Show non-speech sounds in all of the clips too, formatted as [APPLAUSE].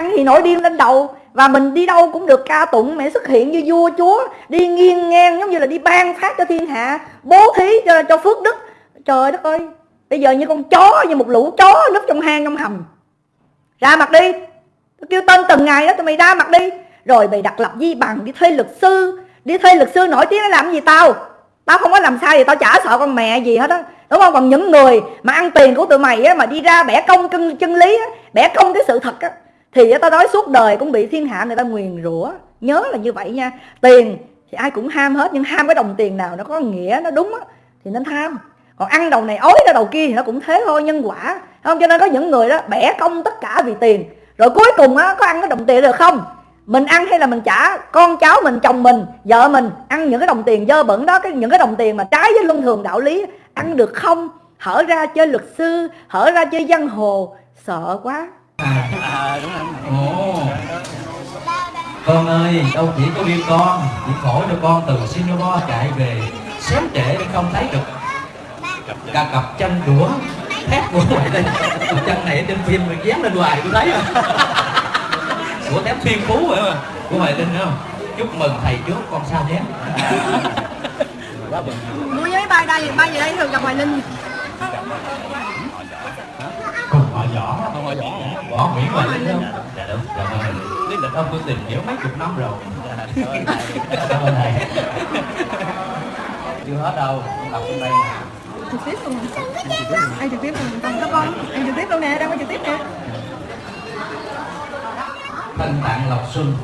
ăn thì nổi điên lên đầu. Và mình đi đâu cũng được ca tụng mẹ xuất hiện như vua chúa đi nghiêng ngang giống như là đi ban phát cho thiên hạ bố thí cho, cho phước đức. Trời đất ơi bây giờ như con chó như một lũ chó núp trong hang trong hầm. Ra mặt đi. Tôi kêu tên từng ngày đó tụi mày ra mặt đi. Rồi mày đặt lập di bằng đi thuê luật sư đi thuê luật sư nổi tiếng để làm gì tao? Tao không có làm sai thì tao chả sợ con mẹ gì hết á đúng không? Còn những người mà ăn tiền của tụi mày á mà đi ra bẻ công chân, chân lý á bẻ công cái sự thật á thì ta nói suốt đời cũng bị thiên hạ người ta nguyền rủa. Nhớ là như vậy nha. Tiền thì ai cũng ham hết, nhưng ham cái đồng tiền nào nó có nghĩa, nó đúng á, thì nên tham còn ăn đầu này ối ra đầu kia thì nó cũng thế thôi, nhân quả. Không? Cho nên có những người đó, bẻ công tất cả vì tiền. Rồi cuối cùng á, có ăn cái đồng tiền được không? Mình ăn hay là mình trả? Con cháu mình, chồng mình, vợ mình ăn những cái đồng tiền dơ bẩn đó, cái những cái đồng tiền mà trái với luân thường đạo lý, ăn được không? Hở ra chơi luật sư, hở ra chơi giang hồ, sợ quá à, đúng rồi. Ồ. Con ơi, đâu chỉ có riêng con Chỉ khổ cho con từ Singapore chạy về Xém trễ để không thấy được. Cả cặp chân đũa Thép của ngoại đây. Chân này ở trên phim mình dán lên hoài tôi thấy rồi Của thép thiên phú rồi mà Của Hoài Linh không? Chúc mừng thầy trước con sao nhé. Mua với bay đây bay về đây thường gặp hoài linh. Cùng họ võ không họ võ võ nguyễn hoài linh không dạ đúng dạ vâng lý lịch ông tôi tìm hiểu mấy chục năm rồi. Cảm ơn thầy chưa hết đâu đọc trong đây nè. Trực tiếp luôn anh trực tiếp luôn? Con các con. Anh trực tiếp luôn nè đang có trực tiếp nè. Tân Tạng Lộc Xuân.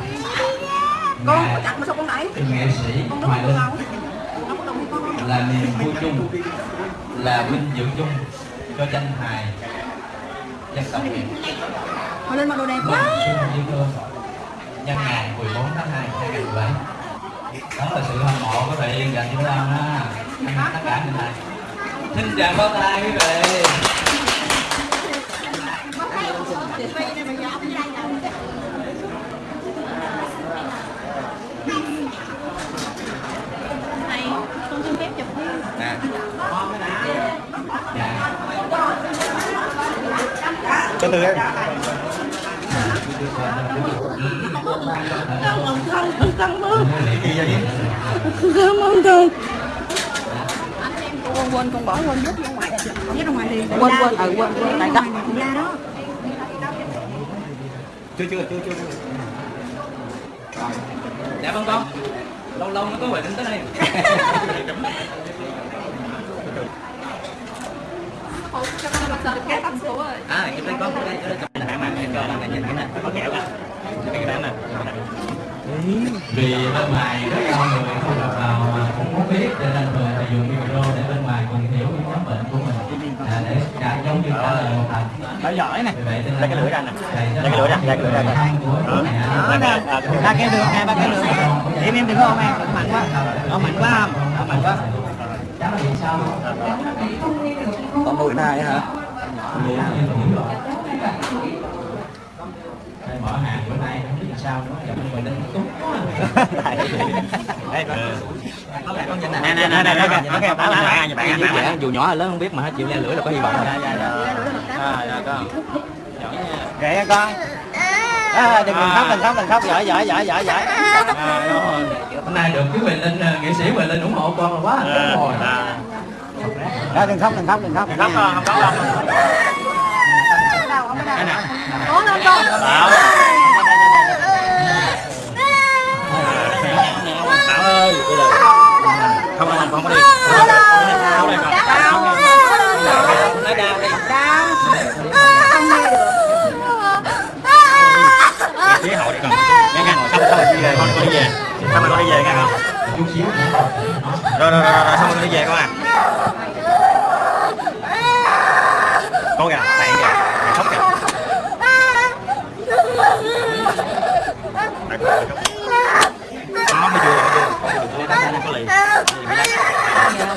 Con có chặt mà sao con đẩy? Nghệ sĩ Hoài Linh. có là niềm vui chung là vinh dự chung cho danh hài hoài linh mặc đồ đẹp Mừng quá. nhân ngày 14 tháng 2 2017 đó là sự hâm mộ của vị dành cho Lam ha tất cả những này. Xin chào pháo tay quý vị này con xin phép chụp nè dạ từ từ em. Cảm ơn con cảm ơn cảm ơn con quên quên con bỏ quên vứt ra ngoài vứt ra ngoài thì quên quên ừ quên quên tại đó ra đó chưa chưa chưa chưa. Dạ vâng con. Lâu lâu nó có về đến tới đây [LAUGHS] cái tâm số rồi à cái đây một cái đây cái đây chụp này mà em cho bạn này nhìn cái này có kẹo cả cái cái này vì bên ngoài rất đông người không được vào mà cũng muốn biết cho nên thường phải dùng micro để bên ngoài cùng hiểu những nhóm bệnh của mình à, để trả giống như trả lời một thành Đó giỏi nè vì cái lưỡi ra nè. thầy cái lưỡi ra, lấy cái lưỡi ra. hỏi của Đó. mẹ. Ba cái đường nè, ba cái đường. Em em đừng có ôm em, đừng mạnh quá. Ôm mạnh quá không? Mạnh quá. Con nuôi này hả? Mở hàng bữa nay không biết sao nữa giờ ngoài đến túc Đây, nè nè nè nè nè bạn bạn bạn dù nhỏ hay lớn không biết mà chịu le lưỡi là có hy vọng rồi à dạ con kệ con à, đừng khóc đừng khóc đừng khóc giỏi giỏi giỏi giỏi giỏi à, rồi. Hôm nay được chú Huệ Linh nghệ sĩ Huệ Linh ủng hộ con là quá hạnh phúc rồi Đó, đừng khóc đừng khóc đừng khóc đừng khóc không khóc đâu có lên con Bảo ơi bây giờ không không không có đi không đây con nói đau đi phía hậu đi con nghe nghe xong xong rồi đi về con đi về xong rồi con đi về nghe không? rồi rồi rồi rồi xong rồi con đi về con à con kìa bạn kìa mày khóc kìa Mày khóc, mày Con Nó mới vừa, mới vừa. Con đừng có lì.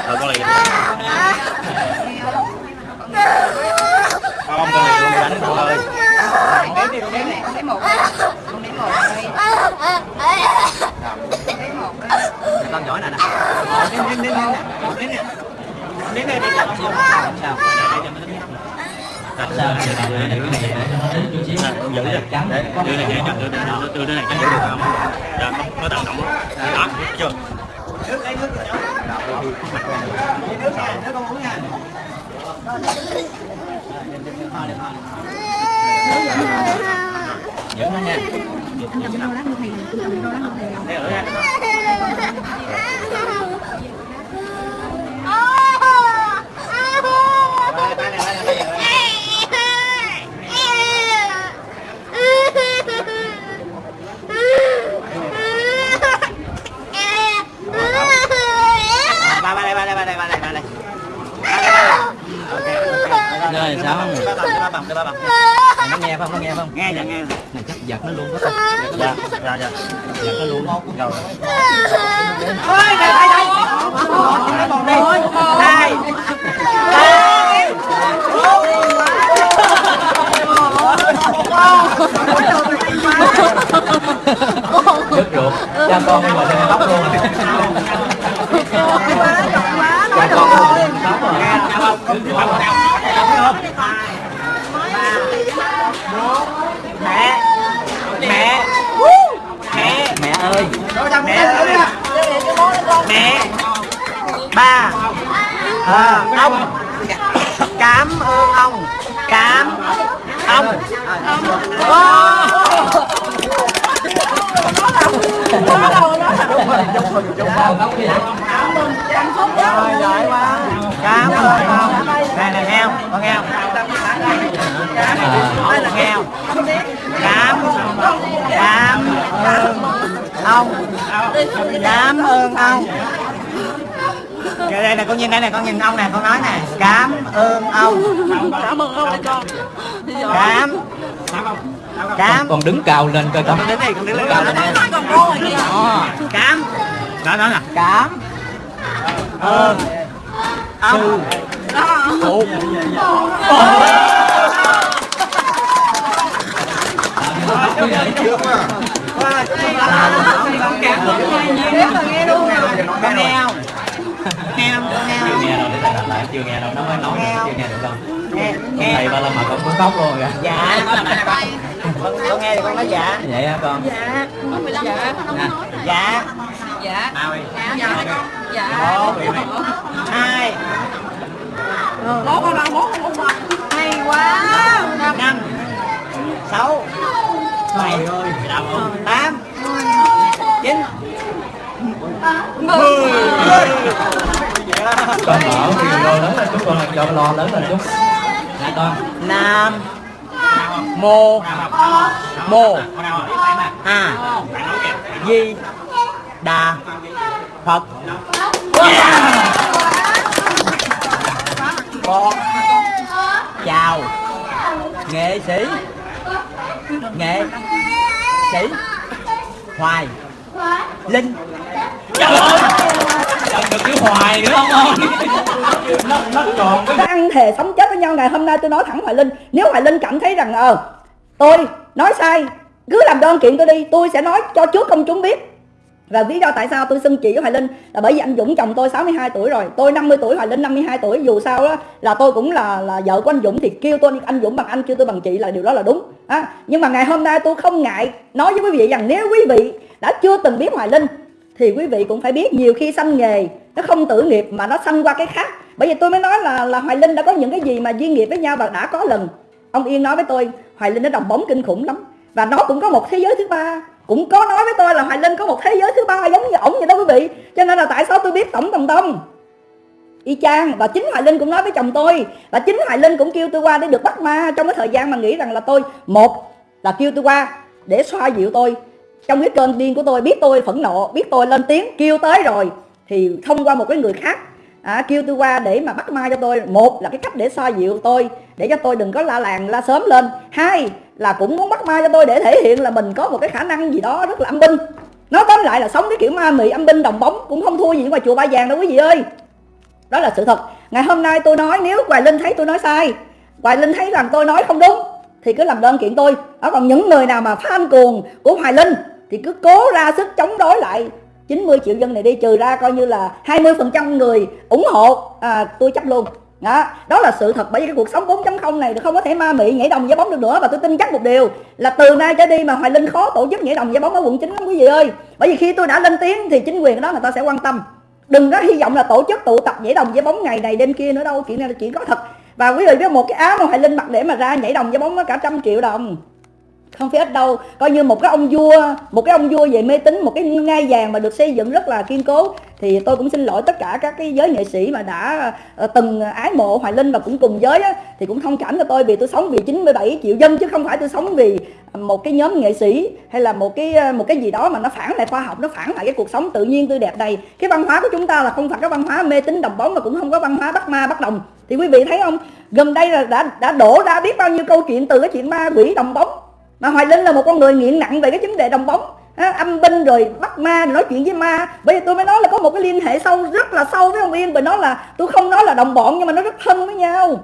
Ờ, con lì. Không, con lì, con bị đánh con ơi. đếm đi con này con đếm một con đếm một đây đếm một đây Con giỏi nè nè. Đếm, đếm, đếm, đếm nè. Đếm này Đếm nè, đếm nè. Sao? Để nó sao thì là để cái này để cho nó đến chút xíu đưa này để cho đưa đưa đưa này cho giữ nó tự đó chưa giữ nó nha ba ba đây ba đây ba đây ba đây sao không ba bằng ba bằng ba bằng nghe không? Nghe không? Nghe dạ nghe này chắc giật nó luôn đó con dạ dạ dạ. Giật nó luôn. Rồi. ôi đây đây đây còn đây đây đứt ruột cha con bây sao tóc đi hả rồi giỏi quá. Cảm ơn. Ông này này nghe không con nghe không nói là nghe không cảm cảm ơn. Ông. Cảm ơn ông. Đây đây này con nhìn đây này con nhìn ông này con nói nè cảm ơn ông. Cảm ơn ông con. Cảm. Cảm. Con đứng cào lên coi con. Con đứng đây con đứng lên. Cào lên Đó. cảm. Đó đó nè cảm. Ơn ông phụ chưa nghe đâu nó mới nói chưa nghe được đâu. Thầy ba la mà con muốn khóc luôn kìa dạ con con nghe thì con nói dạ. Vậy hả con dạ. Dạ dạ. Nào đi dạ dạ một hai. Bố con đâu bố con hay quá. Năm. Sáu. Bảy. Tám. Chín. Mười. Con mở thì lo lớn lên chút con cho lo lớn lên chút. Nè con. Nam. Mô. Mô a di đà phật. Con. Chào. Nghệ sĩ. Nghệ sĩ. Hoài. Linh. Trời ơi. Được cái hoài nữa không ơi. Nó nó cái ăn thề sống chết với nhau, ngày hôm nay tôi nói thẳng Hoài Linh. Nếu Hoài Linh cảm thấy rằng ờ tôi nói sai, cứ làm đơn kiện tôi đi, tôi sẽ nói cho trước công chúng biết và lý do tại sao tôi xưng chị với Hoài Linh là bởi vì anh Dũng chồng tôi 62 tuổi rồi. Tôi 50 tuổi Hoài Linh 52 tuổi. Dù sao đó là tôi cũng là là vợ của anh Dũng thì kêu tôi anh Dũng bằng anh kêu tôi bằng chị là điều đó là đúng. À, nhưng mà ngày hôm nay tôi không ngại nói với quý vị rằng nếu quý vị đã chưa từng biết Hoài Linh thì quý vị cũng phải biết nhiều khi sanh nghề nó không tự nghiệp mà nó sanh qua cái khác. Bởi vì tôi mới nói là là Hoài Linh đã có những cái gì mà duyên nghiệp với nhau và đã có lần. Ông Yên nói với tôi Hoài Linh nó đồng bóng kinh khủng lắm. Và nó cũng có một thế giới thứ ba cũng có nói với tôi là Hoài Linh có một thế giới thứ ba giống như ổng vậy đó quý vị. Cho nên là tại sao tôi biết tổng tầm tâm y chang và chính Hoài Linh cũng nói với chồng tôi và chính Hoài Linh cũng kêu tôi qua để được bắt ma. Trong cái thời gian mà nghĩ rằng là tôi một là kêu tôi qua để xoa dịu tôi. Trong cái cơn điên của tôi biết tôi phẫn nộ biết tôi lên tiếng kêu tới rồi thì thông qua một cái người khác à, kêu tôi qua để mà bắt ma cho tôi. Một là cái cách để xoa dịu tôi để cho tôi đừng có la làng la sớm lên. Hai là cũng muốn bắt ma cho tôi để thể hiện là mình có một cái khả năng gì đó rất là âm binh. Nói tóm lại là sống cái kiểu ma mị âm binh đồng bóng cũng không thua gì ngoài chùa ba vàng đâu quý vị ơi. Đó là sự thật. Ngày hôm nay tôi nói nếu hoài linh thấy tôi nói sai hoài linh thấy rằng tôi nói không đúng thì cứ làm đơn kiện tôi. Đó còn những người nào mà fan cuồng của hoài linh thì cứ cố ra sức chống đối lại. 90 triệu dân này đi trừ ra coi như là 20% người ủng hộ à, tôi chấp luôn đó, đó là sự thật. Bởi vì cái cuộc sống 4.0 này không có thể ma mị nhảy đồng giá bóng được nữa. Và tôi tin chắc một điều là từ nay trở đi mà Hoài Linh khó tổ chức nhảy đồng giá bóng ở quận 9 lắm quý vị ơi. Bởi vì khi tôi đã lên tiếng thì chính quyền đó người ta sẽ quan tâm. Đừng có hy vọng là tổ chức tụ tập nhảy đồng giá bóng ngày này đêm kia nữa đâu. Chuyện này là chuyện có thật. Và quý vị biết một cái áo mà Hoài Linh mặc để mà ra nhảy đồng giá bóng nó cả trăm triệu đồng không phải ít đâu. Coi như một cái ông vua một cái ông vua về mê tín một cái ngai vàng mà được xây dựng rất là kiên cố thì tôi cũng xin lỗi tất cả các cái giới nghệ sĩ mà đã ờ, từng ái mộ hoài linh và cũng cùng giới á, thì cũng thông cảm cho tôi vì tôi sống vì 97 triệu dân chứ không phải tôi sống vì một cái nhóm nghệ sĩ hay là một cái một cái gì đó mà nó phản lại khoa học nó phản lại cái cuộc sống tự nhiên tươi đẹp này. Cái văn hóa của chúng ta là không phải cái văn hóa mê tín đồng bóng mà cũng không có văn hóa bắt ma bắt đồng. Thì quý vị thấy không? Gần đây là đã đã đổ ra biết bao nhiêu câu chuyện từ cái chuyện ma quỷ đồng bóng mà hoài linh là một con người nghiện nặng về cái vấn đề đồng bóng. Á, âm binh rồi bắt ma rồi nói chuyện với ma. Bây giờ tôi mới nói là có một cái liên hệ sâu rất là sâu với ông yên. Bởi nó là tôi không nói là đồng bọn nhưng mà nó rất thân với nhau.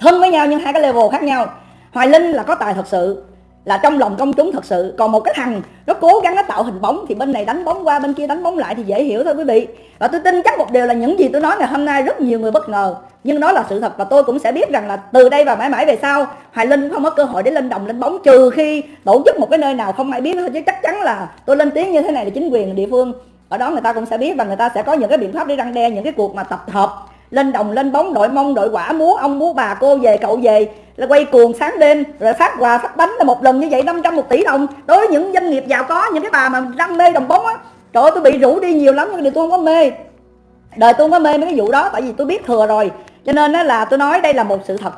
Thân với nhau nhưng hai cái level khác nhau. Hoài linh là có tài thật sự là trong lòng công chúng thật sự. Còn một cái thằng, nó cố gắng nó tạo hình bóng, thì bên này đánh bóng qua, bên kia đánh bóng lại thì dễ hiểu thôi quý vị. Và tôi tin chắc một điều là những gì tôi nói ngày hôm nay rất nhiều người bất ngờ. Nhưng đó là sự thật và tôi cũng sẽ biết rằng là từ đây và mãi mãi về sau, hoài linh cũng không có cơ hội để lên đồng, lên bóng. Trừ khi tổ chức một cái nơi nào không ai biết thôi, chứ chắc chắn là tôi lên tiếng như thế này là chính quyền địa phương. Ở đó người ta cũng sẽ biết và người ta sẽ có những cái biện pháp để răng đe những cái cuộc mà tập hợp, lên đồng, lên bóng, đội mông, đội quả, múa ông, múa bà, cô về, cậu về là quay cuồng sáng đêm, rồi phát quà, phát bánh là một lần như vậy 500 một tỷ đồng. Đối với những doanh nghiệp giàu có, những cái bà mà đam mê đồng bóng á, trời ơi, tôi bị rủ đi nhiều lắm, nhưng điều tôi không có mê. Đời tôi không có mê mấy cái vụ đó, tại vì tôi biết thừa rồi. Cho nên đó là tôi nói đây là một sự thật.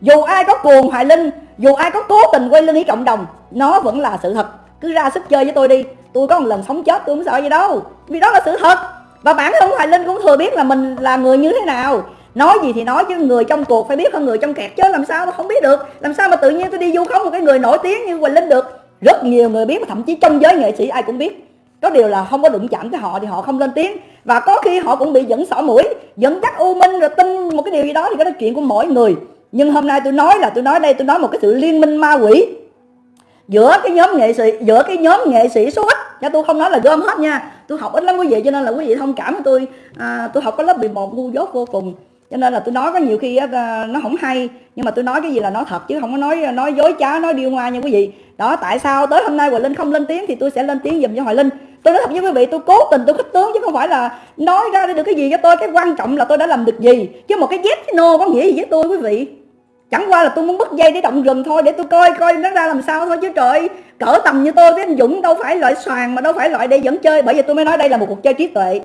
Dù ai có cuồng hoài linh, dù ai có cố tình quay lưng ý cộng đồng, nó vẫn là sự thật. Cứ ra sức chơi với tôi đi, tôi có một lần sống chết tôi không sợ gì đâu. Vì đó là sự thật. Và bản thân hoài linh cũng thừa biết là mình là người như thế nào nói gì thì nói chứ người trong cuộc phải biết hơn người trong kẹt chứ làm sao mà không biết được? Làm sao mà tự nhiên tôi đi du khống một cái người nổi tiếng như quỳnh linh được? Rất nhiều người biết mà thậm chí trong giới nghệ sĩ ai cũng biết. Có điều là không có đụng chạm tới họ thì họ không lên tiếng. Và có khi họ cũng bị dẫn sỏ mũi dẫn dắt u minh rồi tin một cái điều gì đó thì cái đó chuyện của mỗi người. Nhưng hôm nay tôi nói là tôi nói đây tôi nói một cái sự liên minh ma quỷ. Giữa cái nhóm nghệ sĩ giữa cái nhóm nghệ sĩ số ít nha tôi không nói là gom hết nha. Tôi học ít lắm quý vị cho nên là quý vị thông cảm với tôi. À, tôi học có lớp 11 ngu dốt vô cùng cho nên là tôi nói có nhiều khi á, nó không hay nhưng mà tôi nói cái gì là nói thật chứ không có nói nói dối trá nói điêu ngoa nha quý vị. Đó tại sao tới hôm nay hoài linh không lên tiếng thì tôi sẽ lên tiếng dùm cho hoài linh. Tôi nói thật với quý vị tôi cố tình tôi khích tướng chứ không phải là nói ra được cái gì cho tôi. Cái quan trọng là tôi đã làm được gì. Chứ một cái yes cái no có nghĩa gì với tôi quý vị? Chẳng qua là tôi muốn bứt dây để động rừng thôi để tôi coi coi nó ra làm sao thôi chứ trời. Cỡ tầm như tôi với anh dũng đâu phải loại xoàn mà đâu phải loại để dẫn chơi. Bởi vì tôi mới nói đây là một cuộc chơi trí tuệ.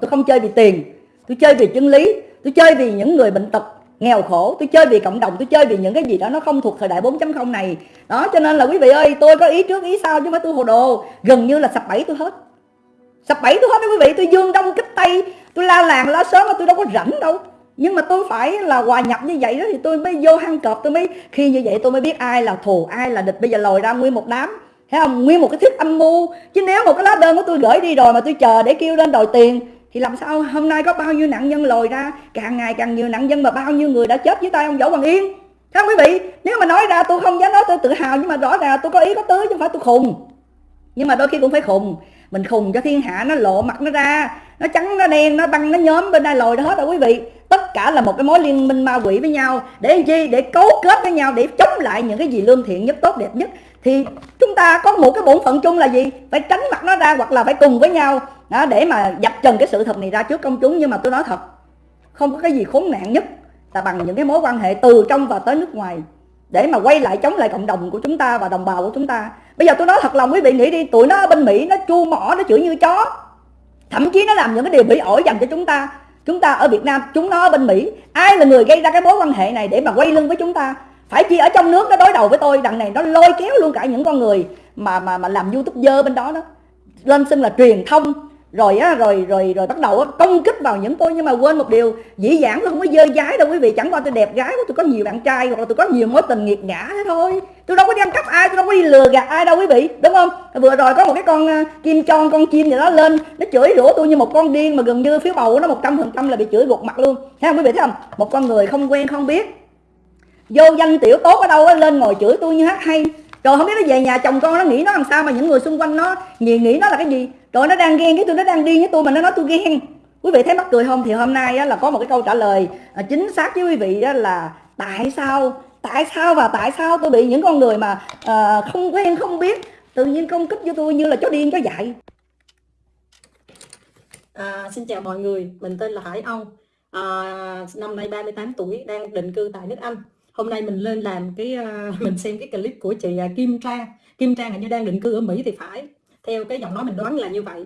Tôi không chơi vì tiền tôi chơi vì chân lý, tôi chơi vì những người bệnh tật nghèo khổ, tôi chơi vì cộng đồng, tôi chơi vì những cái gì đó nó không thuộc thời đại 4.0 này. Đó, cho nên là quý vị ơi, tôi có ý trước, ý sau chứ không phải tôi hồ đồ. Gần như là sập bẫy tôi hết. Sập bẫy tôi hết đó quý vị, tôi dương đông kích tây, tôi la làng la sớm mà tôi đâu có rảnh đâu. Nhưng mà tôi phải là hòa nhập như vậy đó thì tôi mới vô hang cọp, tôi mới, khi như vậy tôi mới biết ai là thù, ai là địch. Bây giờ lòi ra nguyên một đám, thấy không? Nguyên một cái thuyết âm mưu. Chứ nếu một cái lá đơn của tôi gửi đi rồi mà tôi chờ để kêu lên đòi tiền thì làm sao? Hôm nay có bao nhiêu nạn nhân lồi ra? Càng ngày càng nhiều nạn nhân mà bao nhiêu người đã chết dưới tay ông võ Hoàng yên. Thưa không quý vị, nếu mà nói ra tôi không dám nói tôi tự hào, nhưng mà rõ ràng tôi có ý có tứ, chứ không phải tôi khùng. Nhưng mà đôi khi cũng phải khùng. Mình khùng cho thiên hạ nó lộ mặt nó ra, nó trắng, nó đen, nó băng, nó nhóm, bên đây lồi đó hết rồi quý vị. Tất cả là một cái mối liên minh ma quỷ với nhau. Để làm chi? Để cấu kết với nhau, để chống lại những cái gì lương thiện nhất, tốt đẹp nhất thì chúng ta có một cái bổn phận chung là gì? Phải tránh mặt nó ra hoặc là phải cùng với nhau. Đó, để mà dập trần cái sự thật này ra trước công chúng. Nhưng mà tôi nói thật không có cái gì khốn nạn nhất là bằng những cái mối quan hệ từ trong và tới nước ngoài. Để mà quay lại chống lại cộng đồng của chúng ta và đồng bào của chúng ta. Bây giờ tôi nói thật lòng quý vị nghĩ đi tụi nó ở bên mỹ nó chu mỏ nó chửi như chó. Thậm chí nó làm những cái điều bị ổi dành cho chúng ta. Chúng ta ở việt nam chúng nó ở bên mỹ. Ai là người gây ra cái mối quan hệ này để mà quay lưng với chúng ta? Phải chi ở trong nước nó đối đầu với tôi đằng này nó lôi kéo luôn cả những con người mà mà mà làm youtube dơ bên đó đó. Lên xưng là truyền thông rồi á rồi rồi rồi bắt đầu á, công kích vào những tôi nhưng mà quên một điều dĩ dãn tôi không có dơ gái đâu quý vị. Chẳng qua tôi đẹp gái tôi có nhiều bạn trai hoặc là tôi có nhiều mối tình nghiệt ngã thế thôi. Tôi đâu có đi ăn cắp ai tôi đâu có đi lừa gạt ai đâu quý vị đúng không? Vừa rồi có một cái con à, kim chon con chim gì đó lên nó chửi rủa tôi như một con điên mà gần như phiếu bầu nó một trăm phần trăm là bị chửi gục mặt luôn. Thấy không quý vị thấy không? Một con người không quen không biết vô danh tiểu tốt ở đâu lên ngồi chửi tôi như hát hay. Rồi không biết nó về nhà chồng con nó nghĩ nó làm sao mà những người xung quanh nó nghĩ nghĩ nó là cái gì. Rồi nó đang ghen cái tôi nó đang điên với tôi mà nó nói tôi ghen. Quý vị thấy mắc cười không? Thì hôm nay á, là có một cái câu trả lời à, chính xác với quý vị á, là tại sao tại sao và tại sao tôi bị những con người mà à, không quen không biết tự nhiên công kích với tôi như là chó điên chó dại? À, xin chào mọi người, mình tên là Hải Âu, à, năm nay 38 tuổi, đang định cư tại nước Anh. Hôm nay mình lên làm cái, uh, [LAUGHS] mình xem cái clip của chị ờ, Kim Trang. Kim Trang hình như đang định cư ở Mỹ thì phải. Theo cái giọng nói mình đoán là như vậy.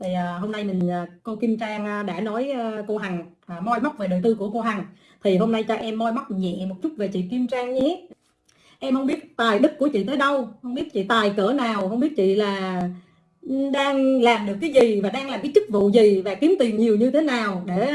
Thì uh, hôm nay mình uh, cô Kim Trang uh, đã nói uh, cô Hằng uh, moi móc về đời tư của cô Hằng. Thì hôm nay cho em moi móc nhẹ một chút về chị Kim Trang nhé. Em không biết tài đức của chị tới đâu, không biết chị tài cỡ nào, không biết chị là ừ, đang làm được cái gì và đang làm cái chức vụ gì và kiếm tiền nhiều như thế nào để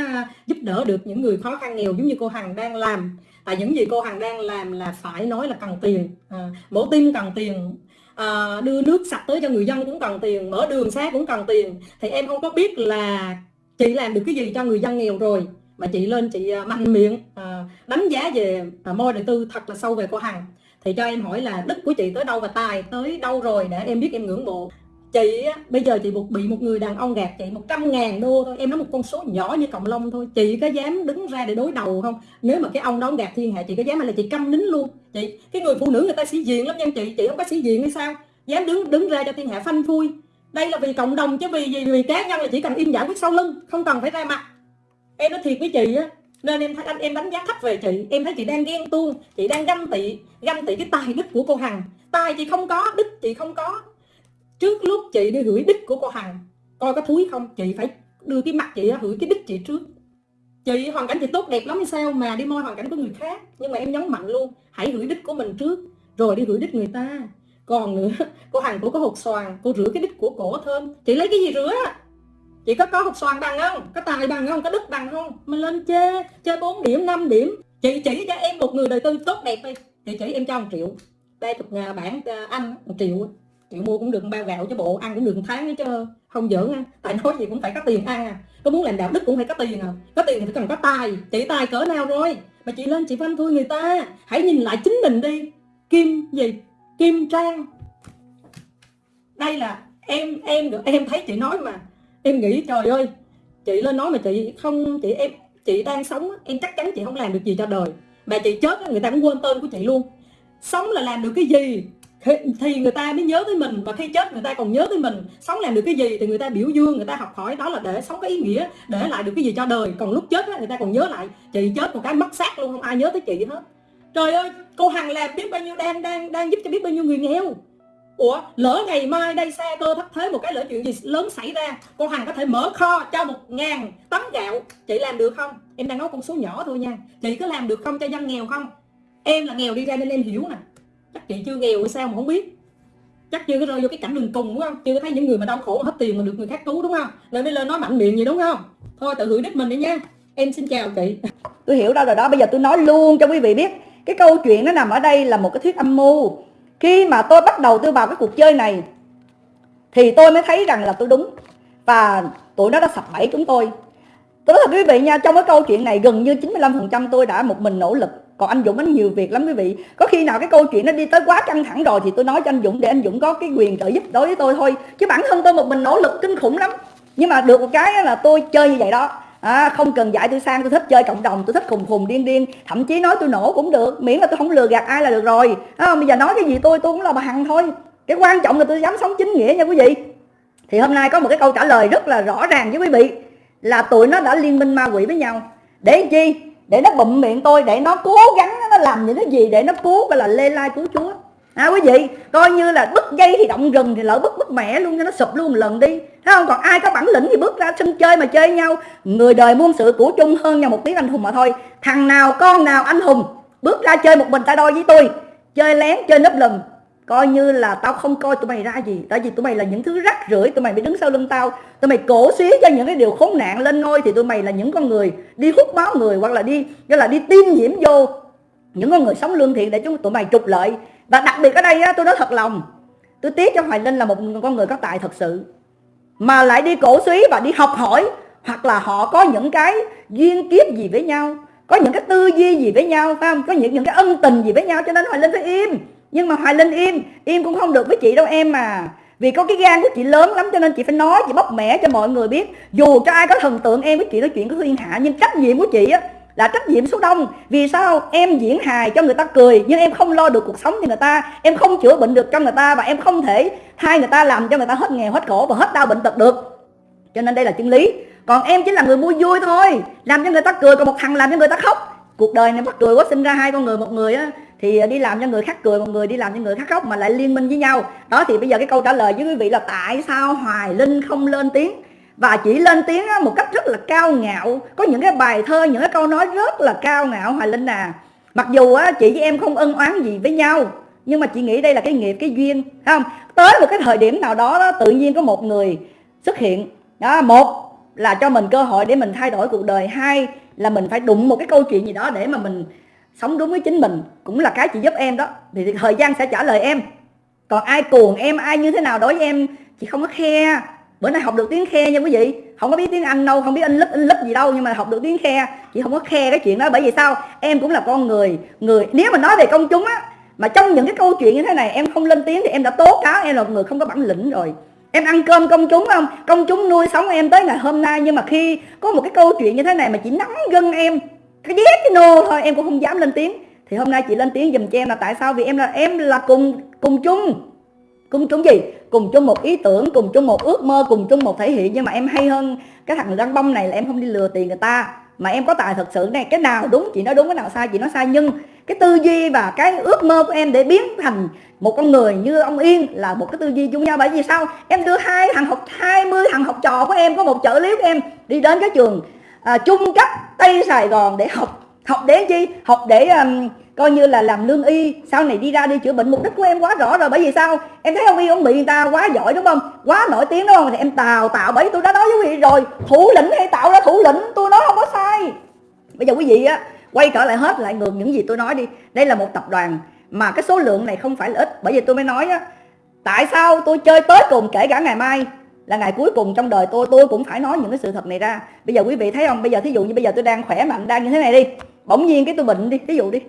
giúp đỡ được những người khó khăn nghèo giống như cô Hằng đang làm tại những gì cô Hằng đang làm là phải nói là cần tiền. À, mổ tim cần tiền. À, đưa nước sạch tới cho người dân cũng cần tiền mở đường xá cũng cần tiền. Thì em không có biết là chị làm được cái gì cho người dân nghèo rồi mà chị lên chị à, mạnh miệng à, đánh giá về à, môi đời tư thật là sâu về cô Hằng. Thì cho em hỏi là đức của chị tới đâu và tài tới đâu rồi để em biết em ngưỡng mộ? Chị á, bây giờ chị bị một người đàn ông gạt chị 100 ngàn đô thôi. Em nói một con số nhỏ như cộng lông thôi. Chị có dám đứng ra để đối đầu không? Nếu mà cái ông đó gạt thiên hạ chị có dám hay là chị câm nín luôn? Chị cái người phụ nữ người ta sĩ diện lắm nha chị. Chị không có sĩ diện hay sao? Dám đứng đứng ra cho thiên hạ phanh phui. Đây là vì cộng đồng chứ vì gì? Vì cá nhân là chỉ cần im giải quyết sau lưng không cần phải ra mặt. Em nói thiệt với chị á nên em thấy anh em đánh giá thấp về chị. Em thấy chị đang ghen tuông chị đang ganh tị ganh tị cái tài đức của cô hằng. Tài chị không có đức chị không có trước lúc chị đi hửi đích của cô Hằng, coi có thúi không? Chị phải đưa cái mặt chị hửi cái đích chị trước. Chị, hoàn cảnh chị tốt đẹp lắm hay sao mà đi môi hoàn cảnh của người khác? Nhưng mà em nhấn mạnh luôn, hãy hửi đích của mình trước, rồi đi hửi đích người ta. Còn nữa ờ, [LAUGHS] cô Hằng cổ có hột xoàn, cô rửa cái đích của cổ thơm chị lấy cái gì rửa? Chị có có hột xoàn bằng không? Có tài bằng không? Có đức bằng không? Mình lên chê chê 4 điểm 5 điểm. Chị chỉ cho em một người đời tư tốt đẹp đi. Chị chỉ em cho một triệu. Đây chục ngàn bản ờ, anh, một triệu chị mua cũng được bao gạo cho bộ, ăn cũng được một tháng chứ. Không giỡn á, tại nói gì cũng phải có tiền ăn à. Có muốn làm đạo đức cũng phải có tiền à. Có tiền thì cần có tài chị tài cỡ nào rồi mà chị lên chị phanh thui người ta, hãy nhìn lại chính mình đi. Kim gì? Kim trang. Đây là em em được, em thấy chị nói mà. Em nghĩ trời ơi, chị lên nói mà chị không, chị em, chị đang sống em chắc chắn chị không làm được gì cho đời. Mà chị chết người ta cũng quên tên của chị luôn. Sống là làm được cái gì? Thì người ta mới nhớ tới mình, và khi chết người ta còn nhớ tới mình. Sống làm được cái gì thì người ta biểu dương, người ta học hỏi, đó là để sống có ý nghĩa, để lại được cái gì cho đời. Còn lúc chết người ta còn nhớ lại, chị chết một cái mất xác luôn, không ai nhớ tới chị hết. Trời ơi, cô hằng làm biết bao nhiêu, đang đang đang giúp cho biết bao nhiêu người nghèo. Ủa, lỡ ngày mai đây xa cơ thất thế một cái lỡ chuyện gì lớn xảy ra, cô hằng có thể mở kho cho một ngàn tấn gạo. Chị làm được không? Em đang nói con số nhỏ thôi nha. Chị có làm được không cho dân nghèo không? Em là nghèo đi ra nên em hiểu nè chắc chị chưa nghèo hay sao mà không biết. Chắc chưa có rơi vô cái cảnh đường cùng, đúng không? Chưa có thấy những người mà đau khổ hết tiền mà được người khác cứu, đúng không? Nên mới lên nói mạnh miệng gì đúng không? Thôi, tự hưởng đích mình đi nha. Em xin chào chị. [LAUGHS] Tôi hiểu đâu rồi đó, bây giờ tôi nói luôn cho quý vị biết. Cái câu chuyện nó nằm ở đây là một cái thuyết âm mưu. Khi mà tôi bắt đầu tôi vào cái cuộc chơi này, thì tôi mới thấy rằng là tôi đúng. Và tụi nó đã sập bẫy chúng tôi. Tôi nói thật quý vị nha, trong cái câu chuyện này gần như 95% tôi đã một mình nỗ lực còn anh Dũng anh nhiều việc lắm quý vị. Có khi nào cái câu chuyện nó đi tới quá căng thẳng rồi thì tôi nói cho anh Dũng để anh Dũng có cái quyền trợ giúp đối với tôi thôi. Chứ bản thân tôi một mình nỗ lực kinh khủng lắm. Nhưng mà được một cái là tôi chơi như vậy đó. À, không cần dạy tôi sang tôi thích chơi cộng đồng tôi thích khùng khùng điên điên. Thậm chí nói tôi nổ cũng được miễn là tôi không lừa gạt ai là được rồi. À, bây giờ nói cái gì tôi tôi cũng là bà hằng thôi. Cái quan trọng là tôi dám sống chính nghĩa nha quý vị. Thì hôm nay có một cái câu trả lời rất là rõ ràng với quý vị là tụi nó đã liên minh ma quỷ với nhau. Để chi? Để nó bụm miệng tôi, để nó cố gắng nó làm những cái gì để nó cứu, gọi là lê lai cứu chúa. À quý vị, coi như là bứt dây thì động rừng thì lỡ bứt bứt mẹ luôn cho nó sụp luôn một lần đi. Thấy không? Còn ai có bản lĩnh thì bước ra sân chơi mà chơi nhau. Người đời muôn sự của chung hơn nhau một tiếng anh hùng mà thôi. Thằng nào, con nào anh hùng, bước ra chơi một mình tay đôi với tôi. Chơi lén, chơi nấp lùm coi như là tao không coi tụi mày ra gì. Tại vì tụi mày là những thứ rắc rưởi tụi mày bị đứng sau lưng tao. Tụi mày cổ xí cho những cái điều khốn nạn lên ngôi thì tụi mày là những con người đi hút máu người hoặc là đi gọi là đi tiêm nhiễm vô. Những con người sống lương thiện để chúng tụi mày trục lợi. Và đặc biệt ở đây á, tôi nói thật lòng tôi tiếc cho hoài linh là một con người có tài thật sự. Mà lại đi cổ suý và đi học hỏi hoặc là họ có những cái duyên kiếp gì với nhau có những cái tư duy gì với nhau phải không? Có những những cái ân tình gì với nhau cho nên hoài linh phải im nhưng mà hoài linh im im cũng không được với chị đâu em mà vì có cái gan của chị lớn lắm cho nên chị phải nói, chị bóc mẻ cho mọi người biết. Dù cho ai có thần tượng em với chị nói chuyện có thiên hạ, nhưng trách nhiệm của chị á là trách nhiệm số đông. Vì sao? Em diễn hài cho người ta cười, nhưng em không lo được cuộc sống cho người ta. Em không chữa bệnh được cho người ta và em không thể hai người ta làm cho người ta hết nghèo, hết khổ và hết đau bệnh tật được. Cho nên đây là chân lý. Còn em chỉ là người mua vui thôi. Làm cho người ta cười, còn một thằng làm cho người ta khóc. Cuộc đời này bắt cười quá, sinh ra hai con người, một người á thì ờ, đi làm cho người khác cười một người đi làm cho người khác khóc mà lại liên minh với nhau. Đó thì bây giờ cái câu trả lời với quý vị là tại sao hoài linh không lên tiếng? Và chỉ lên tiếng một cách rất là cao ngạo. Có những cái bài thơ những cái câu nói rất là cao ngạo hoài linh à. Mặc dù á, chị với em không ân oán gì với nhau nhưng mà chị nghĩ đây là cái nghiệp cái duyên không? Tới một cái thời điểm nào đó, đó tự nhiên có một người xuất hiện. Đó một là cho mình cơ hội để mình thay đổi cuộc đời hai là mình phải đụng một cái câu chuyện gì đó để mà mình sống đúng với chính mình cũng là cái chị giúp em đó. Thì thời gian sẽ trả lời em. Còn ai cuồng em, ai như thế nào đối với em chị không có khe. Bữa nay học được tiếng khe nha quý vị. Không có biết tiếng anh đâu, không biết in lớp in lớp gì đâu, nhưng mà học được tiếng khe. Chị không có khe cái chuyện đó, bởi vì sao? Em cũng là con người người, nếu mà nói về công chúng á, mà trong những cái câu chuyện như thế này, em không lên tiếng thì em đã tố cáo, em là một người không có bản lĩnh rồi. Em ăn cơm công chúng không? Công chúng nuôi sống em tới ngày hôm nay, nhưng mà khi có một cái câu chuyện như thế này mà chỉ nắm gân em cái ghét cái nô thôi, em cũng không dám lên tiếng. Thì hôm nay chị lên tiếng dùm cho em là tại sao? Vì em là em là cùng cùng chung. Cùng chung gì? Cùng chung một ý tưởng, cùng chung một ước mơ, cùng chung một thể hiện. Nhưng mà em hay hơn cái thằng răng bông này là em không đi lừa tiền người ta. Mà em có tài thật sự này, cái nào đúng, chị nói đúng, cái nào sai, chị nói sai. Nhưng cái tư duy và cái ước mơ của em để biến thành một con người như ông Yên là một cái tư duy chung nhau bởi vì sao? Em đưa hai thằng học 20 thằng học trò của em, có một trợ lý của em đi đến cái trường à, trung cấp Tây Sài Gòn để học. Học để chi? Học để um, coi như là làm lương y. Sau này đi ra đi chữa bệnh. Mục đích của em quá rõ rồi. Bởi vì sao? Em thấy ông y ông bị người ta quá giỏi đúng không? Quá nổi tiếng đúng không? Thì em tào tạo. Bởi vì tôi đã nói với quý vị rồi. Thủ lĩnh hay tạo ra thủ lĩnh tôi nói không có sai. Bây giờ quý vị á quay trở lại hết lại ngược những gì tôi nói đi. Đây là một tập đoàn mà cái số lượng này không phải là ít. Bởi vì tôi mới nói á tại sao tôi chơi tới cùng kể cả ngày mai? Là ngày cuối cùng trong đời tôi tôi cũng phải nói những cái sự thật này ra. Bây giờ quý vị thấy không? Bây giờ thí dụ như bây giờ tôi đang khỏe mạnh đang như thế này đi. Bỗng nhiên cái tôi bệnh đi thí dụ đi.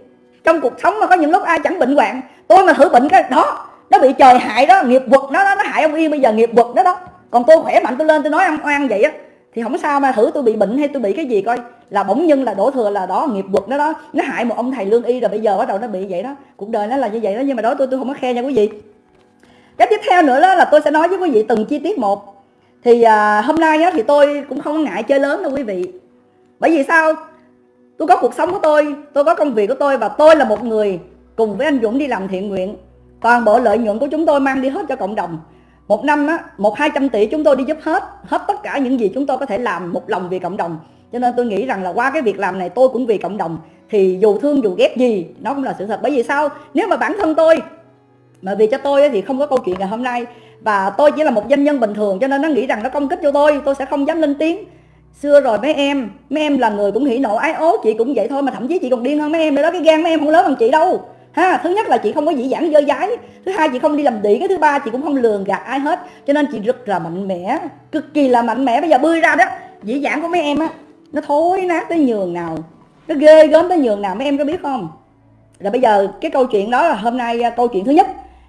Trong cuộc sống mà có những lúc ai chẳng bệnh hoạn tôi mà thử bệnh cái đó nó bị trời hại đó nghiệp quật nó nó, nó hại ông yên bây giờ nghiệp quật đó đó. Còn tôi khỏe mạnh tôi lên tôi nói ông oan vậy á thì không sao mà thử tôi bị bệnh hay tôi bị cái gì coi. Là bỗng nhiên là đổ thừa là đó nghiệp quật nó đó nó hại một ông thầy lương y rồi bây giờ bắt đầu nó bị vậy đó. Cuộc đời nó là như vậy đó nhưng mà đó tôi tôi không có khe nha quý vị cái tiếp theo nữa đó là tôi sẽ nói với quý vị từng chi tiết một. Thì à, hôm nay á, thì tôi cũng không ngại chơi lớn đâu quý vị. Bởi vì sao? Tôi có cuộc sống của tôi tôi có công việc của tôi và tôi là một người cùng với anh Dũng đi làm thiện nguyện. Toàn bộ lợi nhuận của chúng tôi mang đi hết cho cộng đồng. Một năm á một hai trăm tỷ chúng tôi đi giúp hết hết tất cả những gì chúng tôi có thể làm một lòng vì cộng đồng. Cho nên tôi nghĩ rằng là qua cái việc làm này tôi cũng vì cộng đồng. Thì dù thương dù ghét gì nó cũng là sự thật. Bởi vì sao? Nếu mà bản thân tôi mà vì cho tôi thì không có câu chuyện ngày hôm nay. Và tôi chỉ là một doanh nhân bình thường cho nên nó nghĩ rằng nó công kích cho tôi. Tôi sẽ không dám lên tiếng. Xưa rồi mấy em mấy em là người cũng hỉ nộ, ái ố, chị cũng vậy thôi mà thậm chí chị còn điên hơn mấy em nữa đó. Cái gan mấy em không lớn bằng chị đâu. Ha, thứ nhất là chị không có dĩ dãn dơ dái. Thứ hai, chị không đi làm đĩ. Cái thứ ba, chị cũng không lường gạt ai hết. Cho nên chị rất là mạnh mẽ, cực kỳ là mạnh mẽ. Bây giờ bươi ra đó, dĩ dãn của mấy em á, nó thối nát tới nhường nào. Nó ghê gớm tới nhường nào, mấy em có biết không? Rồi bây giờ cái câu chuyện đó là hôm nay à, câu chuyện thứ nhất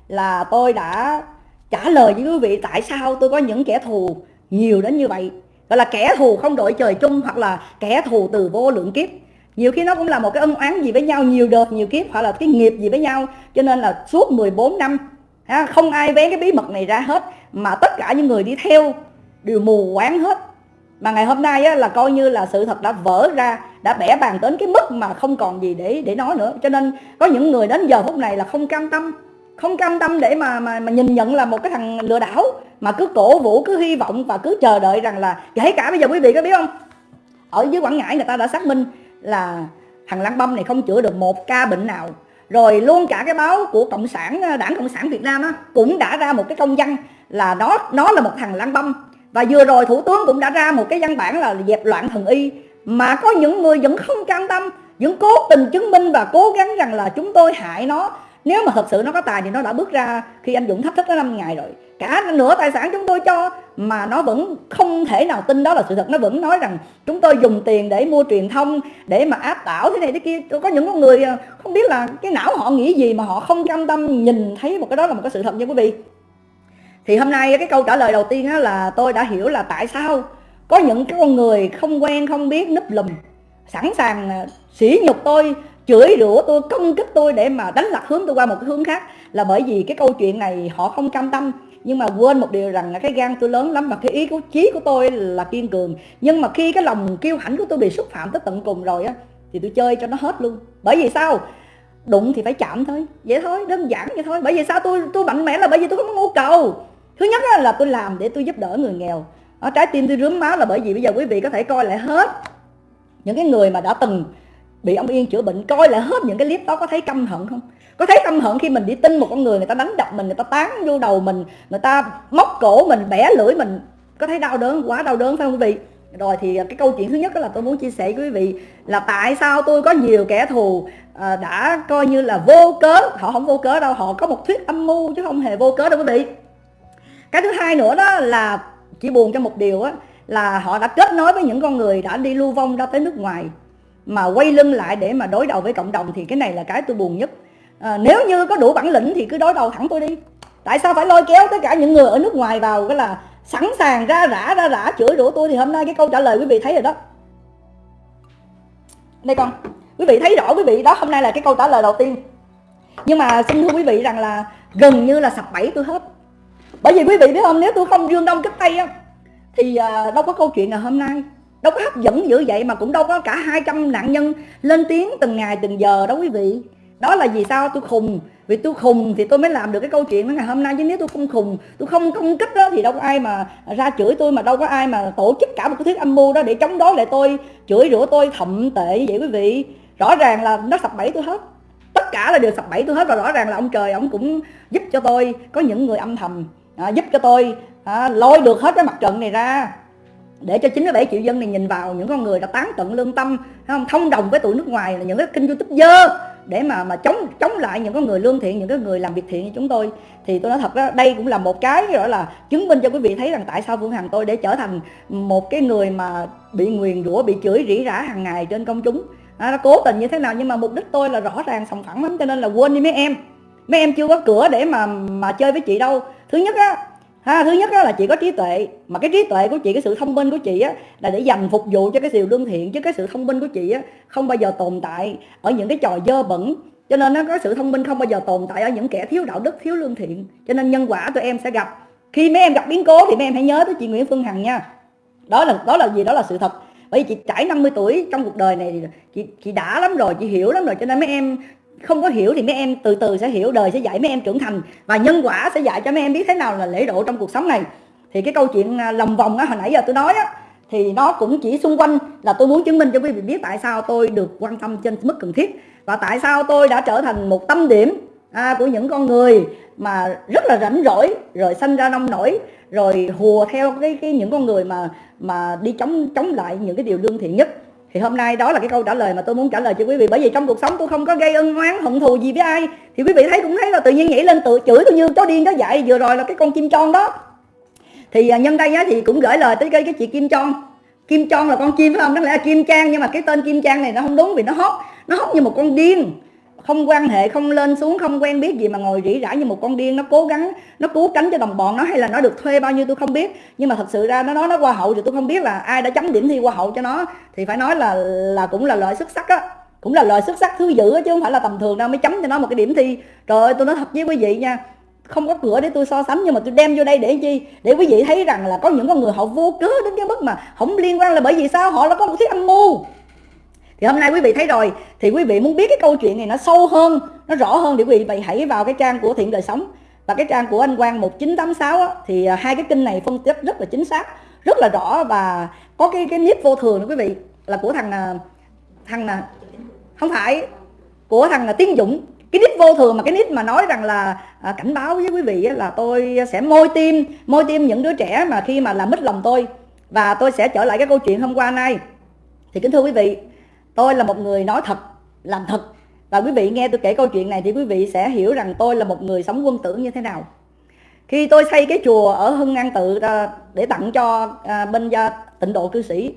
là tôi đã trả lời với quý vị tại sao tôi có những kẻ thù nhiều đến như vậy. Gọi là kẻ thù không đội trời chung hoặc là kẻ thù từ vô lượng kiếp. Nhiều khi nó cũng là một cái ân oán gì với nhau nhiều đời nhiều kiếp hoặc là cái nghiệp gì với nhau. Cho nên là suốt 14 năm không ai vén cái bí mật này ra hết mà tất cả những người đi theo đều mù quáng hết. Mà ngày hôm nay á, là coi như là sự thật đã vỡ ra đã bẻ bàn đến cái mức mà không còn gì để để nói nữa. Cho nên có những người đến giờ phút này là không cam tâm không cam tâm để mà mà, mà nhìn nhận là một cái thằng lừa đảo mà cứ cổ vũ cứ hy vọng và cứ chờ đợi rằng là kể cả bây giờ quý vị có biết không? Ở dưới quảng ngãi người ta đã xác minh là thằng lăng băm này không chữa được một ca bệnh nào. Rồi luôn cả cái báo của cộng sản đảng cộng sản việt nam á, cũng đã ra một cái công văn là nó nó là một thằng lăng băm và vừa rồi thủ tướng cũng đã ra một cái văn bản là dẹp loạn thần y. Mà có những người vẫn không cam tâm vẫn cố tình chứng minh và cố gắng rằng là chúng tôi hại nó nếu mà thật sự nó có tài thì nó đã bước ra khi anh Dũng thách thức nó 5 ngày rồi. Cả nửa tài sản chúng tôi cho mà nó vẫn không thể nào tin đó là sự thật. Nó vẫn nói rằng chúng tôi dùng tiền để mua truyền thông, để mà áp đảo thế này thế kia. Có những con người à, không biết là cái não họ nghĩ gì mà họ không cam tâm nhìn thấy một cái đó là một cái sự thật nha quý vị. Thì hôm nay cái câu trả lời đầu tiên là tôi đã hiểu là tại sao có những cái con người không quen, không biết, núp lùm, sẵn sàng à, sỉ nhục tôi chửi rủa tôi, công kích tôi để mà đánh lạc hướng tôi qua một cái hướng khác, là bởi vì cái câu chuyện này họ không cam tâm. Nhưng mà quên một điều rằng là cái gan tôi lớn lắm và cái ý của, chí của tôi là kiên cường. Nhưng mà khi cái lòng kiêu hãnh của tôi bị xúc phạm tới tận cùng rồi á, thì tôi chơi cho nó hết luôn. Bởi vì sao? Đụng thì phải chạm thôi. Vậy thôi, đơn giản vậy thôi. Bởi vì sao? Tôi tôi mạnh mẽ là bởi vì tôi không có nhu cầu. Thứ nhất là tôi làm để tôi giúp đỡ người nghèo. Ở trái tim tôi rướm máu là bởi vì bây giờ quý vị có thể coi lại hết những cái người mà đã từng bị ông yên chữa bệnh, coi lại hết những cái clip đó, có thấy căm hận không? Có thấy căm hận khi mình đi tin một con người người ta đánh đập mình, người ta tán vô đầu mình, người ta móc cổ mình, bẻ lưỡi mình. Có thấy đau đớn quá đau đớn phải không quý vị? Rồi thì à, cái câu chuyện thứ nhất đó là tôi muốn chia sẻ với quý vị là tại sao tôi có nhiều kẻ thù à, đã coi như là vô cớ. Họ không vô cớ đâu, họ có một thuyết âm mưu chứ không hề vô cớ đâu quý vị. Cái thứ hai nữa đó là, chỉ buồn cho một điều á, là họ đã kết nối với những con người đã đi lưu vong ra tới nước ngoài mà quay lưng lại để mà đối đầu với cộng đồng thì cái này là cái tôi buồn nhất. À, nếu như có đủ bản lĩnh thì cứ đối đầu thẳng tôi đi. Tại sao phải lôi kéo tất cả những người ở nước ngoài vào cái là sẵn sàng ra rã ra rã chửi rủa tôi thì hôm nay cái câu trả lời quý vị thấy rồi đó. Đây con quý vị thấy rõ quý vị đó hôm nay là cái câu trả lời đầu tiên. Nhưng mà xin thưa quý vị rằng là gần như là sập bẫy tôi hết. Bởi vì quý vị biết không nếu tôi không dương đông kích tây á thì à, đâu có câu chuyện ngày hôm nay đâu có hấp dẫn dữ vậy mà cũng đâu có cả 200 nạn nhân lên tiếng từng ngày từng giờ đó quý vị. Đó là vì sao tôi khùng. Vì tôi khùng thì tôi mới làm được cái câu chuyện đó ngày hôm nay. Chứ nếu tôi không khùng tôi không công kích đó thì đâu có ai mà ra chửi tôi mà đâu có ai mà tổ chức cả một cái thuyết âm mưu đó để chống đối lại tôi chửi rủa tôi thậm tệ vậy quý vị. Rõ ràng là nó sập bẫy tôi hết. Tất cả là đều sập bẫy tôi hết và rõ ràng là ông trời ông cũng giúp cho tôi. Có những người âm thầm à, giúp cho tôi à, lôi được hết cái mặt trận này ra để cho 97 triệu dân này nhìn vào những con người đã tán tận lương tâm không? Thông đồng với tụi nước ngoài là những cái kênh youtube dơ để mà mà chống chống lại những con người lương thiện những cái người làm việc thiện như chúng tôi. Thì tôi nói thật đó đây cũng là một cái gọi là chứng minh cho quý vị thấy rằng tại sao Phương Hằng tôi để trở thành một cái người mà bị nguyền rủa bị chửi rỉ rả hàng ngày trên công chúng. À, nó cố tình như thế nào nhưng mà mục đích tôi là rõ ràng sòng phẳng lắm cho nên là quên đi mấy em. Mấy em chưa có cửa để mà mà chơi với chị đâu. Thứ nhất á ha thứ nhất đó là chị có trí tuệ. Mà cái trí tuệ của chị, cái sự thông minh của chị á, là để dành phục vụ cho cái điều lương thiện, chứ cái sự thông minh của chị á, không bao giờ tồn tại ở những cái trò dơ bẩn. Cho nên nó có sự thông minh không bao giờ tồn tại ở những kẻ thiếu đạo đức, thiếu lương thiện. Cho nên nhân quả tụi em sẽ gặp. Khi mấy em gặp biến cố thì mấy em hãy nhớ tới chị Nguyễn Phương Hằng nha. Đó là đó là gì? Đó là sự thật. Bởi vì chị trải 50 tuổi trong cuộc đời này chị chị đã lắm rồi, chị hiểu lắm rồi. Cho nên mấy em không có hiểu thì mấy em từ từ sẽ hiểu đời sẽ dạy mấy em trưởng thành và nhân quả sẽ dạy cho mấy em biết thế nào là lễ độ trong cuộc sống này. Thì cái câu chuyện à, lòng vòng á hồi nãy giờ tôi nói á thì nó cũng chỉ xung quanh là tôi muốn chứng minh cho quý vị biết tại sao tôi được quan tâm trên mức cần thiết và tại sao tôi đã trở thành một tâm điểm à, của những con người mà rất là rảnh rỗi rồi sanh ra nông nổi rồi hùa theo cái, cái những con người mà mà đi chống chống lại những cái điều lương thiện nhất thì hôm nay đó là cái câu trả lời mà tôi muốn trả lời cho quý vị. Bởi vì trong cuộc sống tôi không có gây ân oán hận thù gì với ai. Thì quý vị thấy cũng thấy là tự nhiên nhảy lên tự chửi tôi như chó điên đó dạy vừa rồi là cái con chim tròn đó. Thì à, nhân đây á, thì cũng gửi lời tới cái, cái chị kim tròn kim tròn là con chim phải không? Đáng lẽ là kim trang nhưng mà cái tên kim trang này nó không đúng vì nó hót nó hót như một con điên không quan hệ, không lên xuống, không quen biết gì mà ngồi rỉ rả như một con điên, nó cố gắng, nó cứu cánh cho đồng bọn nó hay là nó được thuê bao nhiêu tôi không biết. Nhưng mà thật sự ra nó nói nó qua hậu thì tôi không biết là ai đã chấm điểm thi qua hậu cho nó. Thì phải nói là là cũng là loại xuất sắc á, cũng là loại xuất sắc thứ dữ chứ không phải là tầm thường đâu, mới chấm cho nó một cái điểm thi. Trời ơi, tôi nói thật với quý vị nha, không có cửa để tôi so sánh, nhưng mà tôi đem vô đây để chi? Để quý vị thấy rằng là có những con người họ vô cớ đến cái mức mà không liên quan là bởi vì sao? Họ là có một thứ âm mưu thì hôm nay quý vị thấy rồi. Thì quý vị muốn biết cái câu chuyện này nó sâu hơn nó rõ hơn thì quý vị hãy vào cái trang của thiện đời sống. Và cái trang của anh Quang 1986 á, thì à, hai cái kinh này phân tích rất là chính xác rất là rõ và có cái cái nít vô thường đó quý vị. Là của thằng à, thằng là không phải của thằng là Tiến Dũng. Cái nick vô thường mà cái nick mà nói rằng là à, cảnh báo với quý vị là tôi sẽ môi tim môi tim những đứa trẻ mà khi mà làm mít lòng tôi. Và tôi sẽ trở lại cái câu chuyện hôm qua nay. Thì kính thưa quý vị tôi là một người nói thật, làm thật. Và quý vị nghe tôi kể câu chuyện này thì quý vị sẽ hiểu rằng tôi là một người sống quân tử như thế nào. Khi tôi xây cái chùa ở hưng an tự à, để tặng cho à, bên gia tịnh độ cư sĩ,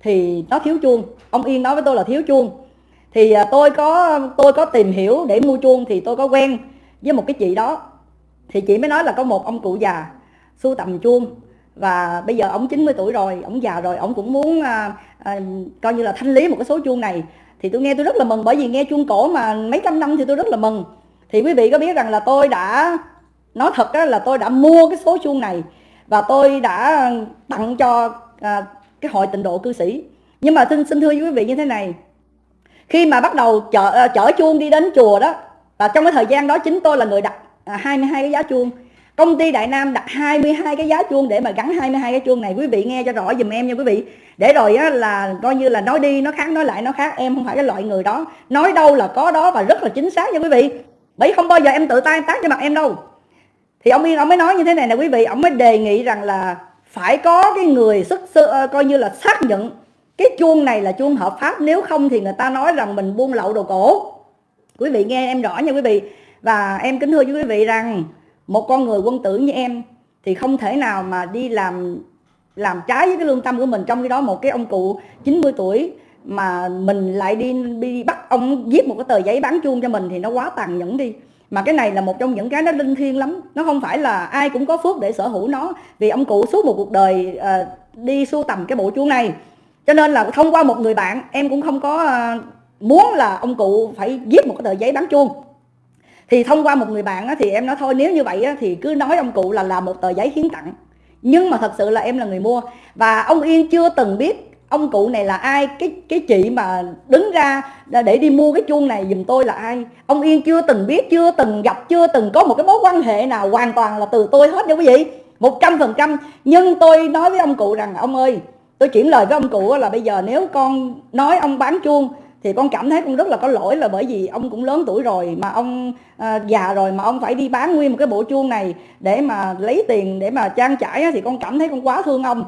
thì nó thiếu chuông. Ông yên nói với tôi là thiếu chuông. Thì à, tôi có tôi có tìm hiểu để mua chuông thì tôi có quen với một cái chị đó. Thì chị mới nói là có một ông cụ già sưu tầm chuông và bây giờ ông 90 tuổi rồi ông già rồi ông cũng muốn à, à, coi như là thanh lý một cái số chuông này. Thì tôi nghe tôi rất là mừng bởi vì nghe chuông cổ mà mấy trăm năm thì tôi rất là mừng. Thì quý vị có biết rằng là tôi đã nói thật á, là tôi đã mua cái số chuông này. Và tôi đã tặng cho à, cái hội tịnh độ cư sĩ. Nhưng mà xin xin thưa với quý vị như thế này khi mà bắt đầu chở à, chở chuông đi đến chùa đó và trong cái thời gian đó chính tôi là người đặt à, 22 cái giá chuông công ty Đại Nam đặt 22 cái giá chuông để mà gắn 22 cái chuông này. Quý vị nghe cho rõ dùm em nha quý vị. Để rồi á, là coi như là nói đi nó khác nói lại nó khác. Em không phải cái loại người đó. Nói đâu là có đó và rất là chính xác nha quý vị. Bởi không bao giờ em tự tay tác cho mặt em đâu. Thì ông Yên ông mới nói như thế này nè quý vị. Ông mới đề nghị rằng là phải có cái người sức sơ, ờ, coi như là xác nhận cái chuông này là chuông hợp pháp. Nếu không thì người ta nói rằng mình buôn lậu đồ cổ. Quý vị nghe em rõ nha quý vị. Và em kính thưa với quý vị rằng một con người quân tử như em thì không thể nào mà đi làm làm trái với cái lương tâm của mình. Trong khi đó một cái ông cụ 90 tuổi mà mình lại đi đi bắt ông viết một cái tờ giấy bán chuông cho mình thì nó quá tàn nhẫn đi. Mà cái này là một trong những cái nó linh thiêng lắm. Nó không phải là ai cũng có phước để sở hữu nó. Vì ông cụ suốt một cuộc đời uh, đi sưu tầm cái bộ chuông này. Cho nên là thông qua một người bạn em cũng không có uh, muốn là ông cụ phải viết một cái tờ giấy bán chuông thì thông qua một người bạn á, thì em nói thôi nếu như vậy á, thì cứ nói ông cụ là làm một tờ giấy hiến tặng. Nhưng mà thật sự là em là người mua. Và ông Yên chưa từng biết ông cụ này là ai cái cái chị mà đứng ra để đi mua cái chuông này giùm tôi là ai. Ông Yên chưa từng biết chưa từng gặp chưa từng có một cái mối quan hệ nào hoàn toàn là từ tôi hết nha quý vị. Một trăm phần trăm. Nhưng tôi nói với ông cụ rằng ông ơi tôi chuyển lời với ông cụ là bây giờ nếu con nói ông bán chuông thì con cảm thấy con rất là có lỗi là bởi vì ông cũng lớn tuổi rồi mà ông à, già rồi mà ông phải đi bán nguyên một cái bộ chuông này để mà lấy tiền để mà trang trải thì con cảm thấy con quá thương ông.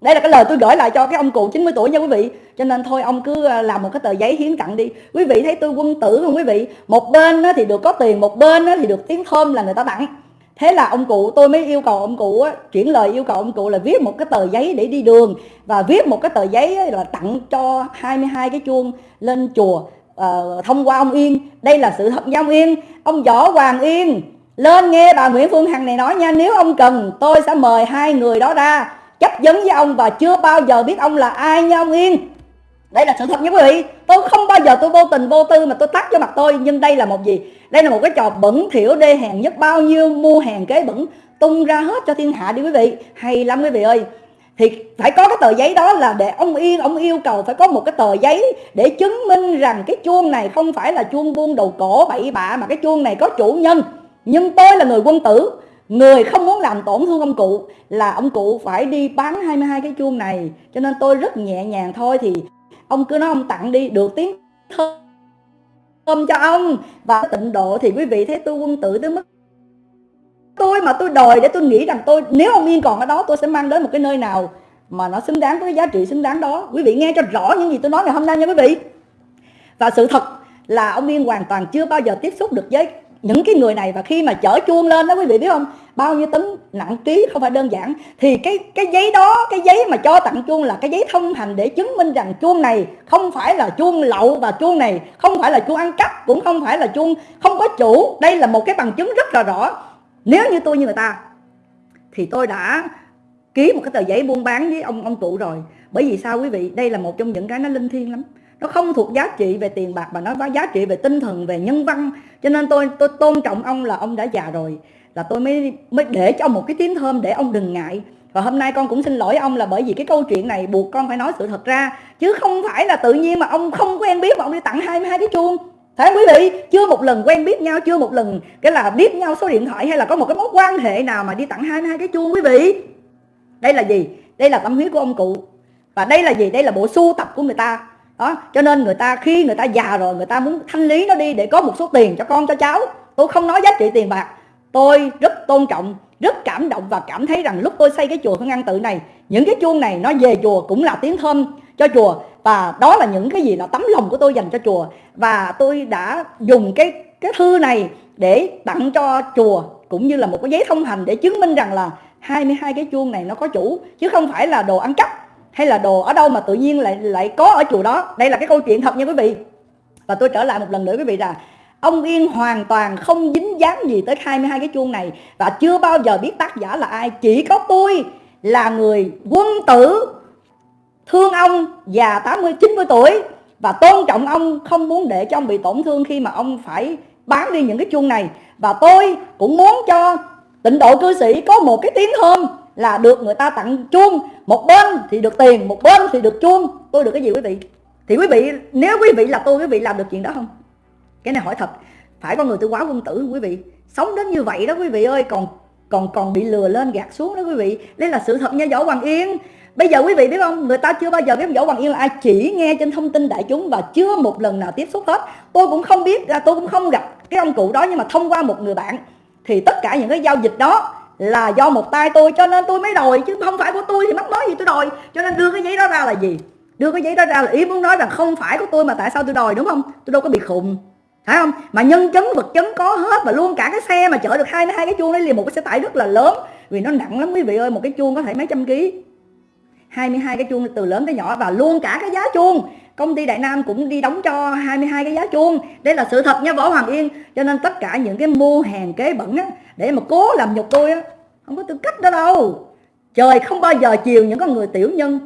Đây là cái lời tôi gửi lại cho cái ông cụ 90 tuổi nha quý vị. Cho nên thôi ông cứ à, làm một cái tờ giấy hiến tặng đi. Quý vị thấy tôi quân tử không quý vị? Một bên thì được có tiền một bên thì được tiếng thơm là người ta tặng thế là ông cụ tôi mới yêu cầu ông cụ á, chuyển lời yêu cầu ông cụ là viết một cái tờ giấy để đi đường. Và viết một cái tờ giấy là tặng cho 22 cái chuông lên chùa uh, thông qua ông Yên. Đây là sự thật giao ông Yên. Ông Võ Hoàng Yên lên nghe bà Nguyễn Phương Hằng này nói nha nếu ông cần tôi sẽ mời hai người đó ra chấp vấn với ông và chưa bao giờ biết ông là ai nha ông Yên đây là sự thật nha quý vị. Tôi không bao giờ tôi vô tình, vô tư mà tôi tắt cho mặt tôi. Nhưng đây là một gì? Đây là một cái trò bẩn thiểu đê hèn nhất. Bao nhiêu mua hàng kế bẩn tung ra hết cho thiên hạ đi quý vị. Hay lắm quý vị ơi. Thì phải có cái tờ giấy đó là để ông Yên ông yêu cầu phải có một cái tờ giấy để chứng minh rằng cái chuông này không phải là chuông buôn đầu cổ bậy bạ, mà cái chuông này có chủ nhân. Nhưng tôi là người quân tử, người không muốn làm tổn thương ông cụ, là ông cụ phải đi bán 22 cái chuông này. Cho nên tôi rất nhẹ nhàng thôi thì ông cứ nói ông tặng đi, được tiếng thơm cho ông. Và tịnh độ thì quý vị thấy tôi quân tử tới mức tôi mà tôi đòi để tôi nghĩ rằng tôi, nếu ông yên còn ở đó, tôi sẽ mang đến một cái nơi nào mà nó xứng đáng với cái giá trị xứng đáng đó. Quý vị nghe cho rõ những gì tôi nói ngày hôm nay nha quý vị. Và sự thật là ông yên hoàn toàn chưa bao giờ tiếp xúc được với những cái người này. Và khi mà chở chuông lên đó, quý vị biết không? Bao nhiêu tấn nặng ký không phải đơn giản. Thì cái cái giấy đó, cái giấy mà cho tặng chuông là cái giấy thông hành để chứng minh rằng chuông này không phải là chuông lậu và chuông này không phải là chuông ăn cắp, cũng không phải là chuông không có chủ. Đây là một cái bằng chứng rất là rõ. Nếu như tôi như người ta, thì tôi đã ký một cái tờ giấy buôn bán với ông ông cụ rồi. Bởi vì sao quý vị? Đây là một trong những cái nó linh thiêng lắm. Nó không thuộc giá trị về tiền bạc mà nó có giá trị về tinh thần, về nhân văn. Cho nên tôi tôi tôn trọng ông là ông đã già rồi là tôi mới mới để cho ông một cái tiếng thơm để ông đừng ngại và hôm nay con cũng xin lỗi ông là bởi vì cái câu chuyện này buộc con phải nói sự thật ra chứ không phải là tự nhiên mà ông không quen biết mà ông đi tặng 22 cái chuông Thấy quý vị, chưa một lần quen biết nhau, chưa một lần cái là biết nhau số điện thoại hay là có một cái mối quan hệ nào mà đi tặng 22 cái chuông quý vị. Đây là gì? Đây là tâm huyết của ông cụ. Và đây là gì? Đây là bộ sưu tập của người ta đó cho nên người ta khi người ta già rồi người ta muốn thanh lý nó đi để có một số tiền cho con cho cháu tôi không nói giá trị tiền bạc tôi rất tôn trọng, rất cảm động và cảm thấy rằng lúc tôi xây cái chùa Hưng An Tự này, những cái chuông này nó về chùa cũng là tiếng thơm cho chùa. Và đó là những cái gì là tấm lòng của tôi dành cho chùa. Và tôi đã dùng cái cái thư này để tặng cho chùa, cũng như là một cái giấy thông hành để chứng minh rằng là 22 cái chuông này nó có chủ, chứ không phải là đồ ăn cắp hay là đồ ở đâu mà tự nhiên lại lại có ở chùa đó. Đây là cái câu chuyện thật nha quý vị. Và tôi trở lại một lần nữa quý vị là ông Yên hoàn toàn không dính dáng gì tới 22 cái chuông này và chưa bao giờ biết tác giả là ai. Chỉ có tôi là người quân tử, thương ông già 80 90 tuổi và tôn trọng ông, không muốn để cho ông bị tổn thương khi mà ông phải bán đi những cái chuông này. Và tôi cũng muốn cho tịnh độ cư sĩ có một cái tiếng hôm là được người ta tặng chuông. Một bên thì được tiền, một bên thì được chuông. Tôi được cái gì quý vị? Thì quý vị, nếu quý vị là tôi, quý vị làm được chuyện đó không? Cái này hỏi thật, phải có người tôi quá quân tử quý vị? Sống đến như vậy đó quý vị ơi, còn còn còn bị lừa lên gạt xuống đó quý vị. Đây là sự thật nha, võ hoàng yên. Bây giờ quý vị biết không, người ta chưa bao giờ biết võ hoàng yên là ai, chỉ nghe trên thông tin đại chúng và chưa một lần nào tiếp xúc hết. Tôi cũng không biết à, tôi cũng không gặp cái ông cụ đó nhưng mà thông qua một người bạn thì tất cả những cái giao dịch đó là do một tay tôi, cho nên tôi mới đòi, chứ không phải của tôi thì mắc nói gì tôi đòi. Cho nên đưa cái giấy đó ra là gì? Đưa cái giấy đó ra là ý muốn nói rằng không phải của tôi mà tại sao tôi đòi, đúng không? Tôi đâu có bị khùng phải không? Mà nhân chứng vật chứng có hết và luôn cả cái xe mà chở được hai hai cái chuông đấy liền một cái xe tải rất là lớn. Vì nó nặng lắm quý vị ơi một cái chuông có thể mấy trăm ký. 22 cái chuông từ lớn tới nhỏ và luôn cả cái giá chuông. Công ty Đại Nam cũng đi đóng cho 22 cái giá chuông. Đây là sự thật nha Võ Hoàng Yên. Cho nên tất cả những cái mua hàng kế bẩn á, để mà cố làm nhục tôi á không có tư cách đó đâu. Trời không bao giờ chiều những con người tiểu nhân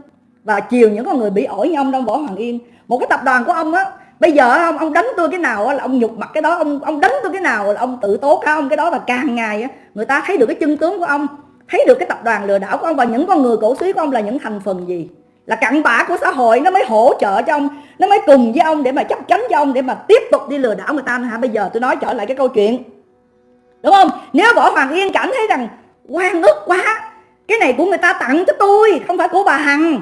và chiều những con người bị ổi như ông đâu Võ Hoàng Yên. Một cái tập đoàn của ông á bây giờ ông ông đánh tôi cái nào là ông nhục mặt cái đó, ông ông đánh tôi cái nào là ông tự tố cáo ông cái đó và càng ngày người ta thấy được cái chân tướng của ông, thấy được cái tập đoàn lừa đảo của ông và những con người cổ suý của ông là những thành phần gì? Là cặn bã của xã hội, nó mới hỗ trợ cho ông, nó mới cùng với ông để mà chấp cánh cho ông để mà tiếp tục đi lừa đảo người ta hả? Bây giờ tôi nói trở lại cái câu chuyện. Đúng không? Nếu võ hoàng yên cảm thấy rằng quan ức quá, cái này của người ta tặng cho tôi, không phải của bà hằng.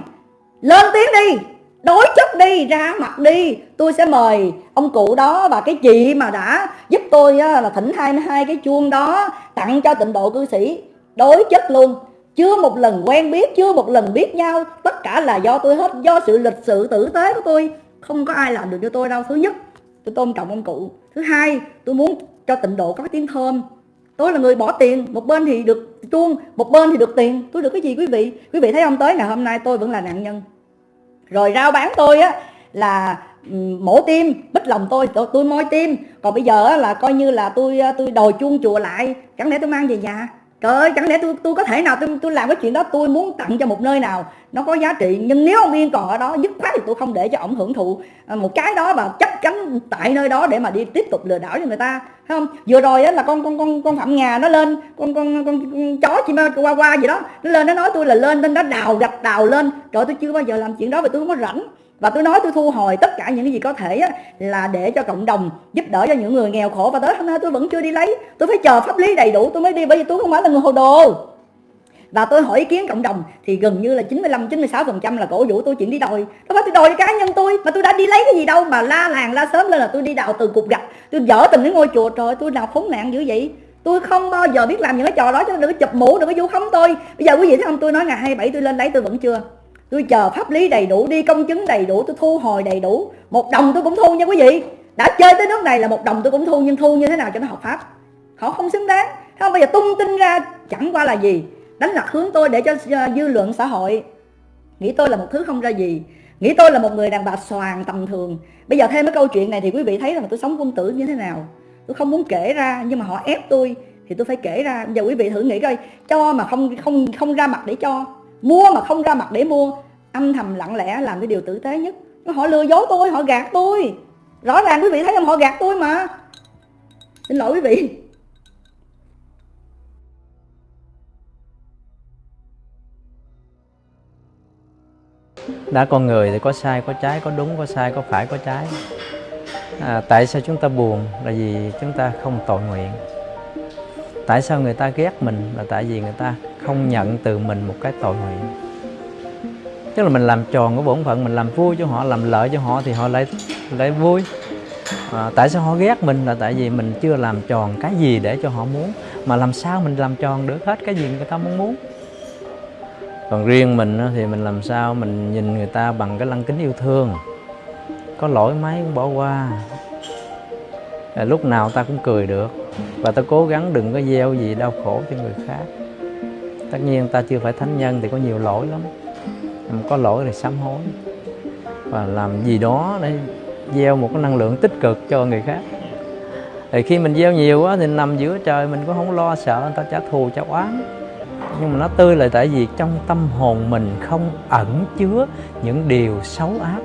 Lên tiếng đi đối chất đi, ra mặt đi. Tôi sẽ mời ông cụ đó và cái chị mà đã giúp tôi là thỉnh hai hai cái chuông đó tặng cho tịnh độ cư sĩ. Đối chất luôn. Chưa một lần quen biết, chưa một lần biết nhau. Tất cả là do tôi hết, do sự lịch sự tử tế của tôi. Không có ai làm được cho tôi đâu. Thứ nhất, tôi tôn trọng ông cụ. Thứ hai, tôi muốn cho tịnh độ có cái tiếng thơm. Tôi là người bỏ tiền. Một bên thì được chuông, một bên thì được tiền. Tôi được cái gì quý vị? Quý vị thấy ông tới ngày hôm nay, tôi vẫn là nạn nhân rồi rao bán tôi á là ừ, mổ tim bích lòng tôi tôi, tôi moi tim. Còn bây giờ là coi như là tôi à, tôi đòi chuông chùa lại. Chẳng lẽ tôi mang về nhà? Trời ơi chẳng lẽ tôi tôi có thể nào tôi tôi làm cái chuyện đó tôi muốn tặng cho một nơi nào nó có giá trị nhưng nếu ông yên còn ở đó dứt khoát thì tôi không để cho ông hưởng thụ à, một cái đó và chắc chắn tại nơi đó để mà đi tiếp tục lừa đảo cho người ta thấy không? Vừa rồi á là con con con con phạm ngà nó lên con con con, con chó chim qua qua gì đó nó lên nó nói tôi là lên nên nó đào gạch đào lên. Trời tôi chưa bao giờ làm chuyện đó vì tôi không có rảnh và tôi nói tôi thu hồi tất cả những cái gì có thể á, là để cho cộng đồng giúp đỡ cho những người nghèo khổ. Và tới hôm nay tôi vẫn chưa đi lấy. Tôi phải chờ pháp lý đầy đủ tôi mới đi bởi vì tôi không phải là người hồ đồ. Và tôi hỏi ý kiến cộng đồng thì gần như là 95 96 phần trăm là cổ vũ tôi chuyện đi đòi. Tôi phải tôi đòi cá nhân tôi mà tôi đã đi lấy cái gì đâu mà la làng la sớm lên là tôi đi đào từ cục gạch. Tôi dở từng cái ngôi chùa trời tôi nào khốn nạn dữ vậy. Tôi không bao giờ biết làm những cái trò đó cho nên đừng có chụp mũ đừng có vu khống tôi. Bây giờ quý vị thấy không tôi nói ngày 27 tôi lên lấy tôi vẫn chưa tôi chờ pháp lý đầy đủ, đi công chứng đầy đủ, tôi thu hồi đầy đủ. Một đồng tôi cũng thu nha quý vị. Đã chơi tới nước này là một đồng tôi cũng thu, nhưng thu như thế nào cho nó hợp pháp? Họ không xứng đáng. Không, bây giờ tung tin ra, chẳng qua là gì? Đánh lạc hướng tôi để cho dư luận xã hội. Nghĩ tôi là một thứ không ra gì. Nghĩ tôi là một người đàn bà xoàng tầm thường. Bây giờ thêm cái câu chuyện này thì quý vị thấy rằng tôi sống quân tử như thế nào. Tôi không muốn kể ra, nhưng mà họ ép tôi thì tôi phải kể ra. Giờ quý vị thử nghĩ coi, cho mà không không không ra mặt để cho mua mà không ra mặt để mua âm thầm lặng lẽ làm cái điều tử tế nhất. Họ lừa dối tôi họ gạt tôi. Rõ ràng quý vị thấy không họ gạt tôi mà. Xin lỗi quý vị. Đã con người thì có sai có trái có đúng có sai có phải có trái. À, tại sao chúng ta buồn? Là vì chúng ta không tội nguyện tại sao người ta ghét mình? Là tại vì người ta không nhận từ mình một cái tội nguyện. Tức là mình làm tròn cái bổn phận mình làm vui cho họ làm lợi cho họ thì họ lại lại vui. À, tại sao họ ghét mình? Là tại vì mình chưa làm tròn cái gì để cho họ muốn. Mà làm sao mình làm tròn được hết cái gì người ta muốn muốn? Còn riêng mình thì mình làm sao mình nhìn người ta bằng cái lăng kính yêu thương? Có lỗi mấy cũng bỏ qua. À, lúc nào ta cũng cười được và ta cố gắng đừng có gieo gì đau khổ cho người khác. Tất nhiên ta chưa phải thánh nhân thì có nhiều lỗi lắm. Có lỗi thì sám hối. Và làm gì đó để gieo một cái năng lượng tích cực cho người khác. Thì khi mình gieo nhiều quá thì nằm giữa trời mình cũng không lo sợ, người ta trả thù, trả oán. Nhưng mà nó tươi là tại vì trong tâm hồn mình không ẩn chứa những điều xấu ác.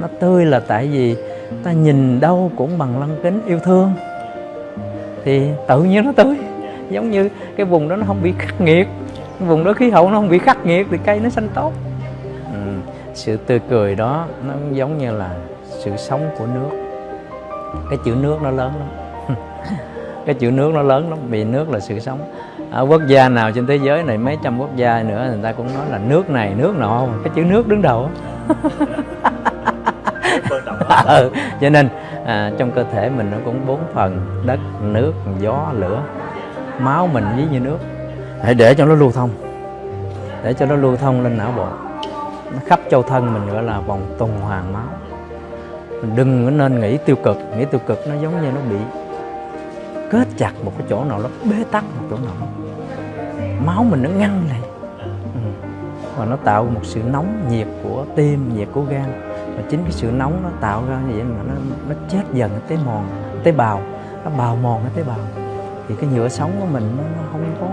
Nó tươi là tại vì ta nhìn đâu cũng bằng lăng kính yêu thương. Thì tự nhiên nó tươi giống như cái vùng đó nó không bị khắc nghiệt. Cái vùng đó khí hậu nó không bị khắc nghiệt thì cây nó xanh tốt. Ừ. sự tươi cười đó nó giống như là sự sống của nước. Cái chữ nước nó lớn lắm. [LAUGHS] Cái chữ nước nó lớn lắm, vì nước là sự sống. Ở quốc gia nào trên thế giới này, mấy trăm quốc gia nữa, người ta cũng nói là nước này, nước nọ, cái chữ nước đứng đầu [LAUGHS] [LAUGHS] cho nên à, trong cơ thể mình nó cũng bốn phần đất nước gió lửa. Máu mình ví như nước. Hãy để cho nó lưu thông. Để cho nó lưu thông lên não bộ. Nó khắp châu thân mình gọi là vòng tuần hoàn máu. Mình đừng có nên nghĩ tiêu cực. Nghĩ tiêu cực nó giống như nó bị kết chặt một cái chỗ nào đó bế tắc một chỗ nào máu mình nó ngăn lại. Ừ. và nó tạo một sự nóng nhiệt của tim nhiệt của gan và chính cái sự nóng nó tạo ra như vậy mà nó nó chết dần cái tế mòn tế bào. Nó bào mòn cái tế bào. Thì cái nhựa sống của mình nó không có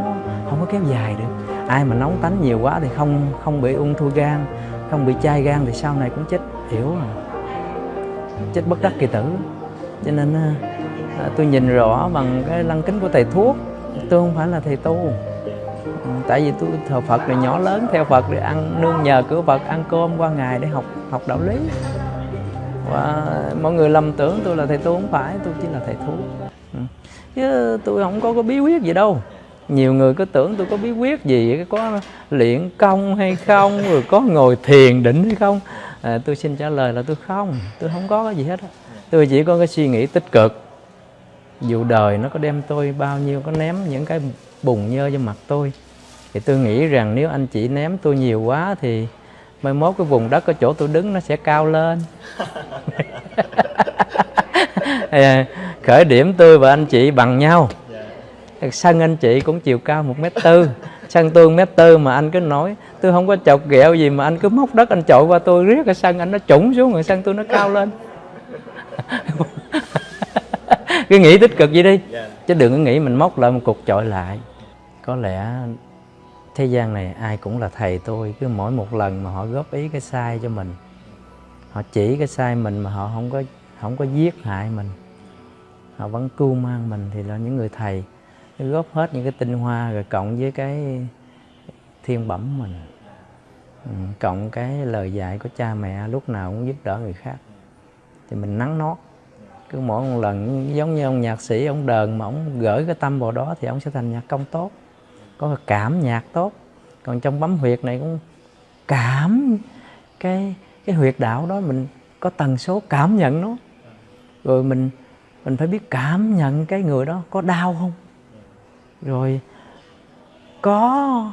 không có kéo dài được. Ai mà nóng tánh nhiều quá thì không không bị ung thư gan không bị chai gan thì sau này cũng chết hiểu à. Chết bất đắc kỳ tử. Cho nên à, à, tôi nhìn rõ bằng cái lăng kính của thầy thuốc. Tôi không phải là thầy tu tại vì tôi thờ Phật rồi nhỏ lớn theo Phật để ăn nương nhờ cửa Phật ăn cơm qua ngày để học học đạo lý. Và mọi người lầm tưởng tôi là thầy tu không phải tôi chỉ là thầy thuốc ừ. chứ tôi không có có bí quyết gì đâu. Nhiều người cứ tưởng tôi có bí quyết gì có luyện công hay không rồi có ngồi thiền định hay không. À, tôi xin trả lời là tôi không tôi không có cái gì hết tôi chỉ có cái suy nghĩ tích cực. Dù đời nó có đem tôi bao nhiêu có ném những cái bùn nhơ cho mặt tôi thì tôi nghĩ rằng nếu anh chị ném tôi nhiều quá thì mai mốt cái vùng đất ở chỗ tôi đứng nó sẽ cao lên. [LAUGHS] Khởi điểm tôi và anh chị bằng nhau. Sân anh chị cũng chiều cao một mét tư. Sân tôi mét tư mà anh cứ nói tôi không có chọc ghẹo gì mà anh cứ móc đất anh chội qua tôi riết cái sân anh nó trũng xuống rồi sân tôi nó cao lên. [LAUGHS] Cứ nghĩ tích cực gì đi. Chứ đừng có nghĩ mình móc lại một cục chọi lại. Có lẽ thế gian này ai cũng là thầy tôi, cứ mỗi một lần mà họ góp ý cái sai cho mình, họ chỉ cái sai mình mà họ không có không có giết hại mình, họ vẫn cưu mang mình thì là những người thầy. Góp hết những cái tinh hoa rồi cộng với cái thiên bẩm mình. Ừ, cộng cái lời dạy của cha mẹ, lúc nào cũng giúp đỡ người khác. Thì mình nắng nót. Cứ mỗi một lần, giống như ông nhạc sĩ, ông đờn mà ông gửi cái tâm vào đó thì ông sẽ thành nhạc công tốt có cảm nhạc tốt. Còn trong bấm huyệt này cũng cảm cái cái huyệt đạo đó, mình có tần số cảm nhận nó. Rồi mình mình phải biết cảm nhận cái người đó có đau không? Rồi có,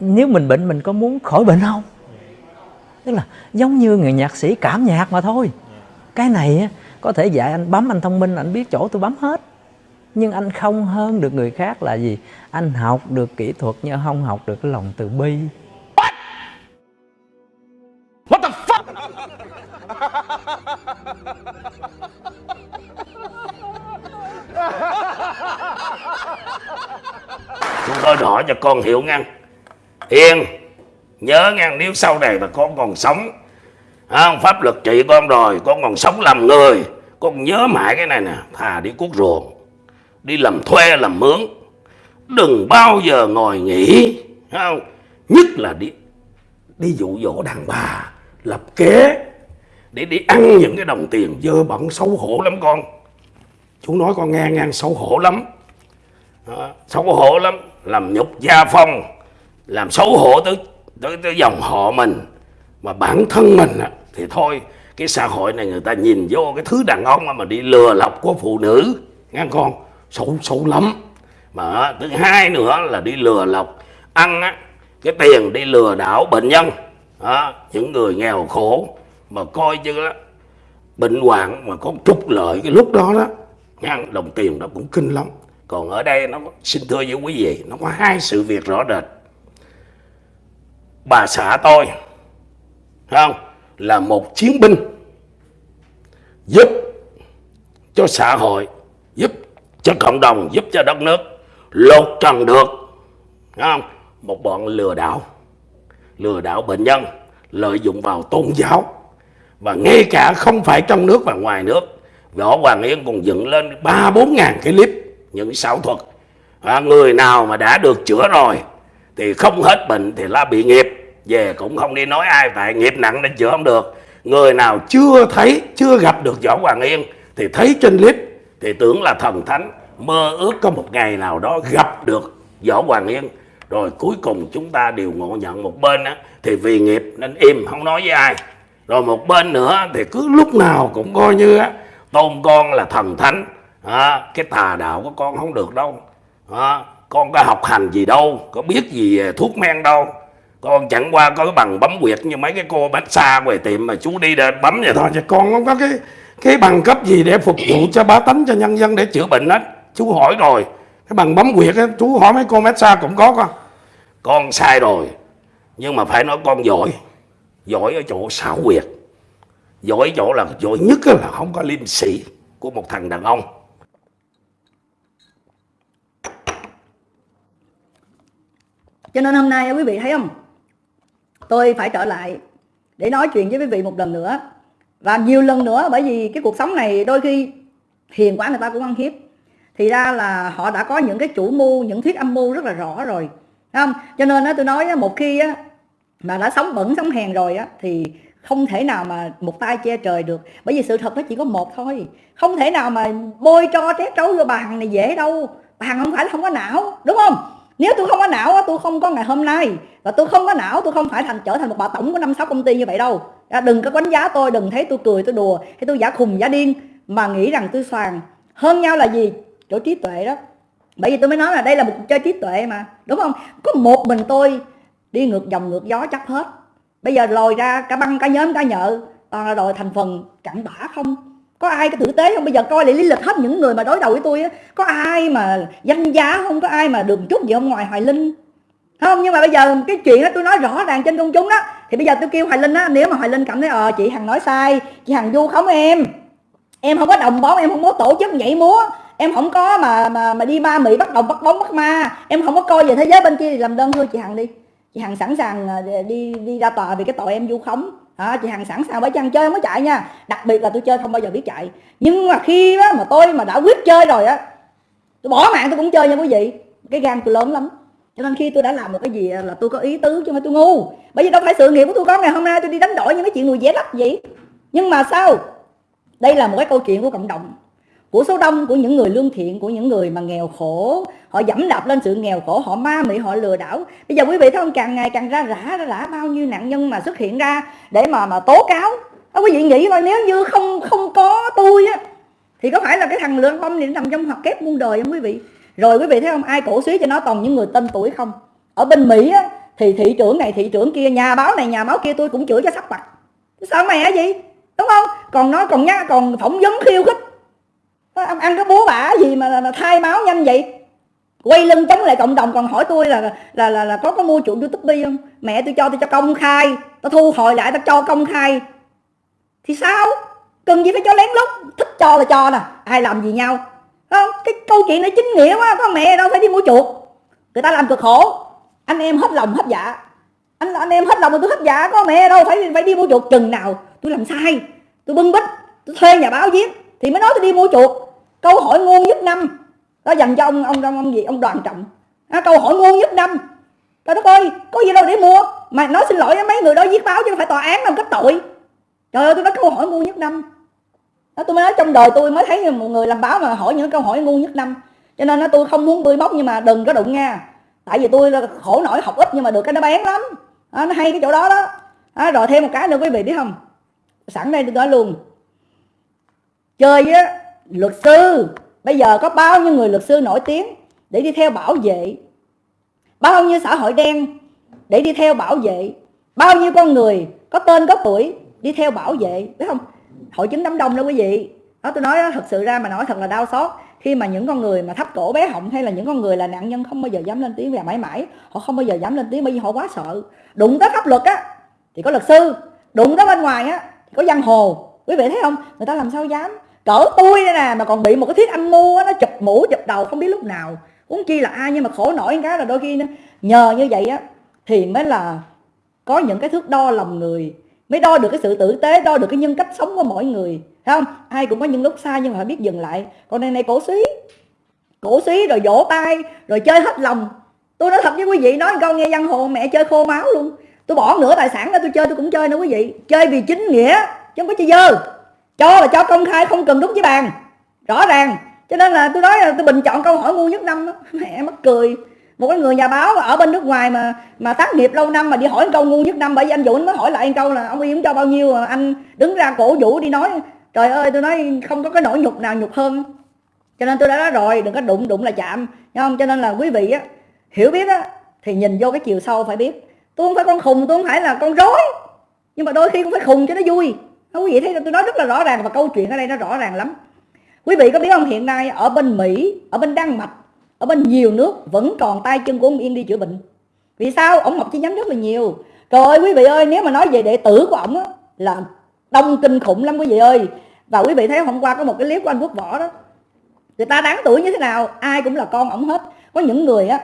nếu mình bệnh, mình có muốn khỏi bệnh không? Tức là giống như người nhạc sĩ cảm nhạc mà thôi. Cái này có thể dạy anh bấm, anh thông minh, anh biết chỗ tôi bấm hết nhưng anh không hơn được người khác là gì? Anh học được kỹ thuật nhưng không học được cái lòng từ bi. What? What the fuck? Chúng tôi hỏi cho con hiểu ngăn. Hiền Nhớ ngăn nếu sau này mà con còn sống. Không, Pháp luật trị con rồi Con còn sống làm người. Con nhớ mãi cái này nè Thà đi cuốc ruộng. Đi làm thuê làm mướn. Đừng bao giờ ngồi nghỉ. Không? Nhất là đi Đi dụ dỗ đàn bà Lập kế Để đi ăn những cái đồng tiền dơ bẩn xấu hổ lắm con. Chú nói con nghe ngang xấu hổ lắm. Đó, xấu hổ lắm. Làm nhục gia phong làm xấu hổ tới tới, tới dòng họ mình. Mà bản thân mình á, thì thôi cái xã hội này người ta nhìn vô cái thứ đàn ông mà đi lừa lọc của phụ nữ. Nghe con? Xấu xấu lắm. Mà thứ hai nữa là đi lừa lọc ăn á, cái tiền đi lừa đảo bệnh nhân. Đó, những người nghèo khổ mà coi như đó bệnh hoạn mà có trục lợi cái lúc đó đó nha, đồng tiền đó cũng kinh lắm. Còn ở đây nó xin thưa với quý vị nó có hai sự việc rõ rệt. Bà xã tôi không? Là một chiến binh giúp cho xã hội giúp cho cộng đồng giúp cho đất nước lột trần được. Không? Một bọn lừa đảo. Lừa đảo bệnh nhân lợi dụng vào tôn giáo. Và ngay cả không phải trong nước và ngoài nước võ hoàng yên còn dựng lên ba bốn ngàn cái clip những xảo thuật. À, người nào mà đã được chữa rồi thì không hết bệnh thì là bị nghiệp. Về cũng không đi nói ai tại nghiệp nặng nên chữa không được. Người nào chưa thấy chưa gặp được võ hoàng yên thì thấy trên clip thì tưởng là thần thánh mơ ước có một ngày nào đó gặp được võ hoàng yên. Rồi cuối cùng chúng ta đều ngộ nhận một bên á, thì vì nghiệp nên im không nói với ai. Rồi một bên nữa thì cứ lúc nào cũng coi như á, tôn con là thần thánh. À, cái tà đạo của con không được đâu. À, con có học hành gì đâu có biết gì về thuốc men đâu. Con chẳng qua có cái bằng bấm quyệt như mấy cái cô bánh xa về tiệm mà chú đi để bấm vậy thôi chứ con không có cái cái bằng cấp gì để phục vụ cho bá tánh, cho nhân dân để chữa bệnh hết chú hỏi rồi. Cái bằng bấm quyệt á, chú hỏi mấy cô massage cũng có con. Con sai rồi, nhưng mà phải nói con giỏi. Giỏi ở chỗ xảo quyệt. Giỏi chỗ là giỏi nhất là không có liêm sĩ của một thằng đàn ông. Cho nên hôm nay quý vị thấy không? Tôi phải trở lại để nói chuyện với quý vị một lần nữa và nhiều lần nữa, bởi vì cái cuộc sống này đôi khi hiền quá người ta cũng ăn hiếp. Thì ra là họ đã có những cái chủ mưu, những thuyết âm mưu rất là rõ rồi. Không? Cho nên á, tôi nói một khi á mà đã sống bẩn, sống hèn rồi á, thì không thể nào mà một tay che trời được. Bởi vì sự thật nó chỉ có một thôi. Không thể nào mà bôi cho trét trấu vô bà hằng này dễ đâu. Bà hằng không phải là không có não, đúng không? Nếu tôi không có não tôi không có ngày hôm nay. Và tôi không có não tôi không phải thành trở thành một bà tổng của năm sáu công ty như vậy đâu. À, đừng có đánh giá tôi đừng thấy tôi cười tôi đùa hay tôi giả khùng giả điên. Mà nghĩ rằng tôi xoàn hơn nhau là gì? Chỗ trí tuệ đó. Bởi vì tôi mới nói là đây là một cuộc chơi trí tuệ mà đúng không? Có một mình tôi đi ngược dòng ngược gió chắc hết. Bây giờ lòi ra cả băng cả nhóm cả nhợ. Toàn là đòi thành phần cặn bã không? Có ai cái tử tế không? Bây giờ coi lại lý lịch hết những người mà đối đầu với tôi á. Có ai mà danh giá không? Có ai mà đường chút gì không? Ngoài hoài linh. Không, nhưng mà bây giờ cái chuyện đó tôi nói rõ ràng trên công chúng đó. Thì bây giờ tôi kêu hoài linh á, nếu mà hoài linh cảm thấy ờ chị hằng nói sai, chị hằng du khống em. Em không có đồng bóng, em không có tổ chức nhảy múa. Em không có mà mà mà đi ma mị bắt đồng bắt bóng bắt ma. Em không có coi về thế giới bên kia thì làm đơn thôi chị hằng đi. Chị hằng sẵn sàng ờ, đi đi ra tòa vì cái tội em du khống à, chị hằng sẵn sàng bởi chăng chơi không có chạy nha. Đặc biệt là tôi chơi không bao giờ biết chạy. Nhưng mà khi đó mà tôi mà đã quyết chơi rồi á tôi bỏ mạng tôi cũng chơi nha quý vị. Cái gan tôi lớn lắm. Cho nên khi tôi đã làm một cái gì là tôi có ý tứ chứ không phải tôi ngu. Bởi vì đâu phải sự nghiệp của tôi có ngày hôm nay tôi đi đánh đổi những cái chuyện người dễ lắm vậy. Nhưng mà sao? Đây là một cái câu chuyện của cộng đồng của số đông của những người lương thiện của những người mà nghèo khổ. Họ dẫm đạp lên sự nghèo khổ họ ma mị họ lừa đảo. Bây giờ quý vị thấy không? Càng ngày càng ra rã ra rã bao nhiêu nạn nhân mà xuất hiện ra để mà mà tố cáo. À, quý vị nghĩ coi nếu như không không có tôi á thì có phải là cái thằng lương bông này nằm trong hoặc kép muôn đời không quý vị? Rồi quý vị thấy không? Ai cổ suý cho nó toàn những người tên tuổi không? Ở bên mỹ á thì thị trưởng này thị trưởng kia nhà báo này nhà báo kia tôi cũng chửi cho sắc mặt. Sao mẹ gì đúng không? Còn nói còn nhá còn phỏng vấn khiêu khích ăn, ăn cái búa bả gì mà, là thay máu nhanh vậy? Quay lưng chống lại cộng đồng còn hỏi tôi là là là, là có có mua chuộng youtube không? Mẹ tôi cho tôi cho công khai. Tôi thu hồi lại tôi cho công khai. Thì sao? Cần gì phải cho lén lút? Thích cho là cho nè. Ai làm gì nhau? Không? Cái câu chuyện này chính nghĩa quá. Có mẹ đâu phải đi mua chuột người ta làm cực khổ. Anh em hết lòng hết dạ. Anh anh em hết lòng mà tôi hết dạ. Có mẹ đâu phải phải đi mua chuột chừng nào. Tôi làm sai. Tôi bưng bít tôi thuê nhà báo viết thì mới nói tôi đi mua chuột câu hỏi ngu nhất năm. Đó dành cho ông ông ông, ông gì? Ông đoàn trọng. À, câu hỏi ngu nhất năm. Trời đất ơi có gì đâu để mua. Mà nói xin lỗi mấy người đó viết báo chứ không phải tòa án làm kết tội. Trời ơi tôi nói câu hỏi ngu nhất năm. Đó, tôi mới nói trong đời tôi mới thấy một người làm báo mà hỏi những câu hỏi ngu nhất năm. Cho nên nó tôi không muốn bươi móc nhưng mà đừng có đụng nha. Tại vì tôi khổ nổi học ít nhưng mà được cái nó bán lắm. Đó, nó hay cái chỗ đó đó. À, rồi thêm một cái nữa quý vị biết không? Sẵn đây tôi nói luôn. Chơi á luật sư bây giờ có bao nhiêu người luật sư nổi tiếng để đi theo bảo vệ? Bao nhiêu xã hội đen để đi theo bảo vệ? Bao nhiêu con người có tên có tuổi đi theo bảo vệ? Biết không? Hội chứng đám đông đó quý vị. Đó tôi nói đó, thật sự ra mà nói thật là đau xót. Khi mà những con người mà thấp cổ bé họng hay là những con người là nạn nhân không bao giờ dám lên tiếng và mãi mãi họ không bao giờ dám lên tiếng bởi vì họ quá sợ. Đụng tới pháp luật á thì có luật sư. Đụng tới bên ngoài á thì có giang hồ. Quý vị thấy không? Người ta làm sao dám? Cỡ tôi đây nè mà còn bị một cái thiết âm mưu á, nó chụp mũ chụp đầu không biết lúc nào. Uống chi là ai nhưng mà khổ nổi cái là đôi khi nó, nhờ như vậy á thì mới là có những cái thước đo lòng người mới đo được cái sự tử tế đo được cái nhân cách sống của mỗi người. Thấy không? Ai cũng có những lúc sai nhưng mà phải biết dừng lại. Còn này này cổ suý cổ suý rồi vỗ tay rồi chơi hết lòng. Tôi nói thật với quý vị nói câu nghe văn hồ mẹ chơi khô máu luôn. Tôi bỏ nửa tài sản ra tôi chơi tôi cũng chơi nữa quý vị. Chơi vì chính nghĩa chứ không có chơi dơ cho là cho công khai không cần đúng với bàn. Rõ ràng. Cho nên là tôi nói là tôi bình chọn câu hỏi ngu nhất năm đó. [LAUGHS] mẹ mắc cười. Một cái người nhà báo ở bên nước ngoài mà mà tác nghiệp lâu năm mà đi hỏi câu ngu nhất năm, bởi vì anh Dũng mới hỏi lại câu là ông Yên cho bao nhiêu mà anh đứng ra cổ vũ đi nói, trời ơi, tôi nói không có cái nỗi nhục nào nhục hơn. Cho nên tôi đã nói rồi, đừng có đụng đụng là chạm. Thấy không? Cho nên là quý vị á, hiểu biết á, thì nhìn vô cái chiều sâu phải biết. Tôi không phải con khùng, tôi không phải là con rối. Nhưng mà đôi khi cũng phải khùng cho nó vui quý vị thấy tôi nói rất là rõ ràng và câu chuyện ở đây nó rõ ràng lắm. Quý vị có biết không, hiện nay ở bên Mỹ, ở bên Đan Mạch, ở bên nhiều nước vẫn còn tay chân của ông Yên đi chữa bệnh. Vì sao? Ông học chi nhánh rất là nhiều. Trời ơi, quý vị ơi, nếu mà nói về đệ tử của ông á, là đông kinh khủng lắm quý vị ơi. Và quý vị thấy hôm qua có một cái clip của anh Quốc Võ đó. Người ta đáng tuổi như thế nào, ai cũng là con ổng hết. Có những người á,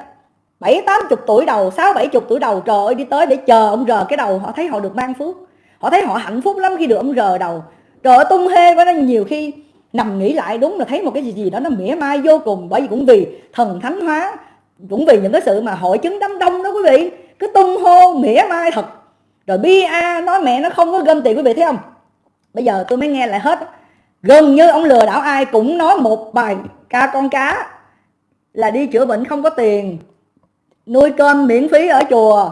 bảy tám chục tuổi đầu, sáu bảy chục tuổi đầu, trời ơi, đi tới để chờ ông rờ cái đầu, họ thấy họ được mang phước họ thấy họ hạnh phúc lắm khi được ông rờ đầu. Trời ơi, tung hê với nó nhiều khi nằm nghĩ lại đúng là thấy một cái gì gì đó nó mỉa mai vô cùng. Bởi vì cũng vì thần thánh hóa, cũng vì những cái sự mà hội chứng đám đông đó quý vị. Cứ tung hô, mỉa mai thật. Rồi bia nói mẹ nó không có gom tiền quý vị thấy không? Bây giờ tôi mới nghe lại hết. Gần như ông lừa đảo ai cũng nói một bài ca con cá là đi chữa bệnh không có tiền. Nuôi cơm miễn phí ở chùa.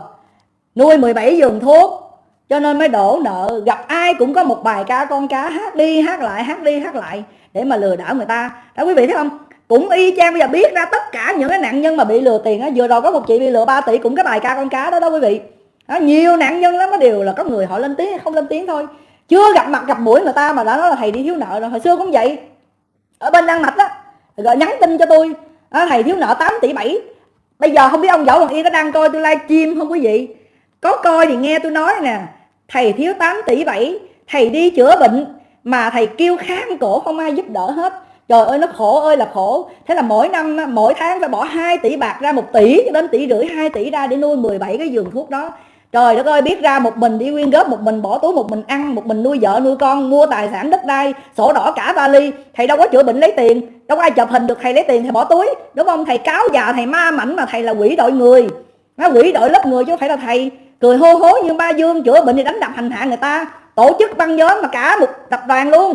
Nuôi 17 giường thuốc cho nên mới đổ nợ. Gặp ai cũng có một bài ca con cá hát đi hát lại hát đi hát lại để mà lừa đảo người ta. Đó quý vị thấy không? Cũng y chang bây giờ biết ra tất cả những cái nạn nhân mà bị lừa tiền á. Vừa rồi có một chị bị lừa 3 tỷ cũng cái bài ca con cá đó đó quý vị. Đó, nhiều nạn nhân lắm nó đều là có người họ lên tiếng hay không lên tiếng thôi. Chưa gặp mặt gặp mũi người ta mà đã nói là thầy đi thiếu nợ rồi hồi xưa cũng vậy. Ở bên đan mạch đó rồi nhắn tin cho tôi. À, thầy thiếu nợ 8 tỷ 7 bây giờ không biết ông võ hoàng yên có đang coi tôi livestream không quý vị? Có coi thì nghe tôi nói nè thầy thiếu 8 tỷ 7 thầy đi chữa bệnh, mà thầy kêu kháng cổ không ai giúp đỡ hết. Trời ơi, nó khổ ơi là khổ. Thế là mỗi năm, mỗi tháng phải bỏ 2 tỷ bạc ra một tỷ, đến tỷ rưỡi 2 tỷ ra để nuôi 17 cái giường thuốc đó. Trời đất ơi, biết ra một mình đi quyên góp, một mình bỏ túi, một mình ăn, một mình nuôi vợ, nuôi con, mua tài sản đất đai, sổ đỏ cả vali. Thầy đâu có chữa bệnh lấy tiền, đâu có ai chụp hình được, thầy lấy tiền thầy bỏ túi. Đúng không? Thầy cáo già, thầy ma mảnh mà thầy là quỷ đội người. Nó quỷ đội lớp người chứ không phải là thầy cười hô hố như ba dương chữa bệnh thì đánh đập hành hạ người ta tổ chức băng nhóm mà cả một tập đoàn luôn.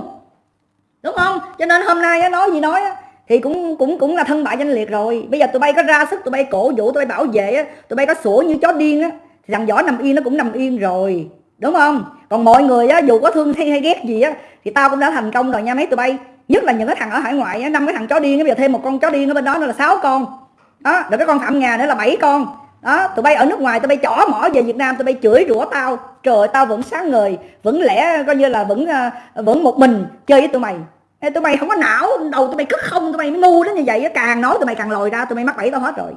Đúng không? Cho nên hôm nay nói gì nói thì cũng cũng cũng là thân bại danh liệt rồi. Bây giờ tụi bay có ra sức tụi bay cổ vũ tụi bay bảo vệ tụi bay có sủa như chó điên á thì thằng võ nằm yên nó cũng nằm yên rồi. Đúng không? Còn mọi người á dù có thương hay, hay ghét gì á thì tao cũng đã thành công rồi nha mấy tụi bay. Nhất là những cái thằng ở hải ngoại á năm cái thằng chó điên bây giờ thêm một con chó điên ở bên đó nữa là sáu con. Đó rồi cái con phạm ngà nữa là bảy con đó tụi bay ở nước ngoài tụi bay chỏ mỏ về việt nam tụi bay chửi rủa tao trời tao vẫn sáng người vẫn lẽ coi như là vẫn vẫn một mình chơi với tụi mày Ê, tụi mày không có não đầu tụi mày cứ không tụi mày ngu đến như vậy càng nói tụi mày càng lòi ra tụi mày mắc bẫy tao hết rồi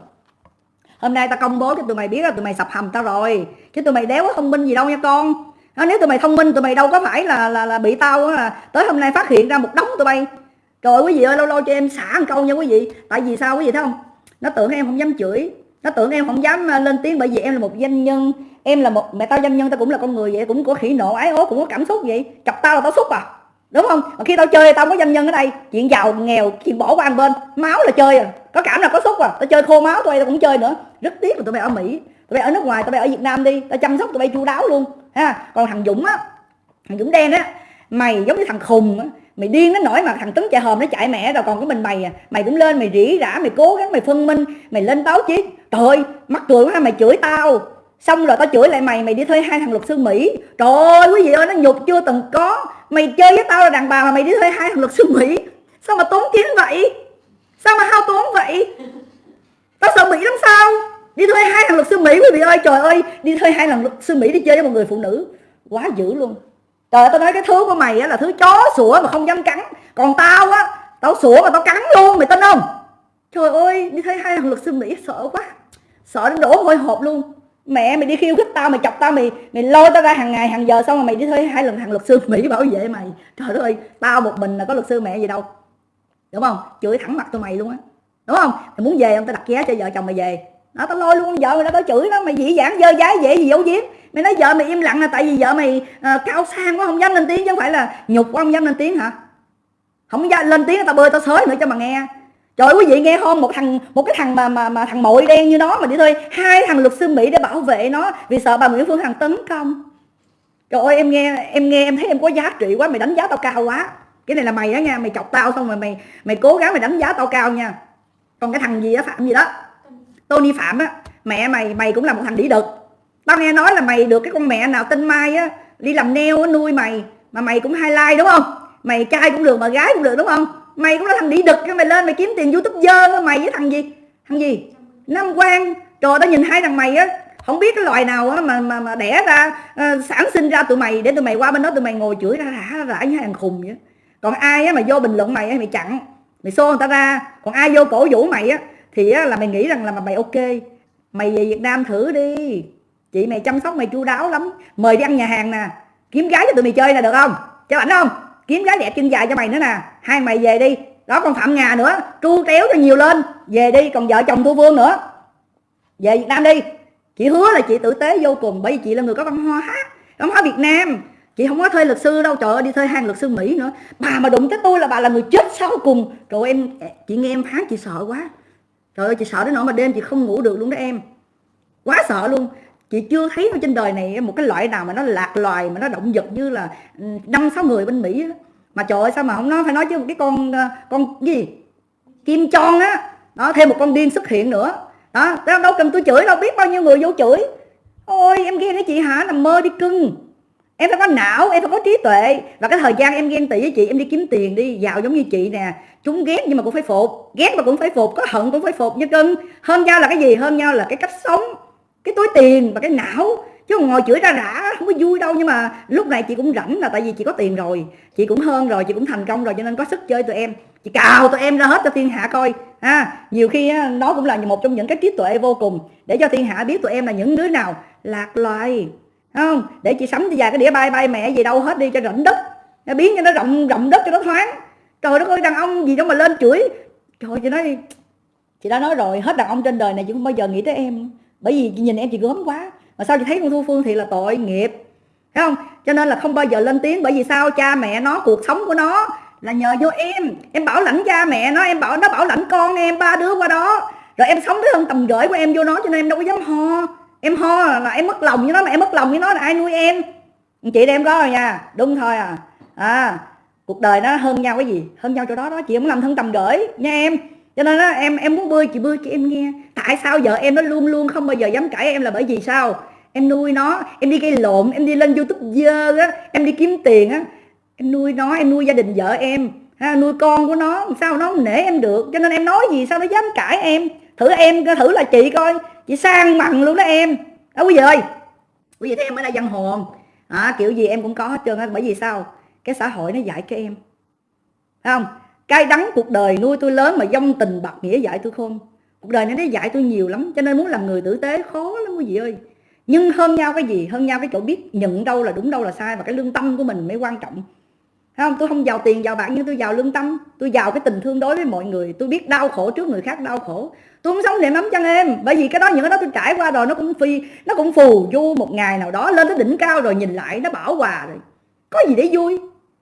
hôm nay tao công bố cho tụi mày biết là tụi mày sập hầm tao rồi chứ tụi mày đéo có thông minh gì đâu nha con đó, nếu tụi mày thông minh tụi mày đâu có phải là là, là bị tao là tới hôm nay phát hiện ra một đống tụi bay trời quý vị ơi lâu lâu cho em xả một câu nha quý vị tại vì sao quý vị thấy không nó tưởng em không dám chửi nó tưởng em không dám à, lên tiếng bởi vì em là một doanh nhân, em là một, mẹ tao doanh nhân, tao cũng là con người vậy, cũng có khỉ nộ, ái ố, cũng có cảm xúc vậy. Chọc tao là tao xúc à đúng không? Mà khi tao chơi tao có doanh nhân ở đây, chuyện giàu, nghèo, chuyện bỏ qua một bên, máu là chơi à. Có cảm là có xúc à tao chơi khô máu, tụi tao cũng chơi nữa. Rất tiếc là tụi bay ở mỹ, tụi bay ở nước ngoài, tụi bay ở việt nam đi, tao chăm sóc tụi bay chu đáo luôn, ha. Còn thằng dũng á, thằng dũng đen á, mày giống như thằng khùng á mày điên nó nổi mà thằng tấn chạy hòm nó chạy mẹ rồi còn có mình mày à mày cũng lên mày rỉ rả, mày cố gắng mày phân minh, mày lên báo chí. Trời ơi, mắc cười quá, mày chửi tao. Xong rồi tao chửi lại mày mày đi thuê hai thằng luật sư mỹ. Trời ơi, quý vị ơi, nó nhục chưa từng có. Mày chơi với tao là đàn bà mà mày đi thuê hai thằng luật sư mỹ. Sao mà tốn tiền vậy? Sao mà hao tốn vậy? Tao sợ mỹ lắm sao? Đi thuê hai thằng luật sư mỹ, quý vị ơi, trời ơi, đi thuê hai thằng luật sư mỹ đi chơi với một người phụ nữ. Quá dữ luôn trời ơi, tao nói cái thứ của mày á là thứ chó sủa mà không dám cắn. Còn tao á, tao sủa mà tao cắn luôn, mày tin không? Trời ơi đi thấy hai thằng luật sư mỹ sợ quá. Sợ đến đổ hôi hộp luôn. Mẹ mày đi khiêu khích tao, mày chọc tao, mày mày lôi tao ra hàng ngày, hàng giờ xong rồi mày đi thuê hai lần thằng luật sư mỹ bảo vệ mày. Trời đất ơi, tao một mình là có luật sư mẹ gì đâu. Đúng không? Chửi thẳng mặt tụi mày luôn á. Đúng không? Mày muốn về không? Tao đặt giá cho vợ chồng mày về. Nó tao lôi luôn vợ mày nó tao chửi nó, mày dĩ dãn dơ dái, dễ gì giấu giếm mày nói vợ mày im lặng là tại vì vợ mày à, cao sang quá không dám lên tiếng chứ không phải là nhục quá không dám lên tiếng hả? Không dám lên tiếng tao bơi tao xới nữa cho mà nghe. Trời quý vị nghe không một thằng một cái thằng mà mà mà thằng mội đen như nó mà đi thôi hai thằng luật sư mỹ để bảo vệ nó vì sợ bà nguyễn phương hằng tấn công. Trời ơi em nghe em nghe em thấy em có giá trị quá mày đánh giá tao cao quá. Cái này là mày đó nha mày chọc tao xong rồi mày mày cố gắng mày đánh giá tao cao nha. Còn cái thằng gì đó phạm gì đó? Tony phạm á. Mẹ mày mày cũng là một thằng đĩ đực tao nghe nói là mày được cái con mẹ nào tên mai á đi làm neo nuôi mày mà mày cũng highlight đúng không? Mày trai cũng được mà gái cũng được đúng không? Mày cũng là thằng đi đực mày lên mày kiếm tiền youtube dơ mày với thằng gì? Thằng gì? Nam quang. Trời tao nhìn hai thằng mày á không biết cái loài nào á mà mà mà đẻ ra uh, sản sinh ra tụi mày để tụi mày qua bên đó tụi mày ngồi chửi ra rã rã như thằng khùng vậy. Còn ai á mà vô bình luận mày á mày chặn mày xô người ta ra. Còn ai vô cổ vũ mày á thì á, là mày nghĩ rằng là mày ok. Mày về Việt Nam thử đi chị mày chăm sóc mày chu đáo lắm. Mời đi ăn nhà hàng nè. Kiếm gái cho tụi mày chơi nè được không? Cho ảnh không? Kiếm gái đẹp chân dài cho mày nữa nè. Hai mày về đi. Đó, còn phạm ngà nữa. Tru téo cho nhiều lên. Về đi, còn vợ chồng thu vương nữa. Về Việt Nam đi. Chị hứa là chị tử tế vô cùng, bởi vì chị là người có văn hóa văn hóa Việt Nam. Chị không có thuê luật sư đâu, trời ơi, đi thuê hàng luật sư Mỹ nữa. Bà mà đụng tới tôi là bà là người chết sau cùng. Rồi em chị nghe em phán chị sợ quá. Trời ơi, chị sợ đến nỗi mà đêm chị không ngủ được luôn đó em. Quá sợ luôn chị chưa thấy ở trên đời này một cái loại nào mà nó lạc loài, mà nó động vật như là ừ, năm, sáu người bên mỹ đó. mà trời ơi, sao mà không nói, phải nói chứ một cái con ờ, con gì? Kim chon á. Đó, thêm một con điên xuất hiện nữa. Đó tao đâu cần tôi chửi, đâu biết bao nhiêu người vô chửi. Ôi, em ghen cái chị hả? Nằm mơ đi cưng. Em phải có não, em phải có trí tuệ. Và cái thời gian em ghen tị với chị, em đi kiếm tiền đi, giàu giống như chị nè. Chúng ghét nhưng mà cũng phải phục. Ghét mà cũng phải phục, có hận cũng phải phục như cưng. Hơn nhau là cái gì? Hơn nhau là cái cách sống cái túi tiền và cái não. Chứ còn ngồi chửi ra rã không có vui đâu, nhưng mà lúc này chị cũng rảnh là tại vì chị có tiền rồi. Chị cũng hơn rồi, chị cũng thành công rồi, cho nên có sức chơi tụi em. Chị cào tụi em ra hết cho thiên hạ coi. Ha, nhiều khi nó cũng là một trong những cái trí tuệ vô cùng để cho thiên hạ biết tụi em là những đứa nào lạc loài không? Để chị sắm vài cái đĩa bay bay mẹ gì đâu hết đi cho rảnh đất. Biến cho nó rộng rộng đất cho nó thoáng. Trời đất ơi, đàn ông gì đâu mà lên chửi. Trời chị nói chị đã nói rồi, hết đàn ông trên đời này chị không bao giờ nghĩ tới em bởi vì nhìn em chị gớm quá. Mà sao chị thấy con thu phương thì là tội nghiệp? Thấy không? Cho nên là không bao giờ lên tiếng. Bởi vì sao? Cha mẹ nó, cuộc sống của nó là nhờ vô em. Em bảo lãnh cha mẹ nó, em bảo, nó bảo lãnh con em, ba đứa qua đó. Rồi em sống tới hơn tầm gửi của em vô nó, cho nên em đâu có dám ho. Em ho là em mất lòng với nó, mà em mất lòng với nó là ai nuôi em? Chị đem có rồi nha. Đúng thôi à. À cuộc đời nó hơn nhau cái gì? Hơn nhau chỗ đó đó. Chị không làm thân tầm gửi. Nha em cho nên đó, em em muốn bơi chị bơi cho em nghe. Tại sao vợ em nó luôn luôn không bao giờ dám cãi em là bởi vì sao? Em nuôi nó em đi gây lộn em đi lên youtube dơ á em đi kiếm tiền á. Em nuôi nó em nuôi gia đình vợ em ha, nuôi con của nó sao nó không nể em được. Cho nên em nói gì sao nó dám cãi em? Thử em thử là chị coi. Chị sang bằng luôn đó em. Đó quý vị ơi. Quý vị thấy em ở đây dân hồn. À, kiểu gì em cũng có hết trơn á bởi vì sao? Cái xã hội nó dạy cho em. Thấy không? Cay đắng cuộc đời nuôi tôi lớn mà dông tình bạc nghĩa dạy tôi khôn cuộc đời này nó dạy tôi nhiều lắm, cho nên muốn làm người tử tế khó lắm quý vị ơi. Nhưng hơn nhau cái gì? Hơn nhau cái chỗ biết nhận đâu là đúng đâu là sai và cái lương tâm của mình mới quan trọng. Thấy không? Tôi không giàu tiền, giàu bạc, nhưng tôi giàu lương tâm. Tôi giàu cái tình thương đối với mọi người. Tôi biết đau khổ trước người khác đau khổ. Tôi không sống để nắm chân em. Bởi vì cái đó, những cái đó tôi trải qua rồi, nó cũng phi, nó cũng phù du một ngày nào đó lên tới đỉnh cao rồi nhìn lại, nó bảo hòa rồi. Có gì để vui?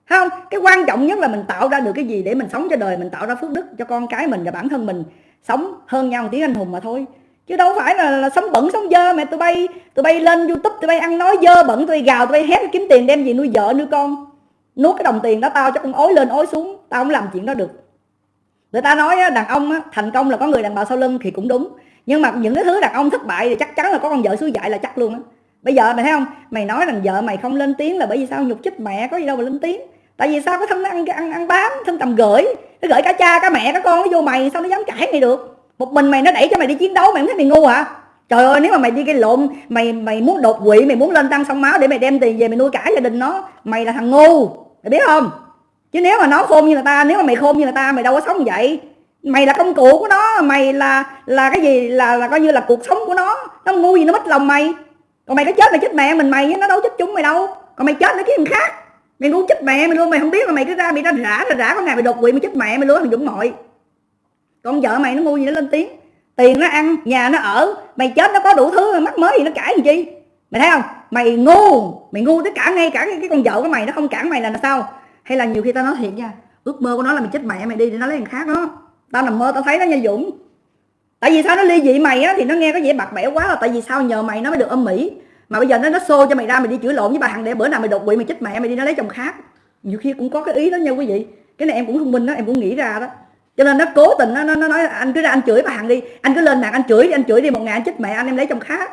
Không cái quan trọng nhất là mình tạo ra được cái gì để mình sống cho đời mình tạo ra phước đức cho con cái mình và bản thân mình sống hơn nhau một tiếng anh hùng mà thôi. Chứ đâu phải là, là sống bẩn sống dơ mẹ tụi bay tụi bay lên youtube tụi bay ăn nói dơ bẩn tụi bay gào tụi bay hét kiếm tiền đem gì nuôi vợ nuôi con. Nuốt cái đồng tiền đó tao cho con ối lên ối xuống tao không làm chuyện đó được. Người ta nói đàn ông thành công là có người đàn bà sau lưng thì cũng đúng. Nhưng mà những cái thứ đàn ông thất bại thì chắc chắn là có con vợ xui dại là chắc luôn á. Bây giờ mày thấy không? Mày nói rằng vợ mày không lên tiếng là bởi vì sao? Nhục chích mẹ có gì đâu mà lên tiếng tại vì sao? Cái thân nó ăn ăn ăn bám thân tầm gửi. Nó gửi cả cha, cả mẹ, cả con nó vô mày, sao nó dám cãi mày được? Một mình mày nó đẩy cho mày đi chiến đấu, mày không thấy mày ngu hả? Trời ơi, nếu mà mày đi cái lộn, mày mày muốn đột quỵ, mày muốn lên tăng sông máu để mày đem tiền về mày nuôi cả gia đình nó, mày là thằng ngu. Mày biết không? Chứ nếu mà nó khôn như người ta, nếu mà mày khôn như người ta, mày đâu có sống vậy. Mày là công cụ của nó, mày là là cái gì? Là là coi như là cuộc sống của nó. Nó ngu gì nó mất lòng mày. Còn mày có chết mày chết mẹ mình mày, nó đâu chết chúng mày đâu. Còn mày chết nó kiếm khác mày muốn chết mẹ mày luôn mày không biết mà mày cứ ra mày ra rã ra rã có ngày mày đột quỵ mày chết mẹ mày luôn thằng dũng mọi con vợ mày nó ngu gì nó lên tiếng. Tiền nó ăn nhà nó ở mày chết nó có đủ thứ mắc mới gì nó cãi làm chi? Mày thấy không? Mày ngu mày ngu tới cả ngay cả cái, con vợ của mày nó không cản mày là sao? Hay là nhiều khi tao nói thiệt nha ước mơ của nó là mày chết mẹ mày đi để nó lấy thằng khác đó. Tao nằm mơ tao thấy nó nha dũng. Tại vì sao nó ly dị mày á thì nó nghe có vẻ bạc bẽo quá là tại vì sao nhờ mày nó mới được âm mỹ? Mà bây giờ nó nó xô cho mày ra mày đi chửi lộn với bà hằng để bữa nào mày đột quỵ mày chết mẹ mày đi nó lấy chồng khác. Nhiều khi cũng có cái ý đó nha quý vị. Cái này em cũng thông minh đó em cũng nghĩ ra đó. Cho nên nó cố tình nó, nó, nó nói anh cứ ra anh chửi bà hằng đi. Anh cứ lên mạng anh chửi đi anh chửi đi một ngày anh chết mẹ anh em lấy chồng khác.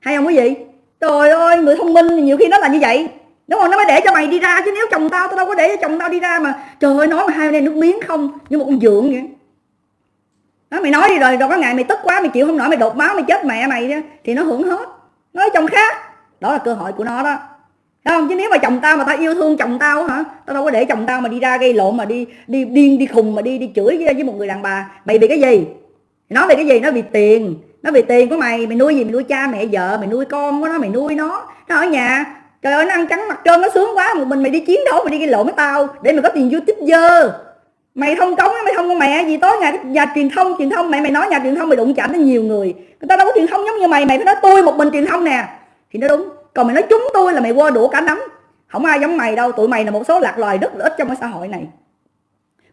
Hay không quý vị? Trời ơi người thông minh nhiều khi nó là như vậy. Đúng không? Nó mới để cho mày đi ra chứ nếu chồng tao tao đâu có để cho chồng tao đi ra mà trời ơi nói mà hai bên nước miếng không như một con dượng vậy. Đó mày nói đi rồi rồi có ngày mày tức quá mày chịu không nổi mày đột máu mày chết mẹ mày thì nó hưởng hết nói chồng khác. Đó là cơ hội của nó đó. Đúng không? Chứ nếu mà chồng tao mà tao yêu thương chồng tao hả tao đâu có để chồng tao mà đi ra gây lộn mà đi đi điên đi khùng mà đi đi chửi với, với một người đàn bà. Mày vì cái gì? Nói về cái gì? Nó vì tiền. Nó vì tiền của mày. Mày nuôi gì? Mày nuôi cha mẹ vợ. Mày nuôi con của nó. Mày nuôi nó. Nó ở nhà. Trời ơi nó ăn trắng mặt trơn nó sướng quá. Một mình mày đi chiến đấu mày đi gây lộn với tao. Để mày có tiền youtube dơ mày không cống mày không có mẹ gì tối ngày nhà truyền thông truyền thông mẹ mày nói nhà truyền thông mày đụng chạm đến nhiều người. Người ta đâu có truyền thông giống như mày mày phải nói tôi một mình truyền thông nè. Thì nó đúng còn mày nói chúng tôi là mày qua đũa cả nắm. Không ai giống mày đâu tụi mày là một số lạc loài rất là ít trong cái xã hội này.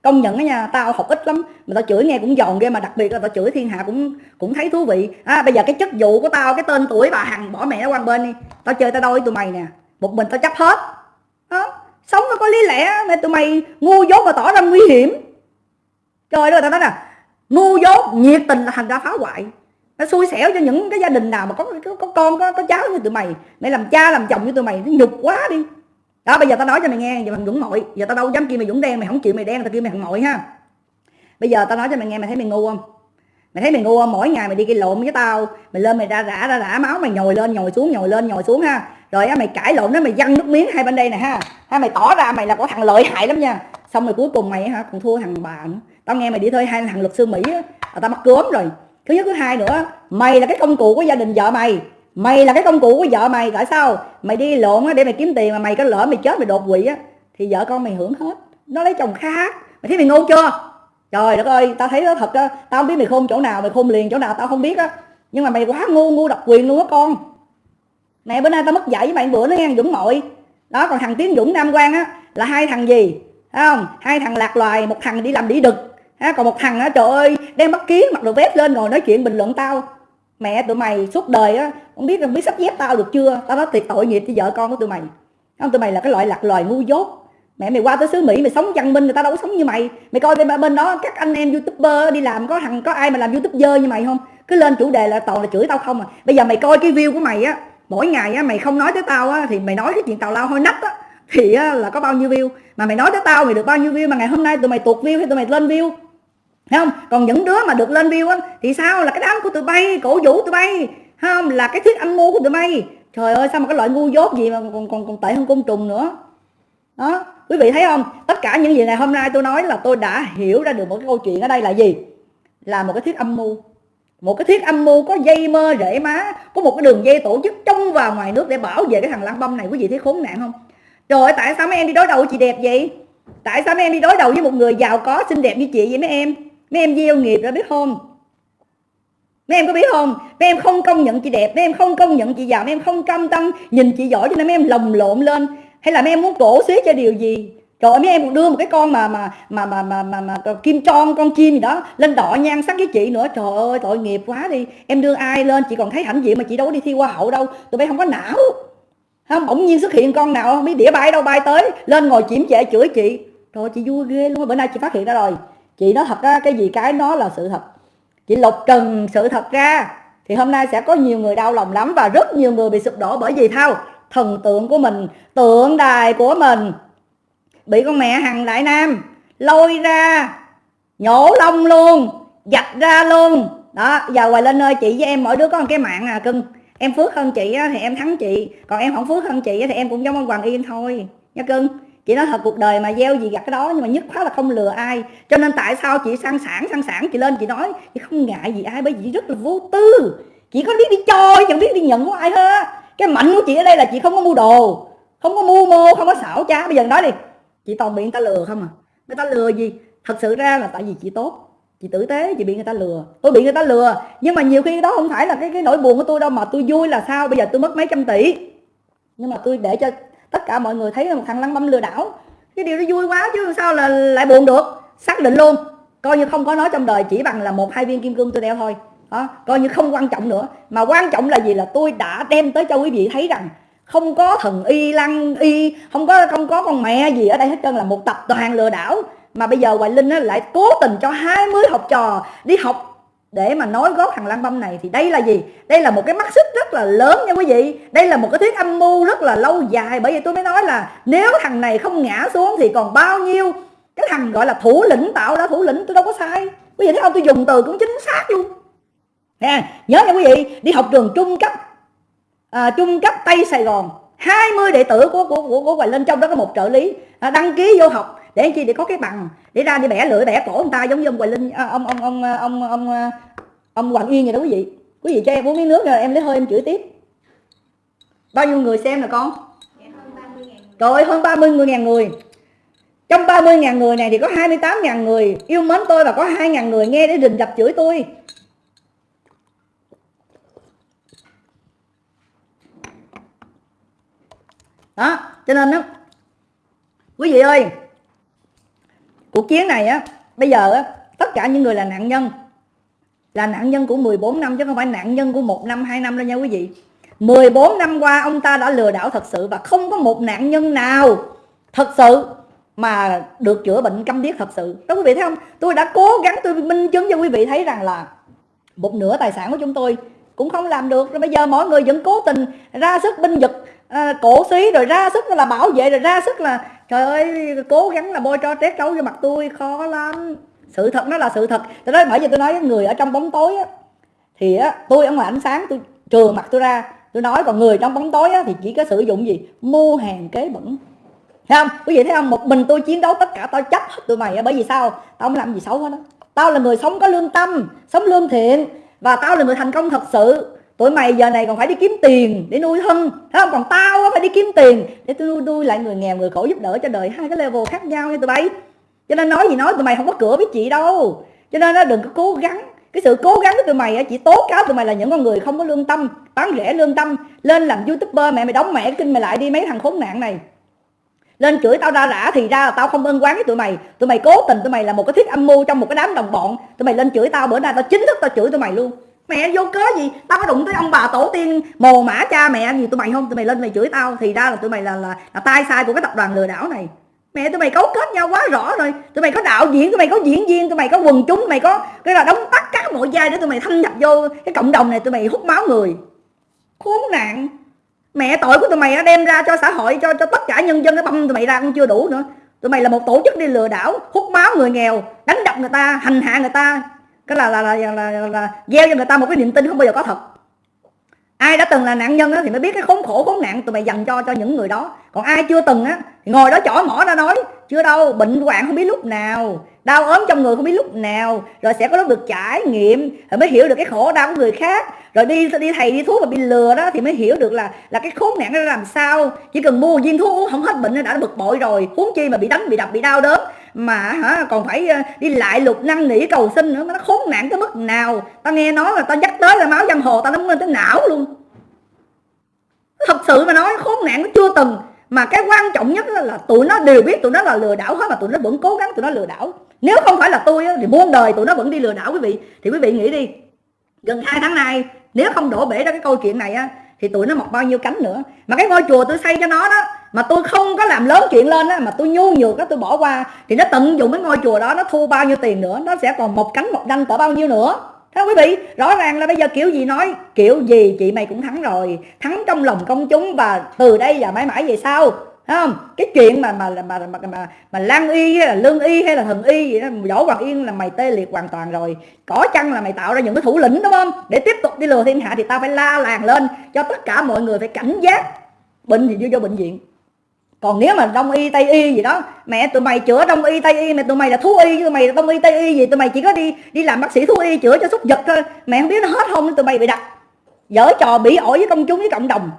Công nhận đó nha tao học ít lắm mà tao chửi nghe cũng giòn ghê mà đặc biệt là tao chửi thiên hạ cũng cũng thấy thú vị. À, bây giờ cái chức vụ của tao cái tên tuổi bà hằng bỏ mẹ nó qua bên đi. Tao chơi tao đôi tụi mày nè một mình tao chấp hết. Đó sống nó có lý lẽ mẹ tụi mày ngu dốt và tỏ ra nguy hiểm. Trời ơi tao nói nè ngu dốt nhiệt tình là thành ra phá hoại. Nó xui xẻo cho những cái gia đình nào mà có có, có con có, có cháu như tụi mày. Mày làm cha làm chồng như tụi mày nó nhục quá đi. Đó bây giờ tao nói cho mày nghe giờ mày dũng mội giờ tao đâu dám kêu mày dũng đen mày không chịu mày đen tao kêu mày thằng mội ha. Bây giờ tao nói cho mày nghe mày thấy mày ngu không? Mày thấy mày ngu không? Mỗi ngày mày đi gây lộn với tao mày lên mày ra rã ra rã máu mày nhồi lên nhồi xuống nhồi lên nhồi xuống ha rồi á, mày cãi lộn đó, mày văng nước miếng hai bên đây nè ha. Ha, mày tỏ ra mày là có thằng lợi hại lắm nha. Xong rồi cuối cùng mày hả, còn thua thằng bà nữa. Tao nghe mày đi thôi, hai thằng luật sư mỹ á, tao mắc cướm rồi. Thứ nhất, thứ hai nữa, mày là cái công cụ của gia đình vợ mày. Mày là cái công cụ của vợ mày, tại sao? Mày đi lộn á, để mày kiếm tiền mà mày có lỡ mày chết mày đột quỵ á, thì vợ con mày hưởng hết. Nó lấy chồng khác mày thấy mày ngu chưa? Trời đất ơi, tao thấy nó thật á. Tao không biết mày khôn chỗ nào, mày khôn liền chỗ nào, tao không biết á. Nhưng mà mày quá ngu ngu độc quyền luôn á con mẹ bữa nay tao mất dạy với bạn bữa nó nghe dũng mội đó còn thằng tiến dũng nam quang á là hai thằng gì? Thấy không? Hai thằng lạc loài một thằng đi làm đĩ đực. Ha, còn một thằng á trời ơi đem bắt kiến mặc đồ vest lên ngồi nói chuyện bình luận tao. Mẹ tụi mày suốt đời á không biết không biết sắp dép tao được chưa? Tao nói thiệt tội nghiệp cho vợ con của tụi mày. Không? Tụi mày là cái loại lạc loài ngu dốt. Mẹ mày qua tới xứ mỹ mày sống văn minh người ta đâu có sống như mày. Mày coi bên bên đó các anh em youtuber đi làm có thằng có ai mà làm youtuber như mày không? Cứ lên chủ đề là toàn là chửi tao không à. Bây giờ mày coi cái view của mày á mỗi ngày á mày không nói tới tao á thì mày nói cái chuyện tào lao hôi nách á thì á, là có bao nhiêu view. Mà mày nói tới tao mày được bao nhiêu view mà ngày hôm nay tụi mày tuột view hay tụi mày lên view? Thấy không? Còn những đứa mà được lên view á thì sao? Là cái đám của tụi bay cổ vũ tụi bay. Không? Là cái thuyết âm mưu của tụi bay. Trời ơi sao mà cái loại ngu dốt gì mà còn còn còn tệ hơn côn trùng nữa? Đó quý vị thấy không? Tất cả những gì này hôm nay tôi nói là tôi đã hiểu ra được một cái câu chuyện ở đây là gì? Là một cái thuyết âm mưu một cái thiết âm mưu có dây mơ rễ má, có một cái đường dây tổ chức trong và ngoài nước để bảo vệ cái thằng lăng băm này. Quý vị thấy khốn nạn không? Trời ơi, tại sao mấy em đi đối đầu với chị đẹp vậy? Tại sao mấy em đi đối đầu với một người giàu có, xinh đẹp như chị vậy mấy em? Mấy em gieo nghiệp ra biết không? Mấy em có biết không? Mấy em không công nhận chị đẹp, mấy em không công nhận chị giàu, mấy em không cam tâm nhìn chị giỏi cho nên mấy em lồng lộn lên. Hay là mấy em muốn cổ xế cho điều gì? Trời ơi mấy em còn đưa một cái con mà mà mà mà mà, mà, mà, mà kim tròn con chim gì đó lên đỏ nhan sắc với chị nữa. Trời ơi tội nghiệp quá đi. Em đưa ai lên chị còn thấy hãnh diện mà chị đâu có đi thi hoa hậu đâu. Tụi bay không có não. Không bỗng nhiên xuất hiện con nào không? Biết đĩa bay đâu bay tới. Lên ngồi chiếm trệ chửi chị. Trời chị vui ghê luôn bữa nay chị phát hiện ra rồi. Chị nói thật ra cái gì cái nó là sự thật. Chị lục trần sự thật ra. Thì hôm nay sẽ có nhiều người đau lòng lắm và rất nhiều người bị sụp đổ bởi vì thao thần tượng của mình tượng đài của mình bị con mẹ hằng đại nam lôi ra, nhổ lông luôn dạch ra luôn. Đó, giờ hoài lên ơi, chị với em mỗi đứa có một cái mạng à cưng. Em phước hơn chị thì em thắng chị. Còn em không phước hơn chị thì em cũng giống ông hoàng yên thôi. Nha cưng, chị nói thật, cuộc đời mà gieo gì gặt cái đó nhưng mà nhất khóa là không lừa ai. Cho nên tại sao chị sang sản sang sản chị lên chị nói, chị không ngại gì ai, bởi vì rất là vô tư. Chị có biết đi cho chẳng biết đi nhận của ai hết. Cái mạnh của chị ở đây là chị không có mua đồ, không có mua mô, không có xảo trá. Bây giờ nói đi chị toàn bị người ta lừa không à? Người ta lừa gì? Thật sự ra là tại vì chị tốt chị tử tế chị bị người ta lừa. Tôi bị người ta lừa nhưng mà nhiều khi đó không phải là cái cái nỗi buồn của tôi đâu mà tôi vui là sao? Bây giờ tôi mất mấy trăm tỷ. Nhưng mà tôi để cho tất cả mọi người thấy là một thằng lăng băm lừa đảo. Cái điều đó vui quá chứ sao là lại buồn được? Xác định luôn coi như không có nói trong đời chỉ bằng là một hai viên kim cương tôi đeo thôi. Đó, coi như không quan trọng nữa. Mà quan trọng là gì? Là tôi đã đem tới cho quý vị thấy rằng không có thần y lăng y không có không có con mẹ gì ở đây hết trơn là một tập đoàn lừa đảo mà bây giờ hoài linh lại cố tình cho 20 học trò đi học để mà nói gót thằng Lan Băm này thì đây là gì? Đây là một cái mắt xích rất là lớn nha quý vị. Đây là một cái thuyết âm mưu rất là lâu dài bởi vì tôi mới nói là nếu thằng này không ngã xuống thì còn bao nhiêu cái thằng gọi là thủ lĩnh tạo ra thủ lĩnh tôi đâu có sai. Quý vị thấy không tôi dùng từ cũng chính xác luôn. Nè, nhớ nha quý vị, đi học trường trung cấp à, trung cấp Tây Sài Gòn 20 đệ tử của của của, của Hoài Linh trong đó có một trợ lý. À, đăng ký vô học để chi để có cái bằng để ra đi bẻ lưỡi bẻ cổ người ta giống như ông Hoài Linh à, ông ông ông à, ông ông ông, ông Hoàng Yên vậy đó quý vị. Quý vị cho em uống miếng nước rồi em lấy hơi em chửi tiếp. Bao nhiêu người xem nè con? Trời ơi hơn 30 người ngàn người. Trong 30 000 người này thì có 28 000 người yêu mến tôi và có 2 000 người nghe để rình dập chửi tôi. Đó, cho nên đó quý vị ơi, cuộc chiến này á, bây giờ á, tất cả những người là nạn nhân, là nạn nhân của 14 năm chứ không phải nạn nhân của một năm, hai năm đâu nha quý vị. 14 năm qua, ông ta đã lừa đảo thật sự và không có một nạn nhân nào thật sự mà được chữa bệnh câm điếc thật sự. Đó, quý vị thấy không? Tôi đã cố gắng, tôi minh chứng cho quý vị thấy rằng là một nửa tài sản của chúng tôi cũng không làm được. Rồi bây giờ mọi người vẫn cố tình ra sức binh vực à, cổ xí rồi ra sức là bảo vệ rồi ra sức là trời ơi cố gắng là bôi cho trét trấu vô mặt tôi khó lắm. Sự thật nó là sự thật. Tôi nói bởi vì tôi nói với người ở trong bóng tối á, thì á, tôi ở ngoài ánh sáng tôi trừ mặt tôi ra. Tôi nói còn người trong bóng tối á, thì chỉ có sử dụng gì? Mua hàng kế bẩn. Thấy không? Quý vị thấy không? Một mình tôi chiến đấu tất cả tao chấp hết tụi mày bởi vì sao? Tao không làm gì xấu hết đó tao là người sống có lương tâm sống lương thiện và tao là người thành công thật sự tụi mày giờ này còn phải đi kiếm tiền để nuôi thân thấy không? Còn tao phải đi kiếm tiền để tôi nuôi, nuôi lại người nghèo người khổ giúp đỡ cho đời. Hai cái level khác nhau nha tụi bay. Cho nên nói gì nói tụi mày không có cửa với chị đâu. Cho nên nó đừng có cố gắng. Cái sự cố gắng của tụi mày chỉ tố cáo tụi mày là những con người không có lương tâm bán rẻ lương tâm lên làm youtuber mẹ mày đóng mẹ kinh mày lại đi mấy thằng khốn nạn này. Lên chửi tao ra rã thì ra là tao không ân quán với tụi mày. Tụi mày cố tình tụi mày là một cái thiết âm mưu trong một cái đám đồng bọn. Tụi mày lên chửi tao bữa nay tao chính thức tao chửi tụi mày luôn mẹ vô cớ gì tao có đụng tới ông bà tổ tiên mồ mã cha mẹ gì tụi mày không tụi mày lên mày chửi tao thì ra là tụi mày là là, là tai sai của cái tập đoàn lừa đảo này mẹ tụi mày cấu kết nhau quá rõ rồi tụi mày có đạo diễn tụi mày có diễn viên tụi mày có quần chúng tụi mày có cái là đóng tắt các mọi giai để tụi mày thâm nhập vô cái cộng đồng này tụi mày hút máu người khốn nạn mẹ tội của tụi mày đem ra cho xã hội cho cho tất cả nhân dân nó băm tụi mày ra cũng chưa đủ nữa tụi mày là một tổ chức đi lừa đảo hút máu người nghèo đánh đập người ta hành hạ người ta cái là là là, là, là, là, là gieo cho người ta một cái niềm tin không bao giờ có thật. Ai đã từng là nạn nhân đó thì mới biết cái khốn khổ khốn nạn tụi mày dành cho cho những người đó. Còn ai chưa từng á thì ngồi đó chỏ mỏ ra nói chưa đâu bệnh hoạn không biết lúc nào đau ốm trong người không biết lúc nào rồi sẽ có lúc được trải nghiệm rồi mới hiểu được cái khổ đau của người khác. Rồi đi đi thầy đi thuốc mà bị lừa đó thì mới hiểu được là là cái khốn nạn nó làm sao. Chỉ cần mua viên thuốc uống không hết bệnh đã bực bội rồi. Huống chi mà bị đánh bị đập bị đau đớn mà hả, còn phải ờ, đi lại lục năn nỉ cầu xin nữa mà nó khốn nạn tới mức nào? Tao nghe nói là tao dắt tới là máu giang hồ tao nó lên tới não luôn. Thật sự mà nói, khốn nạn nó chưa từng. Mà cái quan trọng nhất là tụi nó đều biết tụi nó là lừa đảo hết mà tụi nó vẫn cố gắng tụi nó lừa đảo. Nếu không phải là tôi thì muôn đời tụi nó vẫn đi lừa đảo quý vị. Thì quý vị nghĩ đi, gần hai tháng nay, nếu không đổ bể ra cái câu chuyện này á, thì tụi nó mọc bao nhiêu cánh nữa. Mà cái ngôi chùa tôi xây cho nó đó mà tôi không có làm lớn chuyện lên á mà tôi nhu nhược á tôi bỏ qua. Thì nó tận dụng cái ngôi chùa đó nó thu bao nhiêu tiền nữa nó sẽ còn một cánh một đanh cỡ bao nhiêu nữa. Thưa quý vị rõ ràng là bây giờ kiểu gì nói kiểu gì chị mày cũng thắng rồi. Thắng trong lòng công chúng và từ đây và mãi mãi về sau Thấy không? Cái chuyện mà mà mà mà mà, mà lan y hay là lương y hay là thần y gì đó võ hoàng yên là mày tê liệt hoàn toàn rồi. Có chăng là mày tạo ra những cái thủ lĩnh đúng không? Để tiếp tục đi lừa thiên hạ thì tao phải la làng lên cho tất cả mọi người phải cảnh giác. Bệnh thì vô vô bệnh viện còn nếu mà đông y, tây y gì đó, mẹ tụi mày chữa đông y, tây y, mẹ tụi mày là thú y chứ mày là đông y, tây y gì, tụi mày chỉ có đi đi làm bác sĩ thú y chữa cho súc vật thôi. Mẹ không biết nó hết không tụi mày bị đặt dở trò bị ổi với công chúng, với cộng đồng.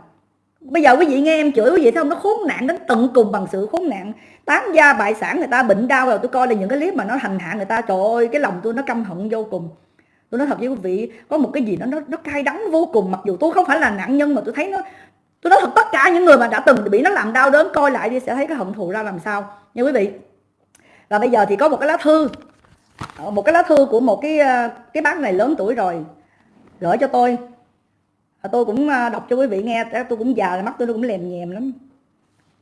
Bây giờ quý vị nghe em chửi quý vị thấy không? Nó khốn nạn đến tận cùng bằng sự khốn nạn. Tán gia bại sản người ta bệnh đau rồi tôi coi là những cái clip mà nó hành hạ người ta, trời ơi, cái lòng tôi nó căm hận vô cùng. Tôi nói thật với quý vị, có một cái gì đó nó nó cay đắng vô cùng. Mặc dù tôi không phải là nạn nhân mà tôi thấy nó tôi nói thật, tất cả những người mà đã từng bị nó làm đau đớn, coi lại đi sẽ thấy cái hận thù ra làm sao. Nha quý vị. Và bây giờ thì có một cái lá thư. Ờ, một cái lá thư của một cái ờ, cái bác này lớn tuổi rồi. Gửi cho tôi. Tôi cũng ờ, đọc cho quý vị nghe tôi cũng già mắt tôi cũng lèm nhèm lắm.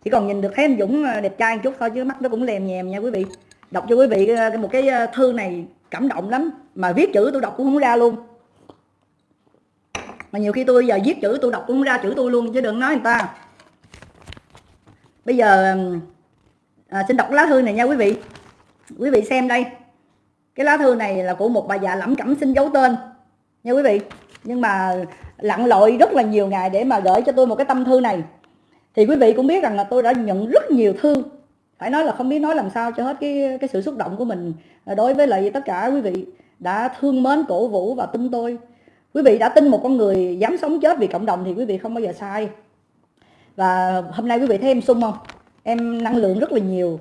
Chỉ còn nhìn được thấy anh Dũng đẹp trai một chút thôi chứ mắt nó cũng lèm nhèm nha quý vị. Đọc cho quý vị một cái thư này cảm động lắm. Mà viết chữ tôi đọc cũng không ra luôn mà nhiều khi tôi giờ viết chữ tôi đọc cũng ra chữ tôi luôn chứ đừng nói người ta. Bây giờ à, xin đọc lá thư này nha quý vị. Quý vị xem đây. Cái lá thư này là của một bà già lẩm cẩm xin giấu tên nha quý vị. Nhưng mà lặn lội rất là nhiều ngày để mà gửi cho tôi một cái tâm thư này. Thì quý vị cũng biết rằng là tôi đã nhận rất nhiều thư. Phải nói là không biết nói làm sao cho hết cái cái sự xúc động của mình đối với lại tất cả quý vị đã thương mến cổ vũ và tin tôi quý vị đã tin một con người dám sống chết vì cộng đồng thì quý vị không bao giờ sai. Và hôm nay quý vị thấy em sung không? Em năng lượng rất là nhiều.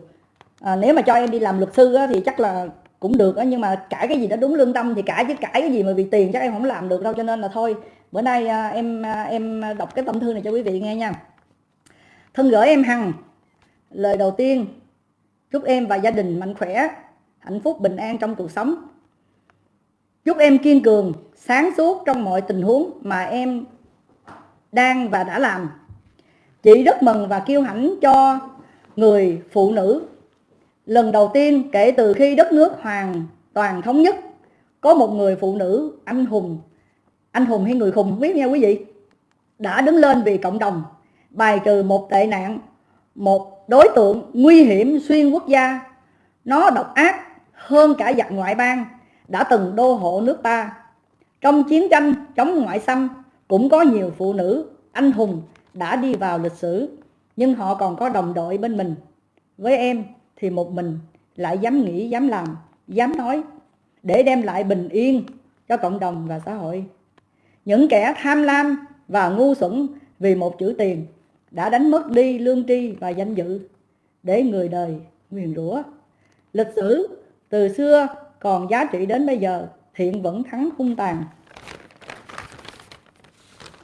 À, nếu mà cho em đi làm luật sư á, thì chắc là cũng được á, nhưng mà cãi cái gì đó đúng lương tâm thì cãi chứ cãi cái gì mà vì tiền chắc em không làm được đâu cho nên là thôi. Bữa nay à, em à, em đọc cái tâm thư này cho quý vị nghe nha. Thân gửi em hằng lời đầu tiên chúc em và gia đình mạnh khỏe hạnh phúc bình an trong cuộc sống. Chúc em kiên cường sáng suốt trong mọi tình huống mà em đang và đã làm. Chị rất mừng và kiêu hãnh cho người phụ nữ. Lần đầu tiên kể từ khi đất nước hoàn toàn thống nhất, có một người phụ nữ anh hùng anh hùng hay người khùng không biết nha quý vị, đã đứng lên vì cộng đồng, bài trừ một tệ nạn, một đối tượng nguy hiểm xuyên quốc gia. Nó độc ác hơn cả giặc ngoại bang, đã từng đô hộ nước ta trong chiến tranh chống ngoại xâm, cũng có nhiều phụ nữ, anh hùng đã đi vào lịch sử, nhưng họ còn có đồng đội bên mình. Với em thì một mình lại dám nghĩ, dám làm, dám nói, để đem lại bình yên cho cộng đồng và xã hội. Những kẻ tham lam và ngu xuẩn vì một chữ tiền đã đánh mất đi lương tri và danh dự để người đời nguyền rủa. Lịch sử từ xưa còn giá trị đến bây giờ thiện vẫn thắng hung tàn.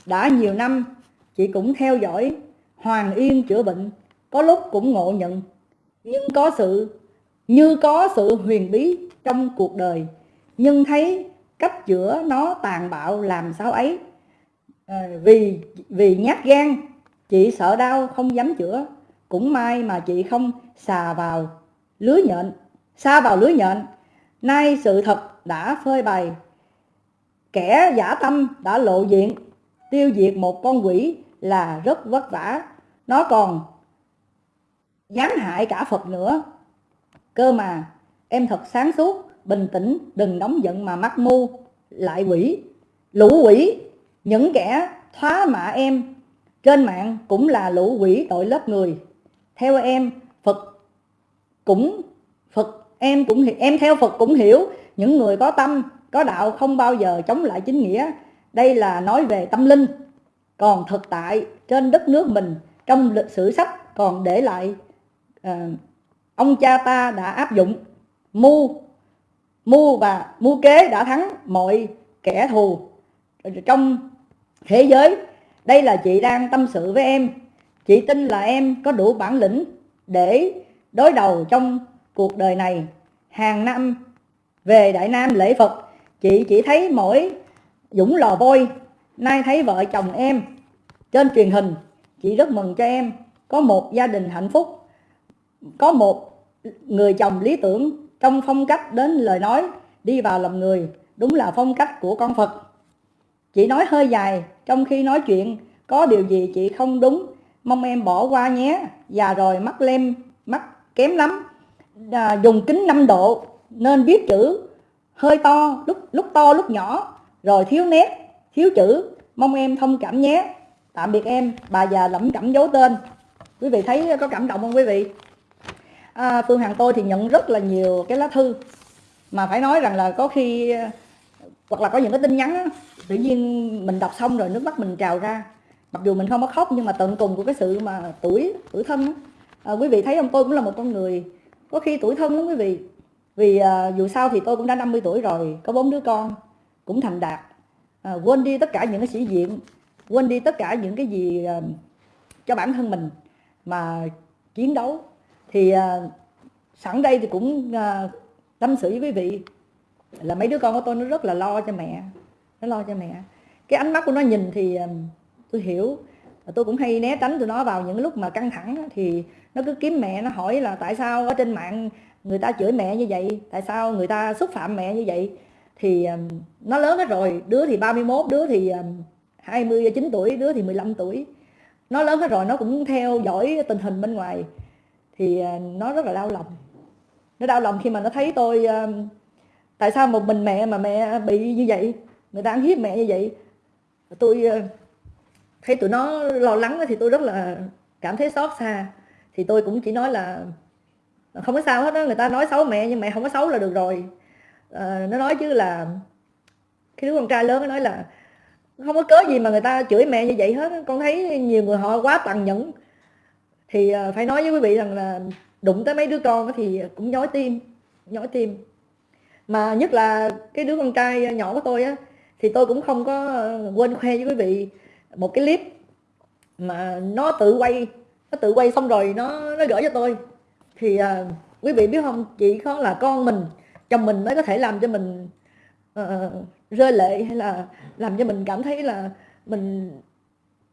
Đã nhiều năm chị cũng theo dõi Hoàng Yên chữa bệnh có lúc cũng ngộ nhận. Nhưng có sự như có sự huyền bí trong cuộc đời nhưng thấy cách chữa nó tàn bạo làm sao ấy. À, vì vì nhát gan chị sợ đau không dám chữa cũng may mà chị không xà vào lưới nhện xa vào lưới nhện nay sự thật đã phơi bày. Kẻ giả tâm đã lộ diện. Tiêu diệt một con quỷ là rất vất vả. Nó còn gián hại cả phật nữa. Cơ mà, em thật sáng suốt, bình tĩnh, đừng nóng giận mà mắc mưu. Lại quỷ, lũ quỷ, những kẻ thoá mạ em. Trên mạng cũng là lũ quỷ tội lớp người. Theo em, phật cũng em cũng em theo phật cũng hiểu những người có tâm có đạo không bao giờ chống lại chính nghĩa. Đây là nói về tâm linh còn thực tại trên đất nước mình trong lịch sử sách còn để lại à, ông cha ta đã áp dụng. Mưu mưu và mưu kế đã thắng mọi kẻ thù trong thế giới. Đây là chị đang tâm sự với em. Chị tin là em có đủ bản lĩnh để đối đầu trong cuộc đời này. Hàng năm, về Đại Nam lễ Phật, chị chỉ thấy mỗi Dũng lò vôi nay thấy vợ chồng em. Trên truyền hình, chị rất mừng cho em. Có một gia đình hạnh phúc, có một người chồng lý tưởng trong phong cách đến lời nói, đi vào lòng người, đúng là phong cách của con Phật. Chị nói hơi dài, trong khi nói chuyện, có điều gì chị không đúng, mong em bỏ qua nhé. Già rồi, mắt lem, mắt kém lắm à, dùng kính 5 độ nên viết chữ hơi to lúc lúc to lúc nhỏ. Rồi thiếu nét thiếu chữ mong em thông cảm nhé. Tạm biệt em bà già lẩm cẩm giấu tên. Quý vị thấy có cảm động không quý vị? À, phương hằng tôi thì nhận rất là nhiều cái lá thư mà phải nói rằng là có khi hoặc là có những cái tin nhắn tự nhiên mình đọc xong rồi nước mắt mình trào ra. Mặc dù mình không có khóc nhưng mà tận cùng của cái sự mà tuổi tuổi thân à, quý vị thấy không? Tôi cũng là một con người có khi tuổi thân lắm quý vị. Vì à, dù sao thì tôi cũng đã 50 tuổi rồi có bốn đứa con cũng thành đạt. À, quên đi tất cả những cái sĩ diện quên đi tất cả những cái gì à, cho bản thân mình mà chiến đấu. Thì à, sẵn đây thì cũng à, tâm sự với quý vị là mấy đứa con của tôi nó rất là lo cho mẹ nó lo cho mẹ. Cái ánh mắt của nó nhìn thì à, tôi hiểu. Tôi cũng hay né tránh tụi nó vào những lúc mà căng thẳng thì nó cứ kiếm mẹ nó hỏi là tại sao ở trên mạng người ta chửi mẹ như vậy? Tại sao người ta xúc phạm mẹ như vậy? Thì um, nó lớn hết rồi. Đứa thì 31 đứa thì um, 29 tuổi đứa thì 15 tuổi. Nó lớn hết rồi nó cũng theo dõi tình hình bên ngoài. Thì uh, nó rất là đau lòng. Nó đau lòng khi mà nó thấy tôi um, tại sao một mình mẹ mà mẹ bị như vậy? Người ta ăn hiếp mẹ như vậy? Tôi uh, thấy tụi nó lo lắng thì tôi rất là cảm thấy xót xa thì tôi cũng chỉ nói là không có sao hết đó người ta nói xấu mẹ nhưng mẹ không có xấu là được rồi. À, nó nói chứ là cái đứa con trai lớn nó nói là không có cớ gì mà người ta chửi mẹ như vậy hết con thấy nhiều người họ quá tàn nhẫn. Thì ờ, phải nói với quý vị rằng là đụng tới mấy đứa con thì cũng nhói tim nhói tim. Mà nhất là cái đứa con trai nhỏ của tôi á thì tôi cũng không có ờ, quên khoe với quý vị một cái clip mà nó tự quay nó tự quay xong rồi nó nó gửi cho tôi. Thì à, quý vị biết không? Chỉ có là con mình chồng mình mới có thể làm cho mình uh, rơi lệ hay là làm cho mình cảm thấy là mình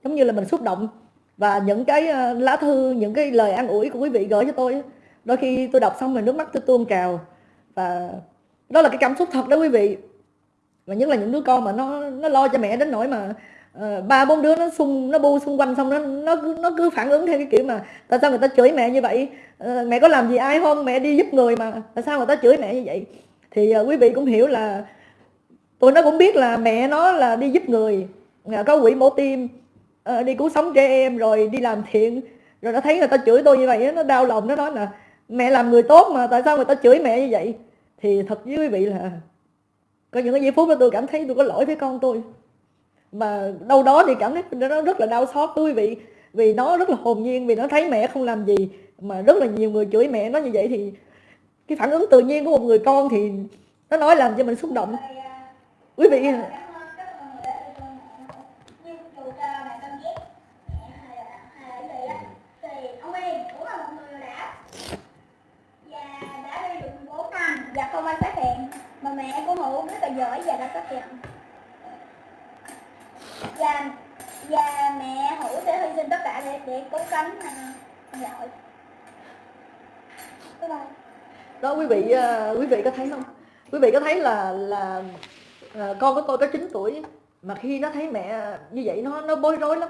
giống như là mình xúc động. Và những cái uh, lá thư những cái lời an ủi của quý vị gửi cho tôi đôi khi tôi đọc xong rồi nước mắt tôi tuôn trào. Và đó là cái cảm xúc thật đó quý vị. Và nhất là những đứa con mà nó nó lo cho mẹ đến nỗi mà Ờ, ba bốn đứa nó xung nó bu xung quanh xong nó nó cứ nó cứ phản ứng theo cái kiểu mà tại sao người ta chửi mẹ như vậy? Ờ, mẹ có làm gì ai không mẹ đi giúp người mà tại sao người ta chửi mẹ như vậy? Thì uh, quý vị cũng hiểu là tụi nó cũng biết là mẹ nó là đi giúp người có quỹ mổ tim uh, đi cứu sống trẻ em rồi đi làm thiện rồi nó thấy người ta chửi tôi như vậy nó đau lòng nó nói là mẹ làm người tốt mà tại sao người ta chửi mẹ như vậy? Thì thật với quý vị là có những cái giây phút đó tôi cảm thấy tôi có lỗi với con tôi mà đâu đó thì cảm thấy nó rất là đau xót tôi vì vì nó rất là hồn nhiên, vì nó thấy mẹ không làm gì, mà rất là nhiều người chửi mẹ. Nó như vậy thì cái phản ứng tự nhiên của một người con thì nó nói làm cho mình xúc động. Quý vị dạ, và không ai phát hiện, mà mẹ của hữu rất là giỏi và đã phát hiện và và mẹ hữu sẽ hy sinh tất cả để để cứu cánh ông nội đó quý vị uh, quý vị có thấy không? Quý vị có thấy là là uh, con của tôi có 9 tuổi mà khi nó thấy mẹ như vậy nó nó bối rối lắm.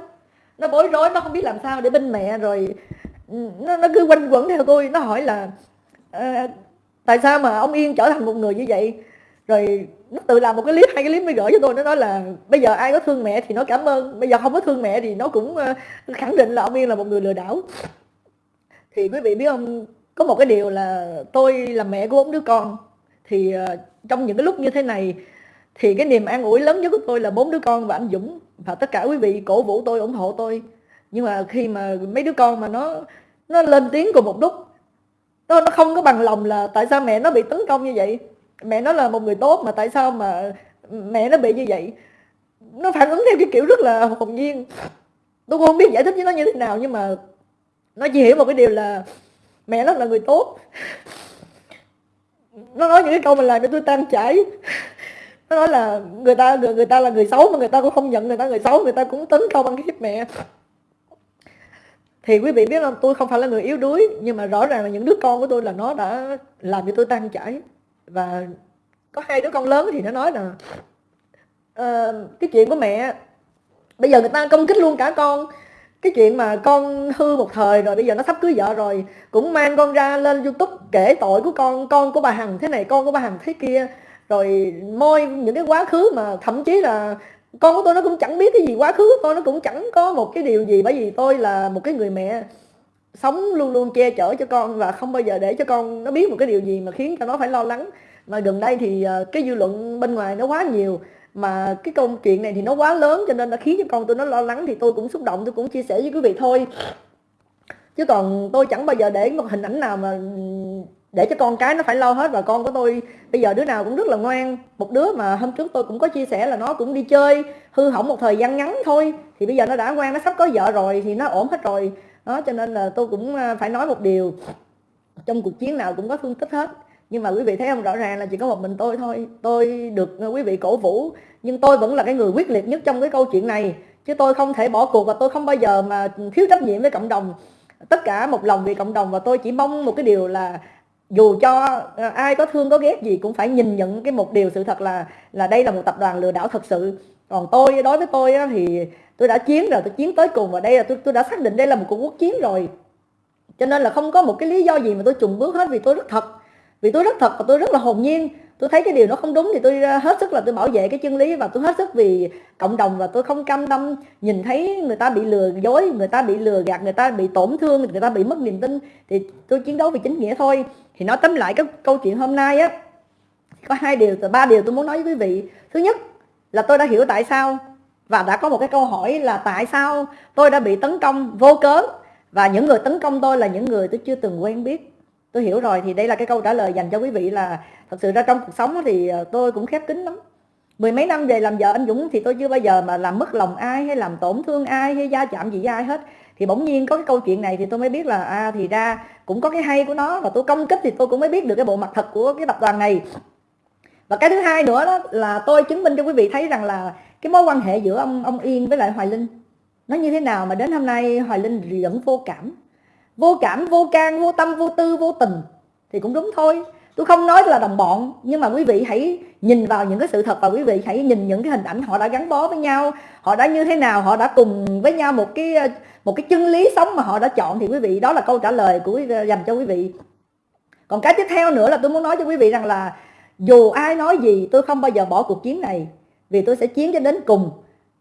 Nó bối rối nó không biết làm sao để bên mẹ rồi nó nó cứ quanh quẩn theo tôi. Nó hỏi là uh, tại sao mà ông yên trở thành một người như vậy? Rồi nó tự làm một cái clip, hai cái clip mới gửi cho tôi, nó nói là bây giờ ai có thương mẹ thì nó cảm ơn, bây giờ không có thương mẹ thì nó cũng ờ, khẳng định là ông yên là một người lừa đảo. Thì quý vị biết không, có một cái điều là tôi là mẹ của bốn đứa con, thì ờ, trong những cái lúc như thế này thì cái niềm an ủi lớn nhất của tôi là bốn đứa con và anh Dũng và tất cả quý vị cổ vũ tôi, ủng hộ tôi. Nhưng mà khi mà mấy đứa con mà nó nó lên tiếng cùng một lúc, nó nó không có bằng lòng là tại sao mẹ nó bị tấn công như vậy? Mẹ nó là một người tốt mà tại sao mà mẹ nó bị như vậy? Nó phản ứng theo cái kiểu rất là hồn nhiên. Tôi cũng không biết giải thích với nó như thế nào nhưng mà nó chỉ hiểu một cái điều là mẹ nó là người tốt. Nó nói những cái câu mà làm cho tôi tan chảy. Nó nói là người ta người, người ta là người xấu mà người ta cũng không nhận người ta người xấu người ta cũng tấn công ăn hiếp mẹ. Thì quý vị biết là tôi không phải là người yếu đuối nhưng mà rõ ràng là những đứa con của tôi là nó đã làm cho tôi tan chảy và có hai đứa con lớn thì nó nói là uh, cái chuyện của mẹ bây giờ người ta công kích luôn cả con. Cái chuyện mà con hư một thời rồi bây giờ nó sắp cưới vợ rồi cũng mang con ra lên youtube kể tội của con con của bà hằng thế này con của bà hằng thế kia. Rồi môi những cái quá khứ mà thậm chí là con của tôi nó cũng chẳng biết cái gì quá khứ của tôi nó cũng chẳng có một cái điều gì bởi vì tôi là một cái người mẹ sống luôn luôn che chở cho con và không bao giờ để cho con nó biết một cái điều gì mà khiến cho nó phải lo lắng. Mà gần đây thì ờ, cái dư luận bên ngoài nó quá nhiều, mà cái câu chuyện này thì nó quá lớn cho nên nó khiến cho con tôi nó lo lắng thì tôi cũng xúc động, tôi cũng chia sẻ với quý vị thôi. Chứ còn tôi chẳng bao giờ để một hình ảnh nào mà để cho con cái nó phải lo hết. Và con của tôi bây giờ đứa nào cũng rất là ngoan. Một đứa mà hôm trước tôi cũng có chia sẻ là nó cũng đi chơi, hư hỏng một thời gian ngắn thôi. Thì bây giờ nó đã ngoan, nó sắp có vợ rồi thì nó ổn hết rồi đó, cho nên là tôi cũng à, phải nói một điều. Trong cuộc chiến nào cũng có thương tích hết. Nhưng mà quý vị thấy không, rõ ràng là chỉ có một mình tôi thôi. Tôi được à, quý vị cổ vũ. Nhưng tôi vẫn là cái người quyết liệt nhất trong cái câu chuyện này. Chứ tôi không thể bỏ cuộc và tôi không bao giờ mà thiếu trách nhiệm với cộng đồng. Tất cả một lòng vì cộng đồng và tôi chỉ mong một cái điều là dù cho à, ai có thương có ghét gì cũng phải nhìn nhận cái một điều sự thật là là đây là một tập đoàn lừa đảo thật sự. Còn tôi, đối với tôi thì tôi đã chiến rồi, tôi chiến tới cùng và đây là tôi tôi đã xác định đây là một cuộc quốc chiến rồi. Cho nên là không có một cái lý do gì mà tôi trùng bước hết vì tôi rất thật. Vì tôi rất thật và tôi rất là hồn nhiên. Tôi thấy cái điều nó không đúng thì tôi ờ, hết sức là tôi bảo vệ cái chân lý và tôi hết sức vì cộng đồng và tôi không cam tâm nhìn thấy người ta bị lừa dối, người ta bị lừa gạt, người ta bị tổn thương, người ta bị mất niềm tin. Thì tôi chiến đấu vì chính nghĩa thôi. Thì nói tóm lại cái câu chuyện hôm nay á, có hai điều, ba điều tôi muốn nói với quý vị. Thứ nhất là tôi đã hiểu tại sao và đã có một cái câu hỏi là tại sao tôi đã bị tấn công vô cớ? Và những người tấn công tôi là những người tôi chưa từng quen biết. Tôi hiểu rồi, thì đây là cái câu trả lời dành cho quý vị là thật sự ra trong cuộc sống thì ờ, tôi cũng khép kín lắm. Mười mấy năm về làm vợ anh Dũng thì tôi chưa bao giờ mà làm mất lòng ai hay làm tổn thương ai hay gia chạm gì với ai hết. Thì bỗng nhiên có cái câu chuyện này thì tôi mới biết là à thì ra cũng có cái hay của nó và tôi công kích thì tôi cũng mới biết được cái bộ mặt thật của cái tập đoàn này và cái thứ hai nữa đó là tôi chứng minh cho quý vị thấy rằng là cái mối quan hệ giữa ông ông Yên với lại Hoài Linh nó như thế nào mà đến hôm nay Hoài Linh vẫn vô cảm. Vô cảm, vô can, vô tâm, vô tư, vô tình thì cũng đúng thôi. Tôi không nói là đồng bọn, nhưng mà quý vị hãy nhìn vào những cái sự thật và quý vị hãy nhìn những cái hình ảnh họ đã gắn bó với nhau, họ đã như thế nào, họ đã cùng với nhau một cái một cái chân lý sống mà họ đã chọn thì quý vị, đó là câu trả lời của dành cho quý vị. Còn cái tiếp theo nữa là tôi muốn nói cho quý vị rằng là dù ai nói gì tôi không bao giờ bỏ cuộc chiến này vì tôi sẽ chiến cho đến cùng.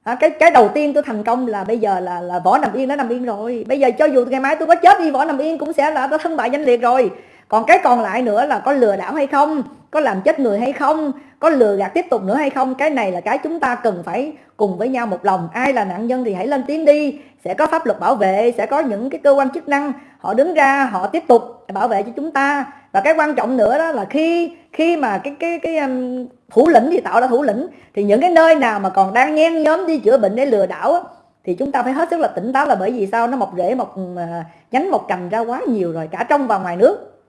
À, cái cái đầu tiên tôi thành công là bây giờ là là võ nằm yên đã nằm yên rồi. Bây giờ cho dù ngày mai tôi có chết đi võ nằm yên cũng sẽ là thân bại danh liệt rồi. Còn cái còn lại nữa là có lừa đảo hay không có làm chết người hay không có lừa gạt tiếp tục nữa hay không cái này là cái chúng ta cần phải cùng với nhau một lòng. Ai là nạn nhân thì hãy lên tiếng đi. Sẽ có pháp luật bảo vệ sẽ có những cái cơ quan chức năng họ đứng ra họ tiếp tục bảo vệ cho chúng ta và cái quan trọng nữa đó là khi khi mà cái cái cái um, thủ lĩnh thì tạo ra thủ lĩnh thì những cái nơi nào mà còn đang nhen nhóm đi chữa bệnh để lừa đảo á, thì chúng ta phải hết sức là tỉnh táo là bởi vì sao? Nó mọc rễ mọc uh, nhánh mọc cành ra quá nhiều rồi cả trong và ngoài nước.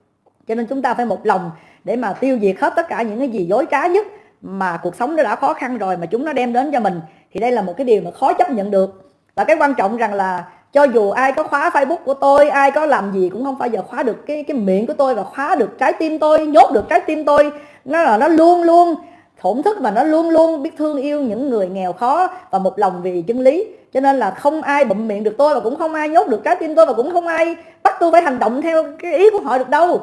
Cho nên chúng ta phải một lòng để mà tiêu diệt hết tất cả những cái gì dối trá nhất mà cuộc sống nó đã khó khăn rồi mà chúng nó đem đến cho mình. Thì đây là một cái điều mà khó chấp nhận được. Và cái quan trọng rằng là cho dù ai có khóa facebook của tôi, ai có làm gì cũng không bao giờ khóa được cái cái miệng của tôi và khóa được trái tim tôi, nhốt được trái tim tôi. Nó là, nó luôn luôn, thổn thức và nó luôn luôn biết thương yêu những người nghèo khó và một lòng vì chân lý. Cho nên là không ai bụm miệng được tôi và cũng không ai nhốt được trái tim tôi và cũng không ai bắt tôi phải hành động theo cái ý của họ được đâu.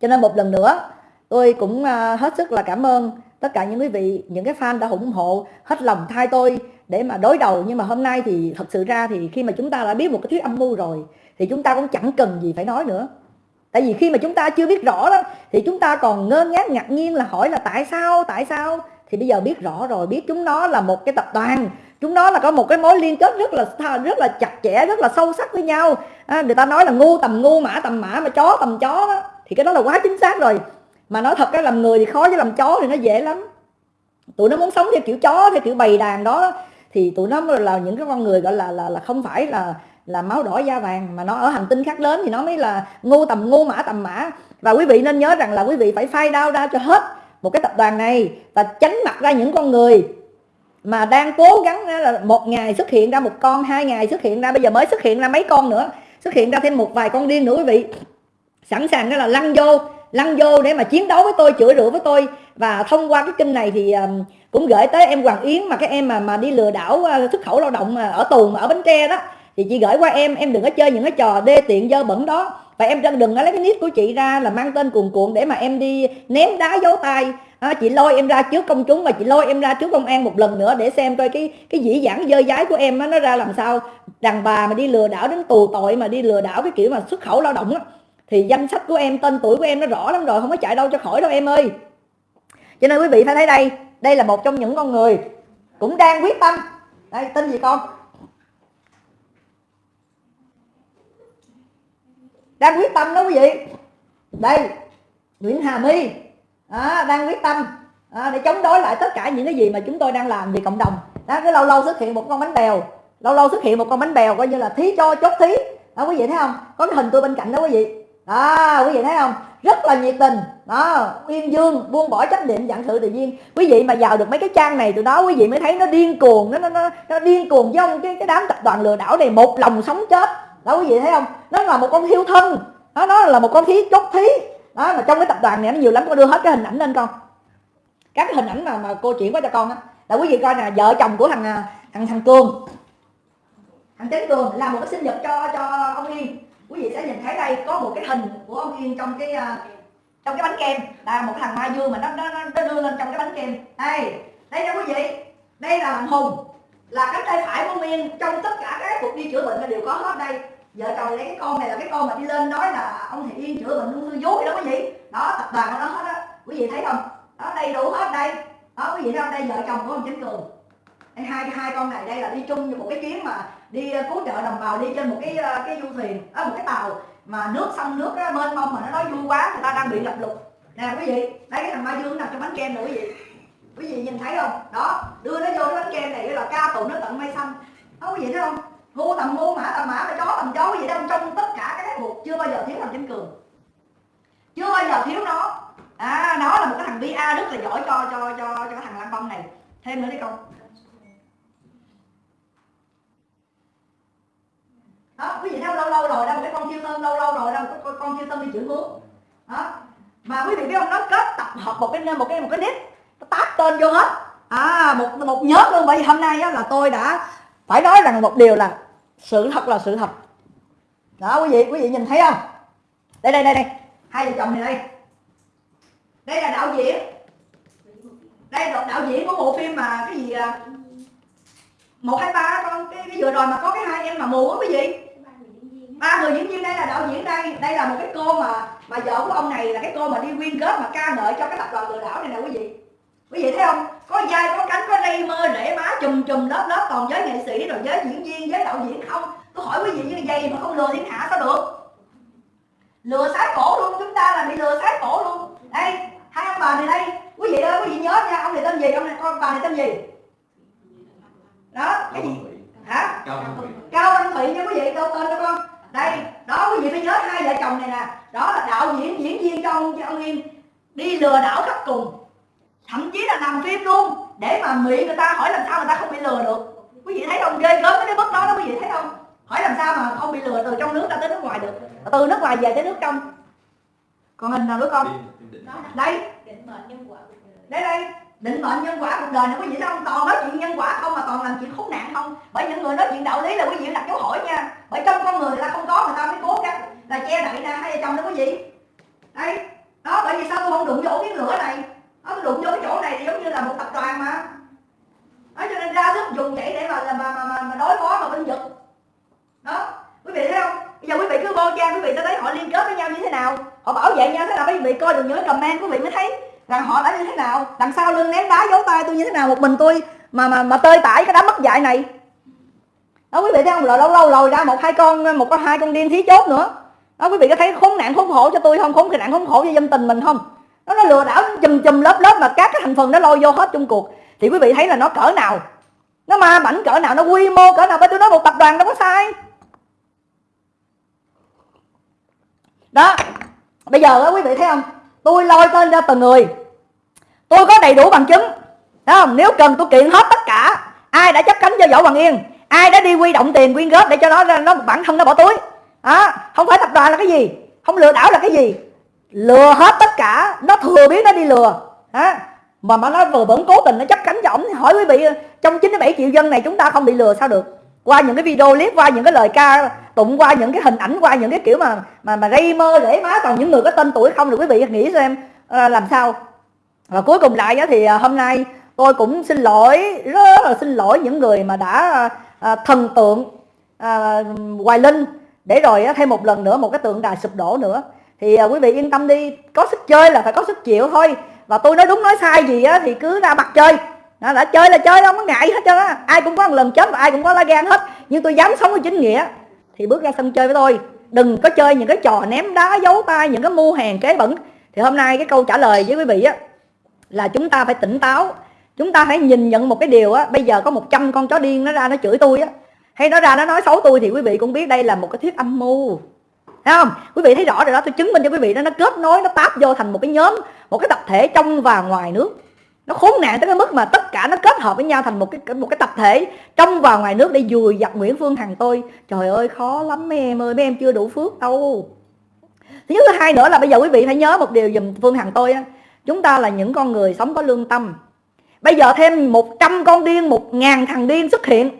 Cho nên một lần nữa, tôi cũng à, hết sức là cảm ơn tất cả những quý vị, những cái fan đã ủng hộ hết lòng thay tôi để mà đối đầu. Nhưng mà hôm nay thì thật sự ra thì khi mà chúng ta đã biết một cái thuyết âm mưu rồi thì chúng ta cũng chẳng cần gì phải nói nữa. Tại vì khi mà chúng ta chưa biết rõ đó thì chúng ta còn ngơ ngác ngạc nhiên là hỏi là tại sao tại sao? Thì bây giờ biết rõ rồi biết chúng nó là một cái tập đoàn chúng nó là có một cái mối liên kết rất là rất là chặt chẽ rất là sâu sắc với nhau. À, người ta nói là ngu tầm ngu mã tầm mã mà chó tầm chó đó. Thì cái đó là quá chính xác rồi. Mà nói thật cái làm người thì khó chứ làm chó thì nó dễ lắm. Tụi nó muốn sống theo kiểu chó theo kiểu bầy đàn đó thì tụi nó là những cái con người gọi là là là không phải là là máu đỏ da vàng, mà nó ở hành tinh khác đến thì nó mới là ngu tầm ngu mã tầm mã. Và quý vị nên nhớ rằng là quý vị phải phai đau ra cho hết một cái tập đoàn này và tránh mặt ra những con người mà đang cố gắng là một ngày xuất hiện ra một con, hai ngày xuất hiện ra, bây giờ mới xuất hiện ra mấy con nữa, xuất hiện ra thêm một vài con điên nữa quý vị. Sẵn sàng đó là lăn vô lăn vô để mà chiến đấu với tôi chửi rủa với tôi. Và thông qua cái kênh này thì um, cũng gửi tới em Hoàng Yến mà cái em mà mà đi lừa đảo xuất khẩu lao động ờ, ở tù mà ở Bến Tre đó. Thì chị gửi qua em em đừng có chơi những cái trò đê tiện dơ bẩn đó. Và em đừng có lấy cái nick của chị ra là mang tên cuồn cuộn để mà em đi ném đá dấu tay. À, chị lôi em ra trước công chúng và chị lôi em ra trước công an một lần nữa để xem coi cái cái dĩ dãn dơ dái của em á, nó ra làm sao. Đàn bà mà đi lừa đảo đến tù tội mà đi lừa đảo cái kiểu mà xuất khẩu lao động á thì danh sách của em tên tuổi của em nó rõ lắm rồi không có chạy đâu cho khỏi đâu em ơi. Cho nên quý vị phải thấy đây đây là một trong những con người cũng đang quyết tâm. Đây tên gì con? Đang quyết tâm đó quý vị. Đây Nguyễn Hà My. À, đang quyết tâm. À, để chống đối lại tất cả những cái gì mà chúng tôi đang làm vì cộng đồng. Đó cứ lâu lâu xuất hiện một con bánh bèo. Lâu lâu xuất hiện một con bánh bèo coi như là thí cho chốt thí. Đó quý vị thấy không? Có cái hình tôi bên cạnh đó quý vị đó quý vị thấy không? Rất là nhiệt tình. Đó uyên dương buông bỏ trách nhiệm dạng sự tự nhiên. Quý vị mà vào được mấy cái trang này từ đó quý vị mới thấy nó điên cuồng nó nó nó, nó điên cuồng. Với ông cái cái đám tập đoàn lừa đảo này một lòng sống chết. Đó quý vị thấy không? Nó là một con hiêu thân. Đó nó là một con thí chốt thí. Đó mà trong cái tập đoàn này nó nhiều lắm con đưa hết cái hình ảnh lên con. Các cái hình ảnh mà mà cô chuyển qua cho con á. Là quý vị coi nè vợ chồng của thằng à, thằng thằng cường. Thằng Tấn Cường làm một cái sinh nhật cho cho ông Yên quý vị sẽ nhìn thấy đây có một cái hình của ông Yên trong cái à, trong cái bánh kem. Là một thằng Mai Dương mà nó nó nó đưa lên trong cái bánh kem. Đây đây nha quý vị. Đây là thằng Hùng là cánh tay phải của Miên Yên trong tất cả các cuộc đi chữa bệnh là đều có hết đây. Vợ chồng lấy cái con này là cái con mà đi lên nói là ông thầy Yên chữa bệnh ung thư vú đó quý vị. Đó tập đoàn của nó hết á. Quý vị thấy không? Đó đầy đủ hết đây. Đó quý vị thấy không? Đây vợ chồng của ông Chính Cường. Đây, hai hai con này đây là đi chung một cái chuyến mà đi ờ, cứu trợ đồng bào đi trên một cái ờ, cái du thuyền ở một cái tàu mà nước sông nước á, mênh mông mà nó nói vui quá người ta đang bị ngập lụt nè quý vị đây cái thằng Mai Dương nằm trong bánh kem nữa quý vị. Quý vị nhìn thấy không? Đó đưa nó vô cái bánh kem này là ca tụng nó tận mây xanh đó quý vị thấy không? Hô tầm hô mã tầm mã mà chó tầm chó quý vị đang trong tất cả các cuộc chưa bao giờ thiếu thằng chính cường. Chưa bao giờ thiếu nó. À nó là một cái thằng BA rất là giỏi cho cho cho cho cái thằng lăng Bông này. Thêm nữa đi con. Đó quý vị thấy lâu lâu rồi đâu cái con chiêu tâm lâu lâu rồi đâu con, con chiêu tâm đi chuyển hướng. Đó mà quý vị biết không? Nó kết tập hợp một cái một cái một cái nick nó tát tên vô hết. À một một nhớ luôn. Bởi vì hôm nay á, là tôi đã phải nói rằng một điều là sự thật là sự thật. Đó quý vị quý vị nhìn thấy không? Đây đây đây đây. Hai vợ chồng này đây. Đây là đạo diễn. Đây là đạo diễn của bộ phim mà cái gì à? Một hai ba con cái, cái vừa rồi mà có cái hai em mà mù á quý vị ba người diễn viên đây là đạo diễn đây. Đây là một cái cô mà mà vợ của ông này là cái cô mà đi quyên góp mà ca ngợi cho cái tập đoàn lừa đảo này nè, quý vị. Quý vị thấy không? Có vai, có cánh, có rây mơ rễ má chùm chùm, lớp lớp còn với nghệ sĩ, rồi với diễn viên với đạo diễn. Không, tôi hỏi quý vị như vậy mà không lừa thiên hạ sao được? Lừa sái cổ luôn, chúng ta là bị lừa sái cổ luôn. Đây, hai ông bà này đây. Quý vị ơi, quý vị nhớ nha, ông này tên gì? Ông này, con bà này tên gì đó cái gì hả cao văn thụy nha quý vị đâu tên cho con đây đó quý vị phải nhớ hai vợ chồng này nè đó là đạo diễn diễn viên cho ông cho ông yên đi lừa đảo khắp cùng thậm chí là làm phim luôn để mà miệng người ta hỏi làm sao người ta không bị lừa được quý vị thấy không ghê gớm cái mức đó đó quý vị thấy không hỏi làm sao mà không bị lừa từ trong nước ra tới nước ngoài được từ nước ngoài về tới nước trong còn hình nào nữa đây đây đây định mệnh nhân quả cuộc đời. Quý vị thấy không toàn nói chuyện nhân quả không mà toàn làm chuyện khốn nạn không. Bởi những người nói chuyện đạo lý là quý vị đặt dấu hỏi nha. Bởi trong con người ta không có người ta mới cố gắng là che đậy hai vợ chồng đó quý vị? Đây đó bởi vì sao tôi không đụng vô cái lửa này? Tôi đụng vô cái chỗ này thì giống như là một tập đoàn mà. Đó cho nên ra sức dùng vậy để mà mà mà, mà, mà đối phó mà binh vực đó. Quý vị thấy không? Bây giờ quý vị cứ vô trang quý vị sẽ thấy họ liên kết với nhau như thế nào họ bảo vệ nhau thế nào quý vị coi được nhớ comment quý vị mới thấy rằng họ đã như thế nào. Đằng sau lưng ném đá giấu tay tôi như thế nào, một mình tôi mà mà mà tơi tải cái đám mất dạy này. Đó, quý vị thấy không? Lâu lâu lâu lòi ra một hai con, một con hai con điên thí chốt nữa. Đó, quý vị có thấy khốn nạn khốn khổ cho tôi không? Khốn nạn khốn khổ cho dân tình mình không? Nó nó lừa đảo chùm chùm lớp lớp mà các cái thành phần nó lôi vô hết chung cuộc. Thì quý vị thấy là nó cỡ nào? Nó ma mảnh cỡ nào? Nó quy mô cỡ nào? Bởi tôi nói một tập đoàn đâu có sai. Đó bây giờ đó, quý vị thấy không? Tôi lôi tên ra từng người. Tôi có đầy đủ bằng chứng. Thấy không? Nếu cần tôi kiện hết tất cả. Ai đã chấp cánh cho võ bằng yên? Ai đã đi quy động tiền quyên góp để cho nó nó bản thân nó bỏ túi? Đó không phải tập đoàn là cái gì? Không lừa đảo là cái gì? Lừa hết tất cả. Nó thừa biết nó đi lừa. Đó. mà mà nó vừa vẫn cố tình nó chấp cánh cho ổng hỏi quý vị trong 97 triệu dân này chúng ta không bị lừa sao được? Qua những cái video clip qua những cái lời ca tụng qua những cái hình ảnh qua những cái kiểu mà mà mà gây mơ rễ má toàn những người có tên tuổi không được quý vị nghĩ xem à, làm sao. Và cuối cùng lại thì ờ, hôm nay tôi cũng xin lỗi rất là xin lỗi những người mà đã à, thần tượng à, Hoài Linh. Để rồi thêm một lần nữa một cái tượng đài sụp đổ nữa. Thì à, quý vị yên tâm đi có sức chơi là phải có sức chịu thôi. Và tôi nói đúng nói sai gì á thì cứ ra mặt chơi đó, đã chơi là chơi đâu có ngại hết trơn á. Ai cũng có một lần chết và ai cũng có lá gan hết. Nhưng tôi dám sống với chính nghĩa thì bước ra sân chơi với tôi. Đừng có chơi những cái trò ném đá giấu tay những cái mua hàng kế bẩn. Thì hôm nay cái câu trả lời với quý vị á là chúng ta phải tỉnh táo. Chúng ta phải nhìn nhận một cái điều á bây giờ có 100 con chó điên nó ra nó chửi tôi á. Hay nó ra nó nói xấu tôi thì quý vị cũng biết đây là một cái thuyết âm mưu. Thấy không? Quý vị thấy rõ rồi đó tôi chứng minh cho quý vị đó nó kết nối nó táp vô thành một cái nhóm một cái tập thể trong và ngoài nước nó khốn nạn tới cái mức mà tất cả nó kết hợp với nhau thành một cái một cái tập thể. Trong và ngoài nước để dùi dập Nguyễn Phương Hằng tôi. Trời ơi khó lắm mấy em ơi mấy em chưa đủ phước đâu. Thứ nhất thứ hai nữa là bây giờ quý vị phải nhớ một điều dùm Phương Hằng tôi á. Chúng ta là những con người sống có lương tâm. Bây giờ thêm 100 con điên một ngàn thằng điên xuất hiện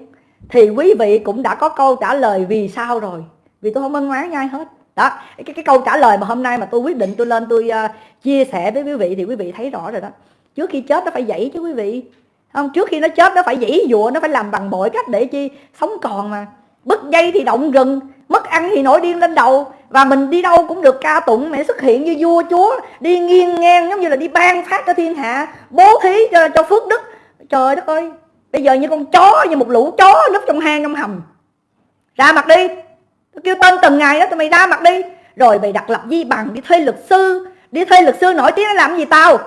thì quý vị cũng đã có câu trả lời vì sao rồi. Vì tôi không ân oán nhai ai hết. Đó cái, cái câu trả lời mà hôm nay mà tôi quyết định tôi lên tôi uh, chia sẻ với quý vị thì quý vị thấy rõ rồi đó trước khi chết nó phải dậy chứ quý vị. Không trước khi nó chết nó phải dãy dụa nó phải làm bằng mọi cách để chi? Sống còn mà. Bứt dây thì động rừng mất ăn thì nổi điên lên đầu. Và mình đi đâu cũng được ca tụng mẹ xuất hiện như vua chúa đi nghiêng ngang giống như là đi ban phát cho thiên hạ bố thí cho, cho phước đức. Trời đất ơi bây giờ như con chó như một lũ chó núp trong hang trong hầm. Ra mặt đi. Tôi kêu tên từng ngày đó tụi mày ra mặt đi. Rồi mày đặt lập di bằng đi thuê luật sư. Đi thuê luật sư nổi tiếng nó làm gì tao?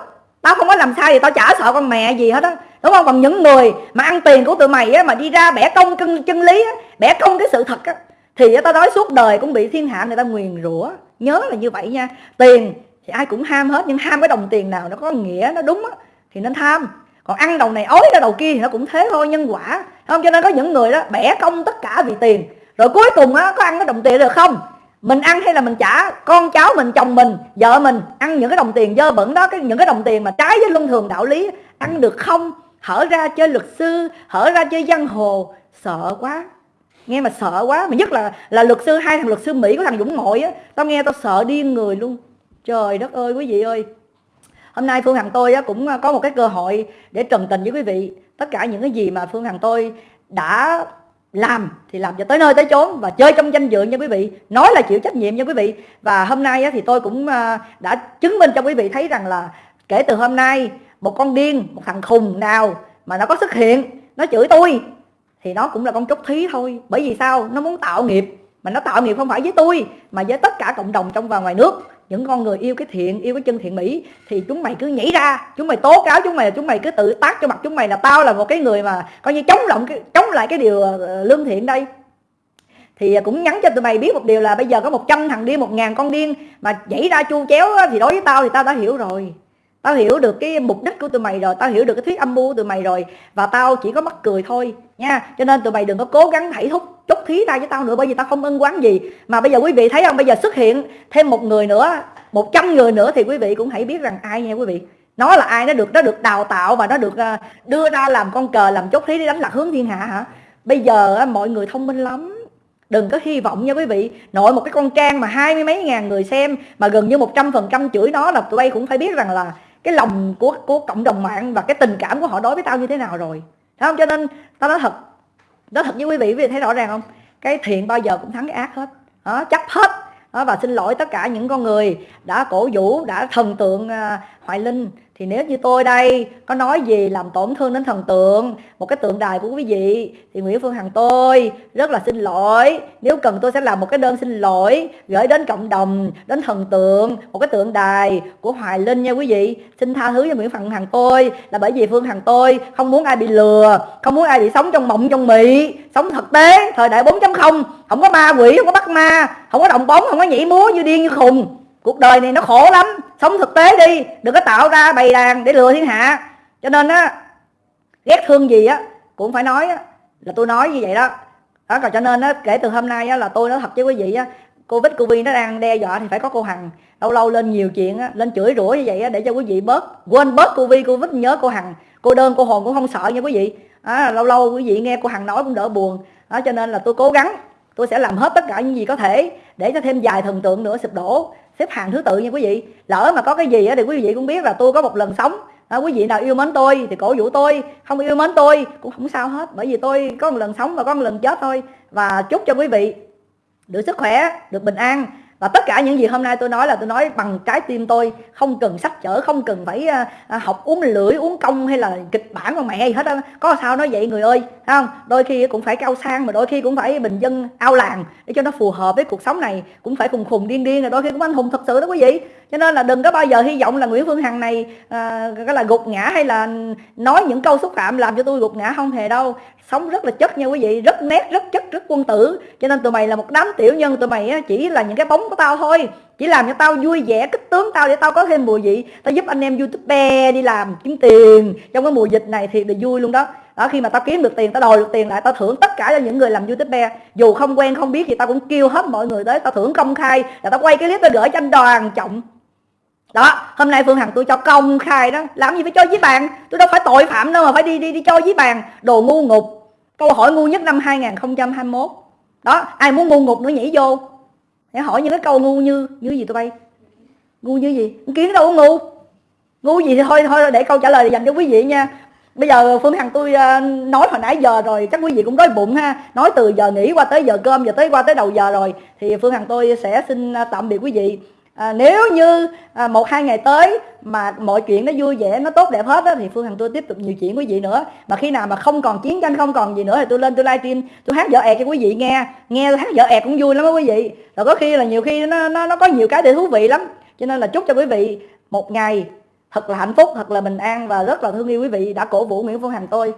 Tao không có làm sai thì tao chả sợ con mẹ gì hết á. Đúng không? Còn những người mà ăn tiền của tụi mày á mà đi ra bẻ công chân, chân lý á bẻ công cái sự thật á thì tao nói suốt đời cũng bị thiên hạ người ta nguyền rủa. Nhớ là như vậy nha. Tiền thì ai cũng ham hết nhưng ham cái đồng tiền nào nó có nghĩa nó đúng á thì nên tham. Còn ăn đầu này ối ra đầu kia thì nó cũng thế thôi nhân quả. Không? Cho nên có những người đó bẻ công tất cả vì tiền rồi cuối cùng á có ăn cái đồng tiền được không? Mình ăn hay là mình trả? Con cháu mình chồng mình vợ mình ăn những cái đồng tiền dơ bẩn đó cái những cái đồng tiền mà trái với luân thường đạo lý ăn được không? Hở ra chơi luật sư hở ra chơi giang hồ. Sợ quá. Nghe mà sợ quá mà nhất là là luật sư hai thằng luật sư mỹ của thằng dũng ngội á tao nghe tao sợ điên người luôn. Trời đất ơi quý vị ơi. Hôm nay phương hằng tôi á, cũng à, có một cái cơ hội để trần tình với quý vị. Tất cả những cái gì mà phương hằng tôi đã làm thì làm cho tới nơi tới chốn và chơi trong danh dự nha quý vị. Nói là chịu trách nhiệm nha quý vị. Và hôm nay thì tôi cũng ờ, đã chứng minh cho quý vị thấy rằng là kể từ hôm nay, một con điên, một thằng khùng nào mà nó có xuất hiện, nó chửi tôi thì nó cũng là con trúc thí thôi. Bởi vì sao? Nó muốn tạo nghiệp. Mà nó tạo nghiệp không phải với tôi, mà với tất cả cộng đồng trong và ngoài nước những con người yêu cái thiện, yêu cái chân thiện mỹ thì chúng mày cứ nhảy ra, chúng mày tố cáo chúng mày chúng mày cứ tự tác cho mặt chúng mày là tao là một cái người mà coi như chống lộng chống lại cái điều ờ, lương thiện đây. Thì ờ, cũng nhắn cho tụi mày biết một điều là bây giờ có 100 thằng điên, một ngàn con điên mà nhảy ra chu chéo thì đối với tao thì tao đã hiểu rồi. Tao hiểu được cái mục đích của tụi mày rồi, tao hiểu được cái thuyết âm mưu của tụi mày rồi và tao chỉ có mắc cười thôi nha. Cho nên tụi mày đừng có cố gắng thảy thúc chúc thí ra với tao nữa, bởi vì tao không ân quán gì. Mà bây giờ quý vị thấy không? Bây giờ xuất hiện thêm một người nữa, một trăm người nữa thì quý vị cũng hãy biết rằng ai nha quý vị. Nó là ai nó được nó được đào tạo và nó được ờ, đưa ra làm con cờ, làm chốt thí để đánh lạc hướng thiên hạ hả? Bây giờ mọi người thông minh lắm. Đừng có hy vọng nha quý vị. Nội một cái con trang mà hai mươi mấy ngàn người xem, mà gần như một trăm phần trăm chửi nó là tụi bay cũng phải biết rằng là cái lòng của của cộng đồng mạng và cái tình cảm của họ đối với tao như thế nào rồi. Thấy không? Cho nên tao nói thật nói thật với quý vị quý vị thấy rõ ràng không? Cái thiện bao giờ cũng thắng cái ác hết. Đó, chấp hết. Đó, và xin lỗi tất cả những con người đã cổ vũ đã thần tượng uh, hoài linh thì nếu như tôi đây có nói gì làm tổn thương đến thần tượng, một cái tượng đài của quý vị, thì Nguyễn Phương Hằng tôi rất là xin lỗi. Nếu cần tôi sẽ làm một cái đơn xin lỗi gửi đến cộng đồng, đến thần tượng, một cái tượng đài của Hoài Linh nha quý vị. Xin tha thứ cho Nguyễn Phương Hằng tôi, là bởi vì Phương Hằng tôi không muốn ai bị lừa, không muốn ai bị sống trong mộng, trong mị, sống thực tế, thời đại 4.0 không. Có ma quỷ, không có bắt ma, không có động bóng, không có nhảy múa như điên như khùng cuộc đời này nó khổ lắm. Sống thực tế đi. Đừng có tạo ra bày đàn để lừa thiên hạ. Cho nên á ghét thương gì á cũng phải nói á, là tôi nói như vậy đó. Đó còn cho nên á kể từ hôm nay á là tôi nói thật với quý vị á covid covid nó đang đe dọa thì phải có cô hằng lâu lâu lên nhiều chuyện á lên chửi rủa như vậy á để cho quý vị bớt quên bớt covid covid nhớ cô hằng. Cô đơn cô hồn cũng không sợ nha quý vị. À, lâu lâu quý vị nghe cô hằng nói cũng đỡ buồn. Đó cho nên là tôi cố gắng tôi sẽ làm hết tất cả những gì có thể để cho thêm vài thần tượng nữa sụp đổ xếp hàng thứ tự nha quý vị. Lỡ mà có cái gì thì quý vị cũng biết là tôi có một lần sống. À, quý vị nào yêu mến tôi thì cổ vũ tôi không yêu mến tôi cũng không sao hết bởi vì tôi có một lần sống và có một lần chết thôi. Và chúc cho quý vị được sức khỏe được bình an và tất cả những gì hôm nay tôi nói là tôi nói bằng trái tim tôi không cần sách chở không cần phải à, à, học uống lưỡi uống công hay là kịch bản con mẹ hay hết á. Có sao nói vậy người ơi thấy không? Đôi khi cũng phải cao sang mà đôi khi cũng phải bình dân ao làng để cho nó phù hợp với cuộc sống này. Cũng phải khùng khùng điên điên rồi đôi khi cũng anh hùng thật sự đó quý vị. Cho nên là đừng có bao giờ hy vọng là Nguyễn Phương Hằng này à, cái là gục ngã hay là nói những câu xúc phạm làm cho tôi gục ngã không hề đâu sống rất là chất nha quý vị, rất nét, rất chất, rất quân tử. Cho nên tụi mày là một đám tiểu nhân, tụi mày chỉ là những cái bóng của tao thôi. Chỉ làm cho tao vui vẻ, kích tướng tao để tao có thêm mùa vị. Tao giúp anh em youtuber đi làm, kiếm tiền. Trong cái mùa dịch này thì là vui luôn đó. Đó, khi mà tao kiếm được tiền, tao đòi được tiền lại, tao thưởng tất cả cho những người làm youtuber dù không quen, không biết thì tao cũng kêu hết mọi người tới, tao thưởng công khai, là tao quay cái clip tao gửi cho anh đoàn trọng. Đó, hôm nay phương hằng tôi cho công khai đó. Làm gì phải cho với bàn? Tôi đâu phải tội phạm đâu mà phải đi đi đi cho với bàn. Đồ ngu ngục câu hỏi ngu nhất năm 2021 đó, ai muốn ngu ngục nữa nhảy vô? Để hỏi những cái câu ngu như như gì tụi bay? Ngu như gì? Kiến đâu có ngu. Ngu gì thì thôi thôi, để câu trả lời dành cho quý vị nha. Bây giờ phương hằng tôi ờ, nói hồi nãy giờ rồi, chắc quý vị cũng đói bụng ha. Nói từ giờ nghỉ qua tới giờ cơm, giờ tới, qua tới đầu giờ rồi. Thì phương hằng tôi sẽ xin ờ, tạm biệt quý vị à, nếu như à, một hai ngày tới mà mọi chuyện nó vui vẻ nó tốt đẹp hết đó, thì phương hằng tôi tiếp tục nhiều chuyện quý vị nữa. Mà khi nào mà không còn chiến tranh không còn gì nữa thì tôi lên tôi livestream tôi hát vợ ẹt cho quý vị nghe. Nghe hát vợ ẹt cũng vui lắm đó quý vị. Rồi có khi là nhiều khi nó nó nó có nhiều cái để thú vị lắm. Cho nên là chúc cho quý vị một ngày thật là hạnh phúc thật là bình an và rất là thương yêu quý vị. Đã cổ vũ nguyễn phương hằng tôi.